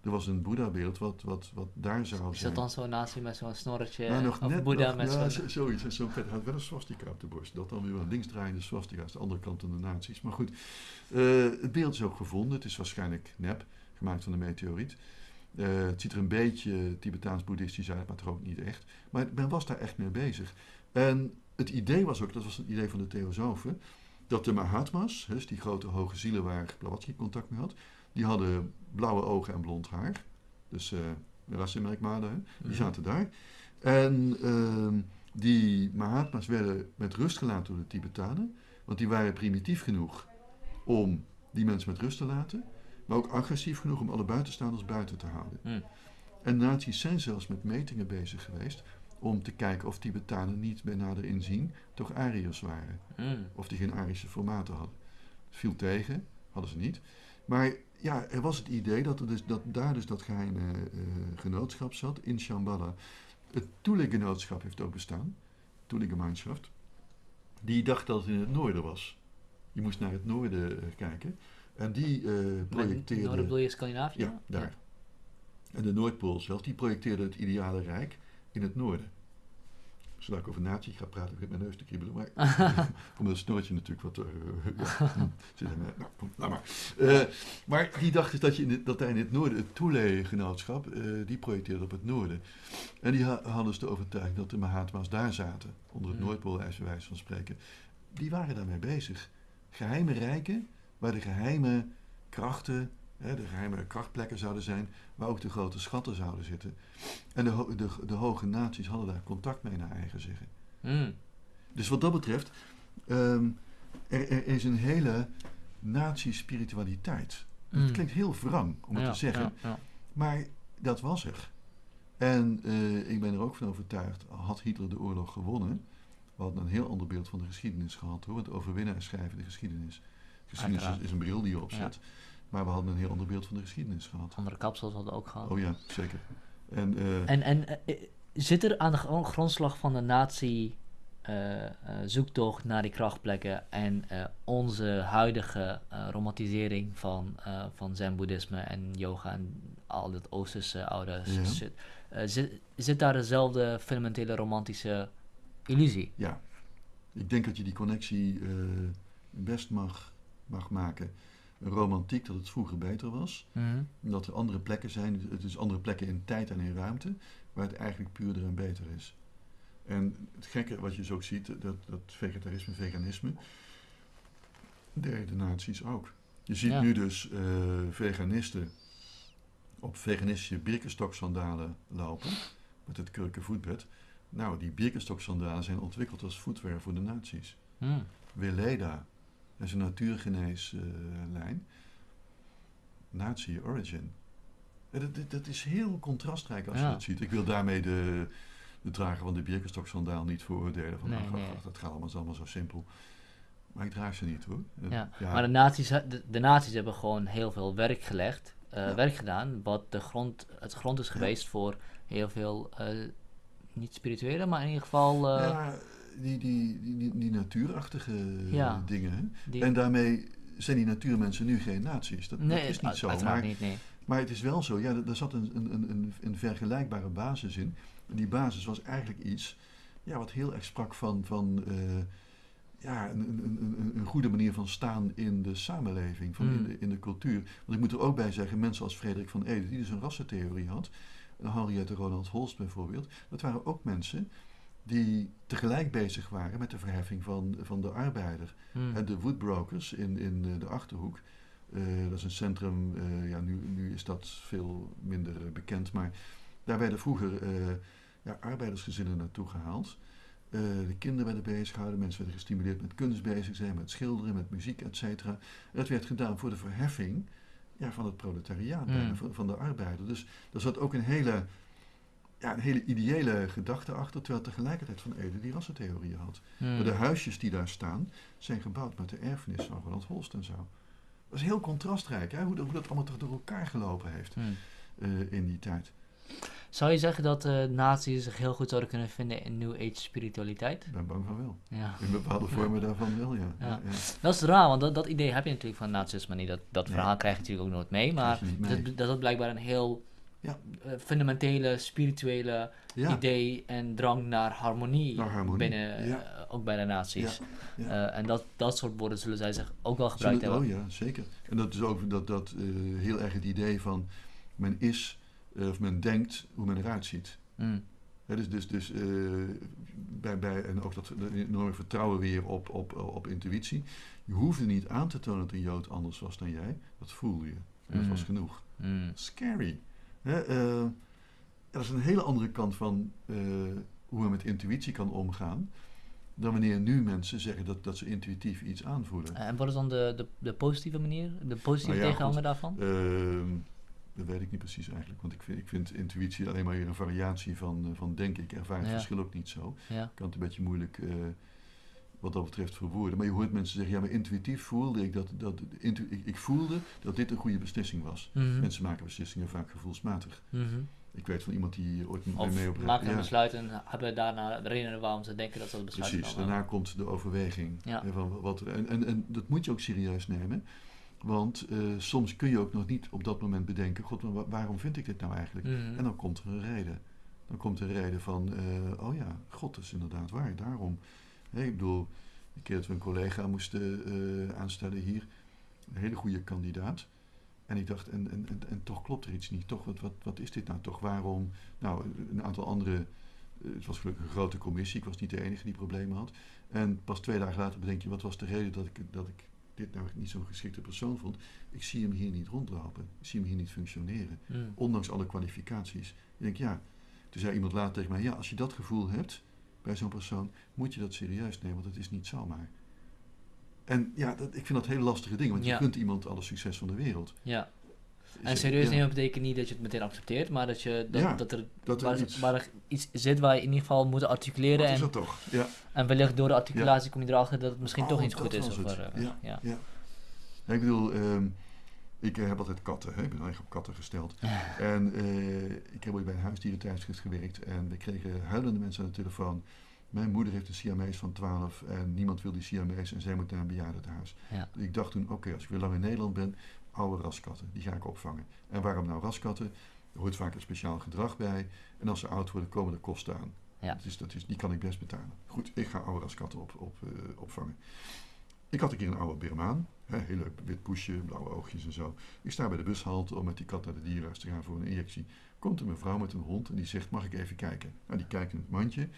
Er was een Boeddha-beeld wat, wat, wat daar zou zijn. Is dat dan zo'n nazi met zo'n snorretje? Nou, nog of net, Boeddha met ja, zo'n... zoiets. Zo'n vet had wel een swastika op de borst. Dat dan weer een linksdraaiende swastika. is de andere kant van de nazi's. Maar goed, uh, het beeld is ook gevonden. Het is waarschijnlijk nep, gemaakt van een meteoriet. Uh, het ziet er een beetje Tibetaans-boeddhistisch uit, maar toch ook niet echt. Maar men was daar echt mee bezig. En het idee was ook, dat was het idee van de theosofen, dat de Mahatma's, dus die grote hoge zielen waar Blavatsky contact mee had, die hadden blauwe ogen en blond haar. Dus uh, rassenmerkmalen, die mhm. zaten daar. En uh, die Mahatma's werden met rust gelaten door de Tibetanen, want die waren primitief genoeg om die mensen met rust te laten, maar ook agressief genoeg om alle buitenstaanders buiten te houden. Mm. En nazi's zijn zelfs met metingen bezig geweest om te kijken of Tibetanen niet bij nader inzien toch Ariërs waren. Mm. Of die geen Arische formaten hadden. Het viel tegen, hadden ze niet. Maar ja, er was het idee dat, er dus, dat daar dus dat geheime uh, genootschap zat in Shambhala. Het Thule-genootschap heeft ook bestaan, Thule-gemeinschaft. Die dacht dat het in het noorden was. Je moest naar het noorden uh, kijken. En die uh, projecteerde... Noorden bedoel je Scandinavië? Ja, daar. En de Noordpool zelf, die projecteerde het ideale rijk in het noorden. Zodat ik over natie ga praten, begint mijn neus te kriebelen. Maar omdat het snoortje natuurlijk wat... Uh, ja, zit er, nou, kom, nou maar. Uh, maar die dacht dus dat, je in het, dat daar in het noorden, het Toele-genootschap, uh, die projecteerde op het noorden. En die ha hadden dus de overtuiging dat de Mahatma's daar zaten, onder het mm. Noordpoolijs wijze van spreken. Die waren daarmee bezig. Geheime rijken, waar de geheime krachten de geheime krachtplekken zouden zijn, waar ook de grote schatten zouden zitten. En de, de, de hoge naties hadden daar contact mee naar eigen zeggen. Hmm. Dus wat dat betreft, um, er, er, is een hele nazi-spiritualiteit. Het hmm. klinkt heel wrang om het te zeggen, ja, ja. maar dat was er. En uh, ik ben er ook van overtuigd, had Hitler de oorlog gewonnen, we hadden een heel ander beeld van de geschiedenis gehad hoor, want overwinnaars schrijven de geschiedenis. Geschiedenis is, is, een bril die je opzet. Maar we hadden een heel ander beeld van de geschiedenis gehad. Andere kapsels hadden ook gehad. Oh ja, zeker. En, uh, en, en uh, zit er aan de grondslag van de nazi uh, zoektocht naar die krachtplekken en onze huidige romantisering van, van zen-boeddhisme en yoga en al dat oosterse oude shit, zit, zit daar dezelfde fundamentele romantische illusie? Ja, ik denk dat je die connectie best mag, mag maken romantiek dat het vroeger beter was. Mm Dat er andere plekken zijn, het is andere plekken in tijd en in ruimte, waar het eigenlijk puurder en beter is. En het gekke wat je zo dus ziet, dat, dat vegetarisme, veganisme, de nazi's ook. Je ziet nu dus uh, veganisten op veganistische birkenstoksandalen lopen, met het kurkenvoetbed. Nou, die birkenstoksandalen zijn ontwikkeld als voetwear voor de nazi's. Mm. Weleda, dat is een natuurgeneeslijn. Nazi origin. Dat, dat, is heel contrastrijk als je dat ziet. Ik wil daarmee de, de drager van de Birkenstock-sandaal niet veroordelen. Van, nee, nee. dat gaat allemaal, allemaal zo simpel. Maar ik draag ze niet hoor. Ja. Maar de nazi's, de, de nazi's hebben gewoon heel veel werk gelegd, uh, werk gedaan, wat de grond, het grond is geweest voor heel veel, uh, niet spirituele, maar in ieder geval... Uh, die, die, die, die natuurachtige dingen. En daarmee zijn die natuurmensen nu geen naties. Dat, nee, dat is niet zo. Maar, niet, nee. maar het is wel zo, ja, er zat een, een, een, een vergelijkbare basis in. En die basis was eigenlijk iets ja, wat heel erg sprak van, van uh, ja, een, een, een, een, goede manier van staan in de samenleving, van in, hmm. de, in de cultuur. Want ik moet er ook bij zeggen, mensen als Frederik van Ede, die dus een rassentheorie had, Henriette Ronald Holst bijvoorbeeld, dat waren ook mensen die tegelijk bezig waren met de verheffing van, van de arbeider. Hmm. En de woodbrokers in, in eh, de Achterhoek, uh, dat is een centrum, uh, ja, nu, nu is dat veel minder bekend, maar daar werden vroeger ja, arbeidersgezinnen naartoe gehaald. de kinderen werden bezig gehouden, mensen werden gestimuleerd met kunst bezig zijn, met schilderen, met muziek, et cetera. Dat werd gedaan voor de verheffing ja, van het proletariaat, hmm. van, van de arbeider. Dus daar zat ook een hele ja, een hele ideële gedachte achter, terwijl tegelijkertijd Van Ede die rassentheorieën had. Hmm. Maar de huisjes die daar staan, zijn gebouwd met de erfenis van Ronald Holst en zo. Dat is heel contrastrijk, hè? Hoe, hoe, dat allemaal toch door elkaar gelopen heeft. Hmm. in die tijd. Zou je zeggen dat uh, nazi's zich heel goed zouden kunnen vinden in New Age spiritualiteit? Ik ben bang van wel. Ja. In bepaalde vormen daarvan wel, ja. ja. Dat is raar, want dat, dat idee heb je natuurlijk van nazisme niet. Dat, dat verhaal krijg je natuurlijk ook nooit mee. Maar Dat, dat is blijkbaar een heel ja. Uh, fundamentele, spirituele idee en drang naar harmonie, naar harmonie. binnen, uh, ook bij de nazi's. Uh, en dat, dat soort woorden zullen zij zich ook wel gebruikt hebben. Oh ja, zeker. En dat is ook dat, dat, heel erg het idee van men is eh, of men denkt hoe men eruit ziet. Mm. dus dus, dus uh, bij, bij, en ook dat enorme vertrouwen weer op, op, op intuïtie. Je hoefde niet aan te tonen dat een Jood anders was dan jij. Dat voelde je. Dat mm. was genoeg. Mm. Scary. Hè, uh, dat is een hele andere kant van hoe men met intuïtie kan omgaan. Dan wanneer nu mensen zeggen dat, dat ze intuïtief iets aanvoelen. En wat is dan de, de, de positieve manier? De positieve nou ja, tegenhanger daarvan? Ehm, dat weet ik niet precies eigenlijk. Want ik vind, ik vind intuïtie alleen maar een variatie van, van denken. Ik ervaar het verschil ook niet zo. Ja. Ik kan het een beetje moeilijk wat dat betreft verwoorden. Maar je hoort mensen zeggen, ja, maar intuïtief voelde ik dat, dat intu ik, ik, voelde dat dit een goede beslissing was. Mm Mensen maken beslissingen vaak gevoelsmatig. Mm -hmm. Ik weet van iemand die ooit of mee op maken een besluit en hebben daarna de redenen waarom ze denken dat ze dat besluit Precies, daarna komt de overweging. Ja. Van wat, en, en, en dat moet je ook serieus nemen. Want uh, soms kun je ook nog niet op dat moment bedenken: God, waarom vind ik dit nou eigenlijk? Mm. En dan komt er een reden. Dan komt er een reden van: uh, oh ja, God is inderdaad waar, daarom. Ik bedoel, een keer dat we een collega moesten uh, aanstellen hier, een hele goede kandidaat. En ik dacht, en, en, en, en, toch klopt er iets niet. Toch, wat, wat, wat is dit nou toch? Waarom? Nou, een aantal andere. Het was gelukkig een grote commissie. Ik was niet de enige die problemen had. En pas twee dagen later bedenk je, wat was de reden dat ik, dat ik dit nou niet zo'n geschikte persoon vond. Ik zie hem hier niet rondlopen. Ik zie hem hier niet functioneren. Hmm. Ondanks alle kwalificaties. Ik denk, ja. Toen zei iemand later tegen mij, ja, als je dat gevoel hebt bij zo'n persoon, moet je dat serieus nemen, want het is niet zomaar. En ja, dat, ik vind dat hele lastige dingen, want je kunt iemand alle succes van de wereld. Ja. En serieus nemen betekent niet dat je het meteen accepteert, maar dat, je, dat, dat, er, dat er, waar, iets, waar er iets zit waar je in ieder geval moet articuleren. Dat is dat toch, ja. En wellicht door de articulatie kom je erachter dat het misschien oh, toch iets goed is. Of uh, ja. Ja. ja. Ik bedoel, um, ik heb altijd katten, hè? ik ben eigenlijk op katten gesteld. en uh, ik heb ooit bij een huisdierentijdschrift gewerkt en we kregen huilende mensen aan de telefoon. Mijn moeder heeft een Siamees van 12 en niemand wil die Siamees en zij moet naar een bejaardentehuis. Ja. Ik dacht toen, oké, als ik weer lang in Nederland ben, oude raskatten. Die ga ik opvangen. En waarom nou raskatten? Er hoort vaak een speciaal gedrag bij. En als ze oud worden, komen er kosten aan. Ja. Dat is, dat is, die kan ik best betalen. Goed, ik ga oude raskatten op, op, uh, opvangen. Ik had een keer een oude Birmaan. heel leuk, wit poesje, blauwe oogjes en zo. Ik sta bij de bushalte om met die kat naar de dierenarts te gaan voor een injectie. Komt er een vrouw met een hond en die zegt, mag ik even kijken? Nou, die kijkt in het mandje.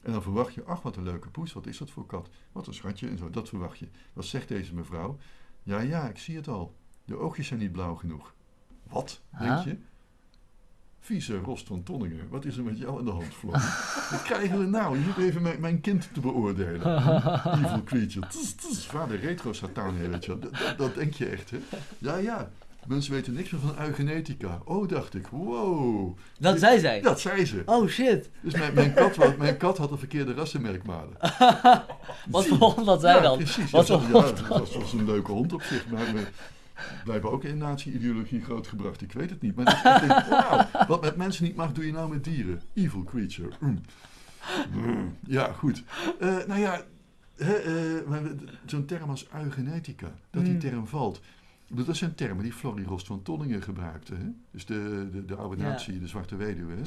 En dan verwacht je, ach wat een leuke poes, wat is dat voor kat? Wat een schatje en zo, dat verwacht je. Wat zegt deze mevrouw? Ja, ja, ik zie het al. De oogjes zijn niet blauw genoeg. Wat, denk je? Vieze Rost van Tonningen, wat is er met jou aan de hand, Floor? wat krijgen we nou? Je moet even mijn, mijn kind te beoordelen. Evil creature. Tss, tss, vader retro-satan, weet je dat, dat, denk je echt, hè? Ja, ja. Mensen weten niks meer van eugenetica. Oh, dacht ik. Wow. Dat zei zij? Dat zei ze. Oh, shit. Dus mijn, mijn, kat, mijn kat had de verkeerde rassenmerkmalen. Wat voor hond had zij dan? Precies. Wat ja, dat was, was, een leuke hond op zich. Maar blijven ook in nazi-ideologie grootgebracht. Ik weet het niet. Maar ik denk, wow, wat met mensen niet mag, doe je nou met dieren. Evil creature. Mm. Mm. Ja, goed. Uh, nou ja, uh, zo'n term als eugenetica, dat die mm. term valt. Dat zijn termen die Florie Rost van Tonningen gebruikte. Hè? Dus de, de, de oude natie, de zwarte weduwe. Hè?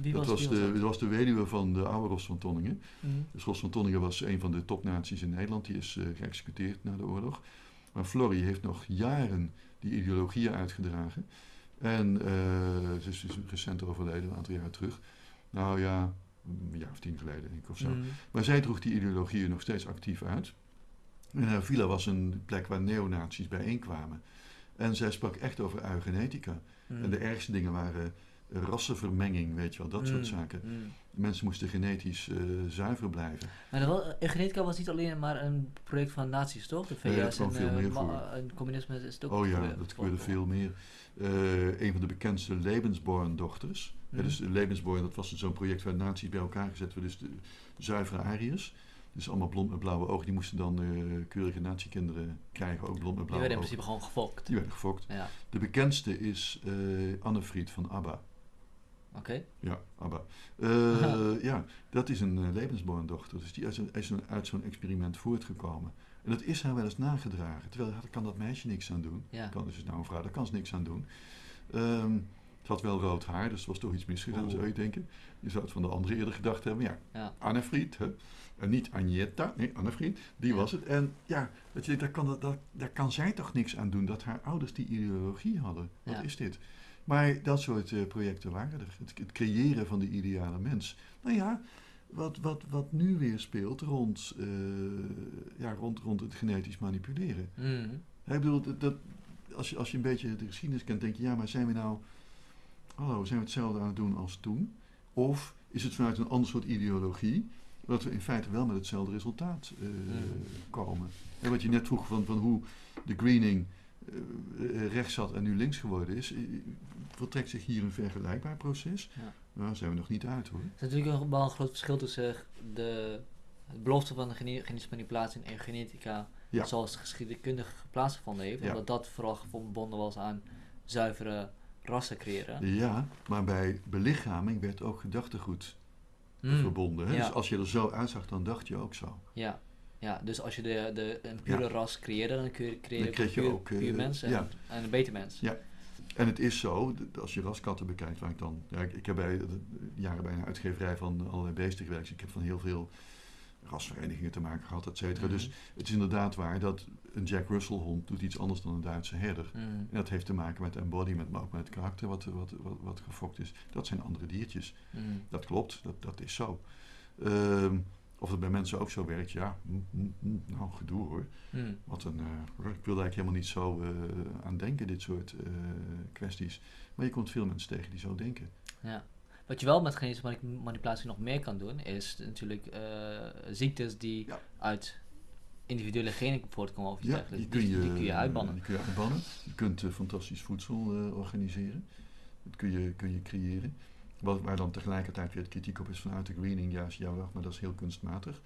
Wie, dat was, de, dat was de weduwe van de oude Rost van Tonningen. Dus Rost van Tonningen was een van de topnaties in Nederland. Die is uh, geëxecuteerd na de oorlog. Maar Florrie heeft nog jaren die ideologieën uitgedragen. En uh, ze is dus recent overleden, een aantal jaar terug. Nou ja, een jaar of tien geleden denk ik of zo. Mm. Maar zij droeg die ideologieën nog steeds actief uit. En haar villa was een plek waar neonazies bijeenkwamen. En zij sprak echt over eugenetica. Mm. En de ergste dingen waren rassenvermenging, weet je wel, dat soort mm, zaken. Mm. Mensen moesten genetisch uh, zuiver blijven. Maar wel, genetica was niet alleen maar een project van nazi's, toch? De VS en, veel meer voor. en communisme is het ook Oh ja, dat gebeurde veel meer. Uh, een van de bekendste Lebensborn-dochters. Mm. dus Lebensborn, dat was zo'n project waar nazi's bij elkaar gezet werden, dus de zuivere Ariërs. Dus allemaal blond met blauwe ogen. Die moesten dan uh, keurige natiekinderen krijgen, ook blond met blauwe ogen. Die werden in principe gewoon gefokt. Die werden gefokt. Ja. De bekendste is uh, Annefried van ABBA. Oké. Ja, ABBA. Uh, ja, dat is een uh, levensborndochter. Dus die is, is een, uit zo'n experiment voortgekomen. En dat is haar wel eens nagedragen. Terwijl daar kan dat meisje niks aan doen. Ja. Kan, dus is nou een vrouw, daar kan ze niks aan doen. Um, het had wel rood haar, dus er was toch iets misgegaan, zou je denken. Je zou het van de andere eerder gedacht hebben. Ja, ja. Annefried, hè? En niet Agneta, nee, Annefried, die was het. En ja, dat je, daar, kan, dat, daar kan zij toch niks aan doen dat haar ouders die ideologie hadden. Wat is dit? Maar dat soort uh, projecten waren er. Het, het, creëren van de ideale mens. Nou ja, wat, wat, wat nu weer speelt rond, uh, ja, rond, rond het genetisch manipuleren. Mm. Ik bedoel, dat, dat, als, je, als je een beetje de geschiedenis kent, denk je, ja, maar zijn we nou, hallo, zijn we hetzelfde aan het doen als toen? Of is het vanuit een ander soort ideologie, dat we in feite wel met hetzelfde resultaat uh, mm. komen? En wat je net vroeg van, van hoe de greening uh, rechts zat en nu links geworden is, vertrekt zich hier een vergelijkbaar proces? Ja. Nou, daar zijn we nog niet uit hoor. Er is natuurlijk wel een groot verschil tussen de belofte van de genetische manipulatie en genetica, ja. zoals geschiedkundig plaatsgevonden heeft, omdat dat vooral verbonden was aan zuivere rassen creëren. Ja, maar bij belichaming werd ook gedachtegoed Mm. verbonden. Hè? Dus als je er zo uitzag, dan dacht je ook zo. Ja, ja dus als je de, de, een pure Ja. ras creëerde, dan kun je creëren Dan kreeg je puur, ook, eh, puur mens en, ja. en een beter mens. Ja. En het is zo, als je raskatten bekijkt, waar ik dan... Ja, ik, ik heb bij, jaren bij een uitgeverij van allerlei beesten gewerkt. Dus ik heb van heel veel rasverenigingen te maken gehad, et cetera. Mhm. Dus het is inderdaad waar dat een Jack Russell hond doet iets anders dan een Duitse herder. Mm. En dat heeft te maken met embodiment, maar ook met het karakter wat, wat, wat, wat gefokt is. Dat zijn andere diertjes. Mm. Dat klopt, dat, dat is zo. Ehm, of het bij mensen ook zo werkt, ja, mm, mm, mm, nou gedoe hoor. Mm. Wat een, eh, ik wilde eigenlijk helemaal niet zo eh, aan denken, dit soort eh, kwesties. Maar je komt veel mensen tegen die zo denken. Ja. Wat je wel met genetische mani- manipulatie nog meer kan doen, is natuurlijk ziektes die Ja. uit individuele genen voortkomen of iets Ja, dergelijks. die kun je, die kun je uitbannen. Die kun je uitbannen. Je kunt fantastisch voedsel organiseren. Dat kun je, kun je creëren. Wat, waar dan tegelijkertijd weer kritiek op is vanuit de greening. Ja, ja, wacht, maar dat is heel kunstmatig.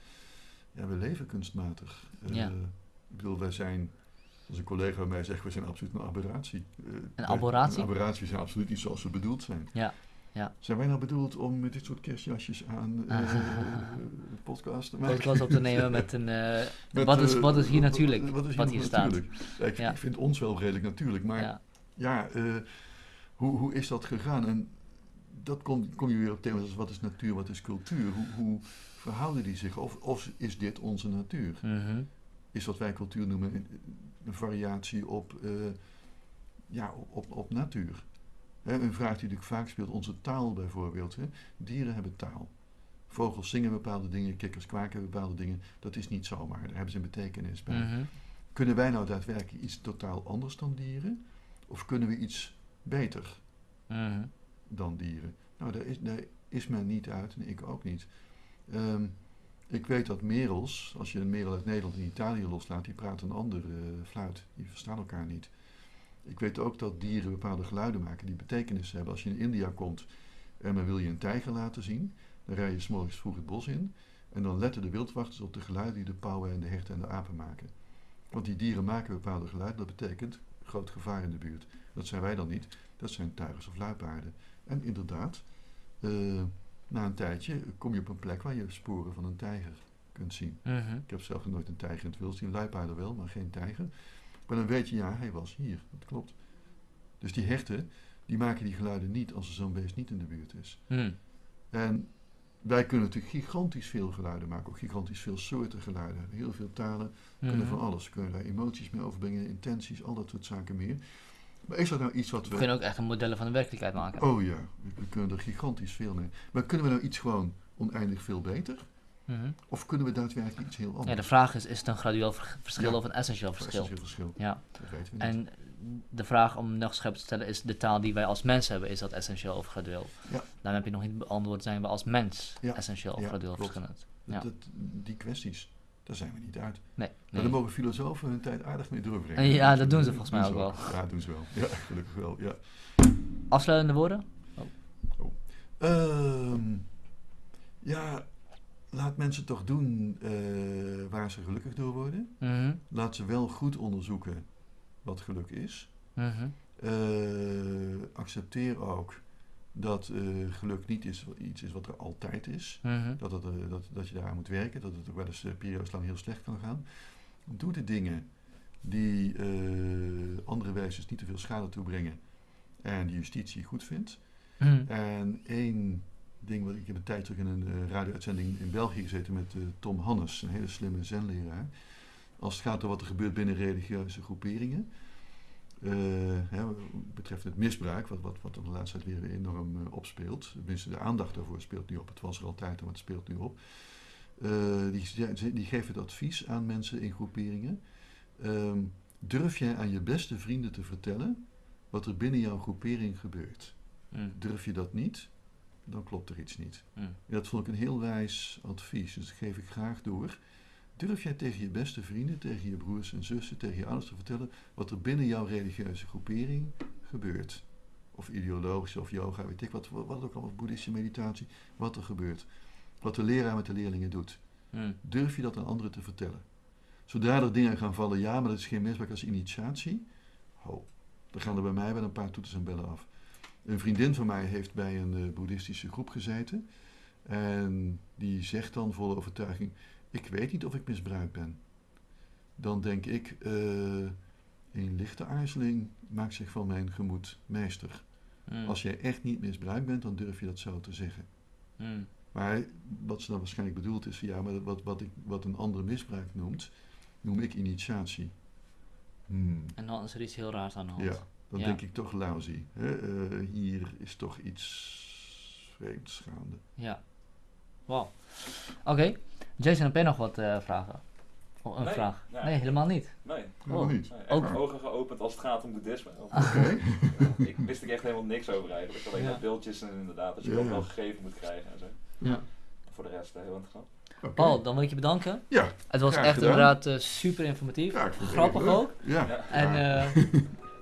Ja, we leven kunstmatig. Eh, Ja. Ik bedoel, wij zijn, als een collega bij mij zegt, we zijn absoluut een aberratie. Eh, wij- aberratie? Een aberratie zijn absoluut niet zoals we bedoeld zijn. Ja, ja. Zijn wij nou bedoeld om met dit soort kerstjasjes aan eh podcast te maken? Podcast op te nemen met een... Met, wat, is, wat is hier wat- natuurlijk? Wat, Wat, is hier, hier nog staat. Ja, ik, Ja. ik vind ons wel redelijk natuurlijk, maar Ja. ja, hoe, hoe is dat gegaan? En dat kom, kom je weer op thema's als wat is natuur, wat is cultuur? Hoe, hoe verhouden die zich? Of, of is dit onze natuur? Mhm. Is wat wij cultuur noemen een, een variatie op, eh, ja, op, op, op natuur? Hè, een vraag die natuurlijk vaak speelt, onze taal bijvoorbeeld. Hè? Dieren hebben taal. Vogels zingen bepaalde dingen, kikkers kwaken bepaalde dingen. Dat is niet zomaar, daar hebben ze een betekenis bij. Mhm. Kunnen wij nou daadwerkelijk iets totaal anders dan dieren? Of kunnen we iets beter Mhm. Dan dieren? Nou, daar is, is men niet uit en ik ook niet. Ehm, ik weet dat merels, als je een merel uit Nederland en Italië loslaat, die praten een andere eh, fluit. Die verstaan elkaar niet. Ik weet ook dat dieren bepaalde geluiden maken die betekenis hebben. Als je in India komt en men wil je een tijger laten zien, dan rij je morgens vroeg het bos in. En dan letten de wildwachters op de geluiden die de pauwen en de herten en de apen maken. Want die dieren maken bepaalde geluiden, dat betekent groot gevaar in de buurt. Dat zijn wij dan niet, dat zijn tuigers of luipaarden. En inderdaad, eh, na een tijdje kom je op een plek waar je sporen van een tijger kunt zien. Mhm. Ik heb zelf nog nooit een tijger in het wild zien, luipaarden wel, maar geen tijger. Maar dan weet je, ja, hij was hier, dat klopt. Dus die herten, die maken die geluiden niet als er zo'n beest niet in de buurt is. Mhm. En wij kunnen natuurlijk gigantisch veel geluiden maken, ook gigantisch veel soorten geluiden. Heel veel talen, kunnen Mhm. van alles. Kunnen daar emoties mee overbrengen, intenties, al dat soort zaken meer. Maar is dat nou iets wat We we... kunnen ook echt een modellen van de werkelijkheid maken. Oh ja, we, kunnen er gigantisch veel mee. Maar kunnen we nou iets gewoon oneindig veel beter? Mhm. Of kunnen we daadwerkelijk iets heel anders? Ja, de vraag is, is het een gradueel ver- verschil Ja. of een essentieel verschil? een verschil. Ja, Dat weten we niet. en de vraag om nog scherp te stellen is, de taal die wij als mens hebben, is dat essentieel of gradueel? Ja. Dan heb je nog niet beantwoord, zijn we als mens Ja. essentieel of gradueel verschillend? Dat- Ja. dat- die kwesties, daar zijn we niet uit. Nee. Maar nee. daar mogen filosofen hun tijd aardig mee doorbrengen. Ja, dat doen ze Dat volgens mij ook wel. Ja, doen ze wel. Ja, gelukkig wel. Ja. Afsluitende woorden? Ehm, ja, laat mensen toch doen uh, waar ze gelukkig door worden. Mhm. Laat ze wel goed onderzoeken wat geluk is. Mhm. Uh, accepteer ook dat uh, geluk niet is, iets is wat er altijd is. Mhm. dat, het, dat, dat je daaraan moet werken. Dat het ook wel eens periodes lang heel slecht kan gaan. Doe de dingen die andere wijzes niet te veel schade toebrengen. En die justitie goed vindt. En één ding wat ik heb een tijd terug in een uh, radio-uitzending in België gezeten met uh, Tom Hannes, een hele slimme zenleraar. Als het gaat om wat er gebeurt binnen religieuze groeperingen. Uh, hè, betreft het misbruik, wat, wat, wat de laatste tijd weer enorm opspeelt. Tenminste, de aandacht daarvoor speelt nu op. Het was er altijd, maar het speelt nu op. die, die geven het advies aan mensen in groeperingen. Ehm, durf jij aan je beste vrienden te vertellen wat er binnen jouw groepering gebeurt? Mm. Durf je dat niet, dan klopt er iets niet. Mm. Dat vond ik een heel wijs advies, dus dat geef ik graag door. Durf jij tegen je beste vrienden, tegen je broers en zussen, tegen je ouders te vertellen wat er binnen jouw religieuze groepering gebeurt? Of ideologische of yoga, weet ik wat, wat ook allemaal, boeddhistische meditatie, wat er gebeurt. Wat de leraar met de leerlingen doet. Mm. Durf je dat aan anderen te vertellen? Zodra er dingen gaan vallen, ja, maar dat is geen misbruik als initiatie. Ho, dan gaan er bij mij wel een paar toeters en bellen af. Een vriendin van mij heeft bij een uh, boeddhistische groep gezeten. En die zegt dan vol overtuiging: Ik weet niet of ik misbruikt ben. Dan denk ik: uh, Een lichte aarzeling maakt zich van mijn gemoed meester. Hmm. Als jij echt niet misbruikt bent, dan durf je dat zo te zeggen. Hmm. Maar wat ze dan waarschijnlijk bedoelt is: ja, maar wat, wat, ik, wat een ander misbruik noemt, noem ik initiatie. Hmm. En dan is er iets heel raars aan de hand. Ja dan denk ik toch lousy. Hè? Uh, hier is toch iets vreemds gaande. Ja. Wauw. Oké. Jason, heb jij nog wat uh, vragen? Oh, een nee, vraag? Nee, nee, helemaal niet. Nee. Helemaal niet. Nee, ook ogen geopend als het gaat om boeddhisme. Oké. ik wist er echt helemaal niks over eigenlijk. Alleen ja. maar beeldjes en inderdaad, dat je ja, ook wel gegeven moet krijgen en zo. Ja. Voor de rest, heel interessant. Okay. Paul, dan wil ik je bedanken. Ja. Het was echt gedaan. inderdaad uh, super informatief. Ja, Grappig ook. Ja. En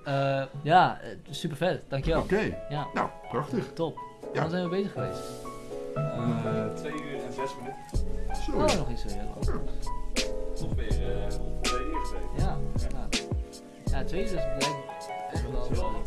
uh, ja, super vet. Dankjewel. Oké. Okay. Ja. Nou, prachtig. Top. Ja. Hoe zijn we bezig geweest? Uh, twee uur en zes minuten. Zo. Oh, nog iets zo heel Ongeveer uh, twee uur gezeten. Ja. Ja, ja twee uur is blijkbaar echt wel...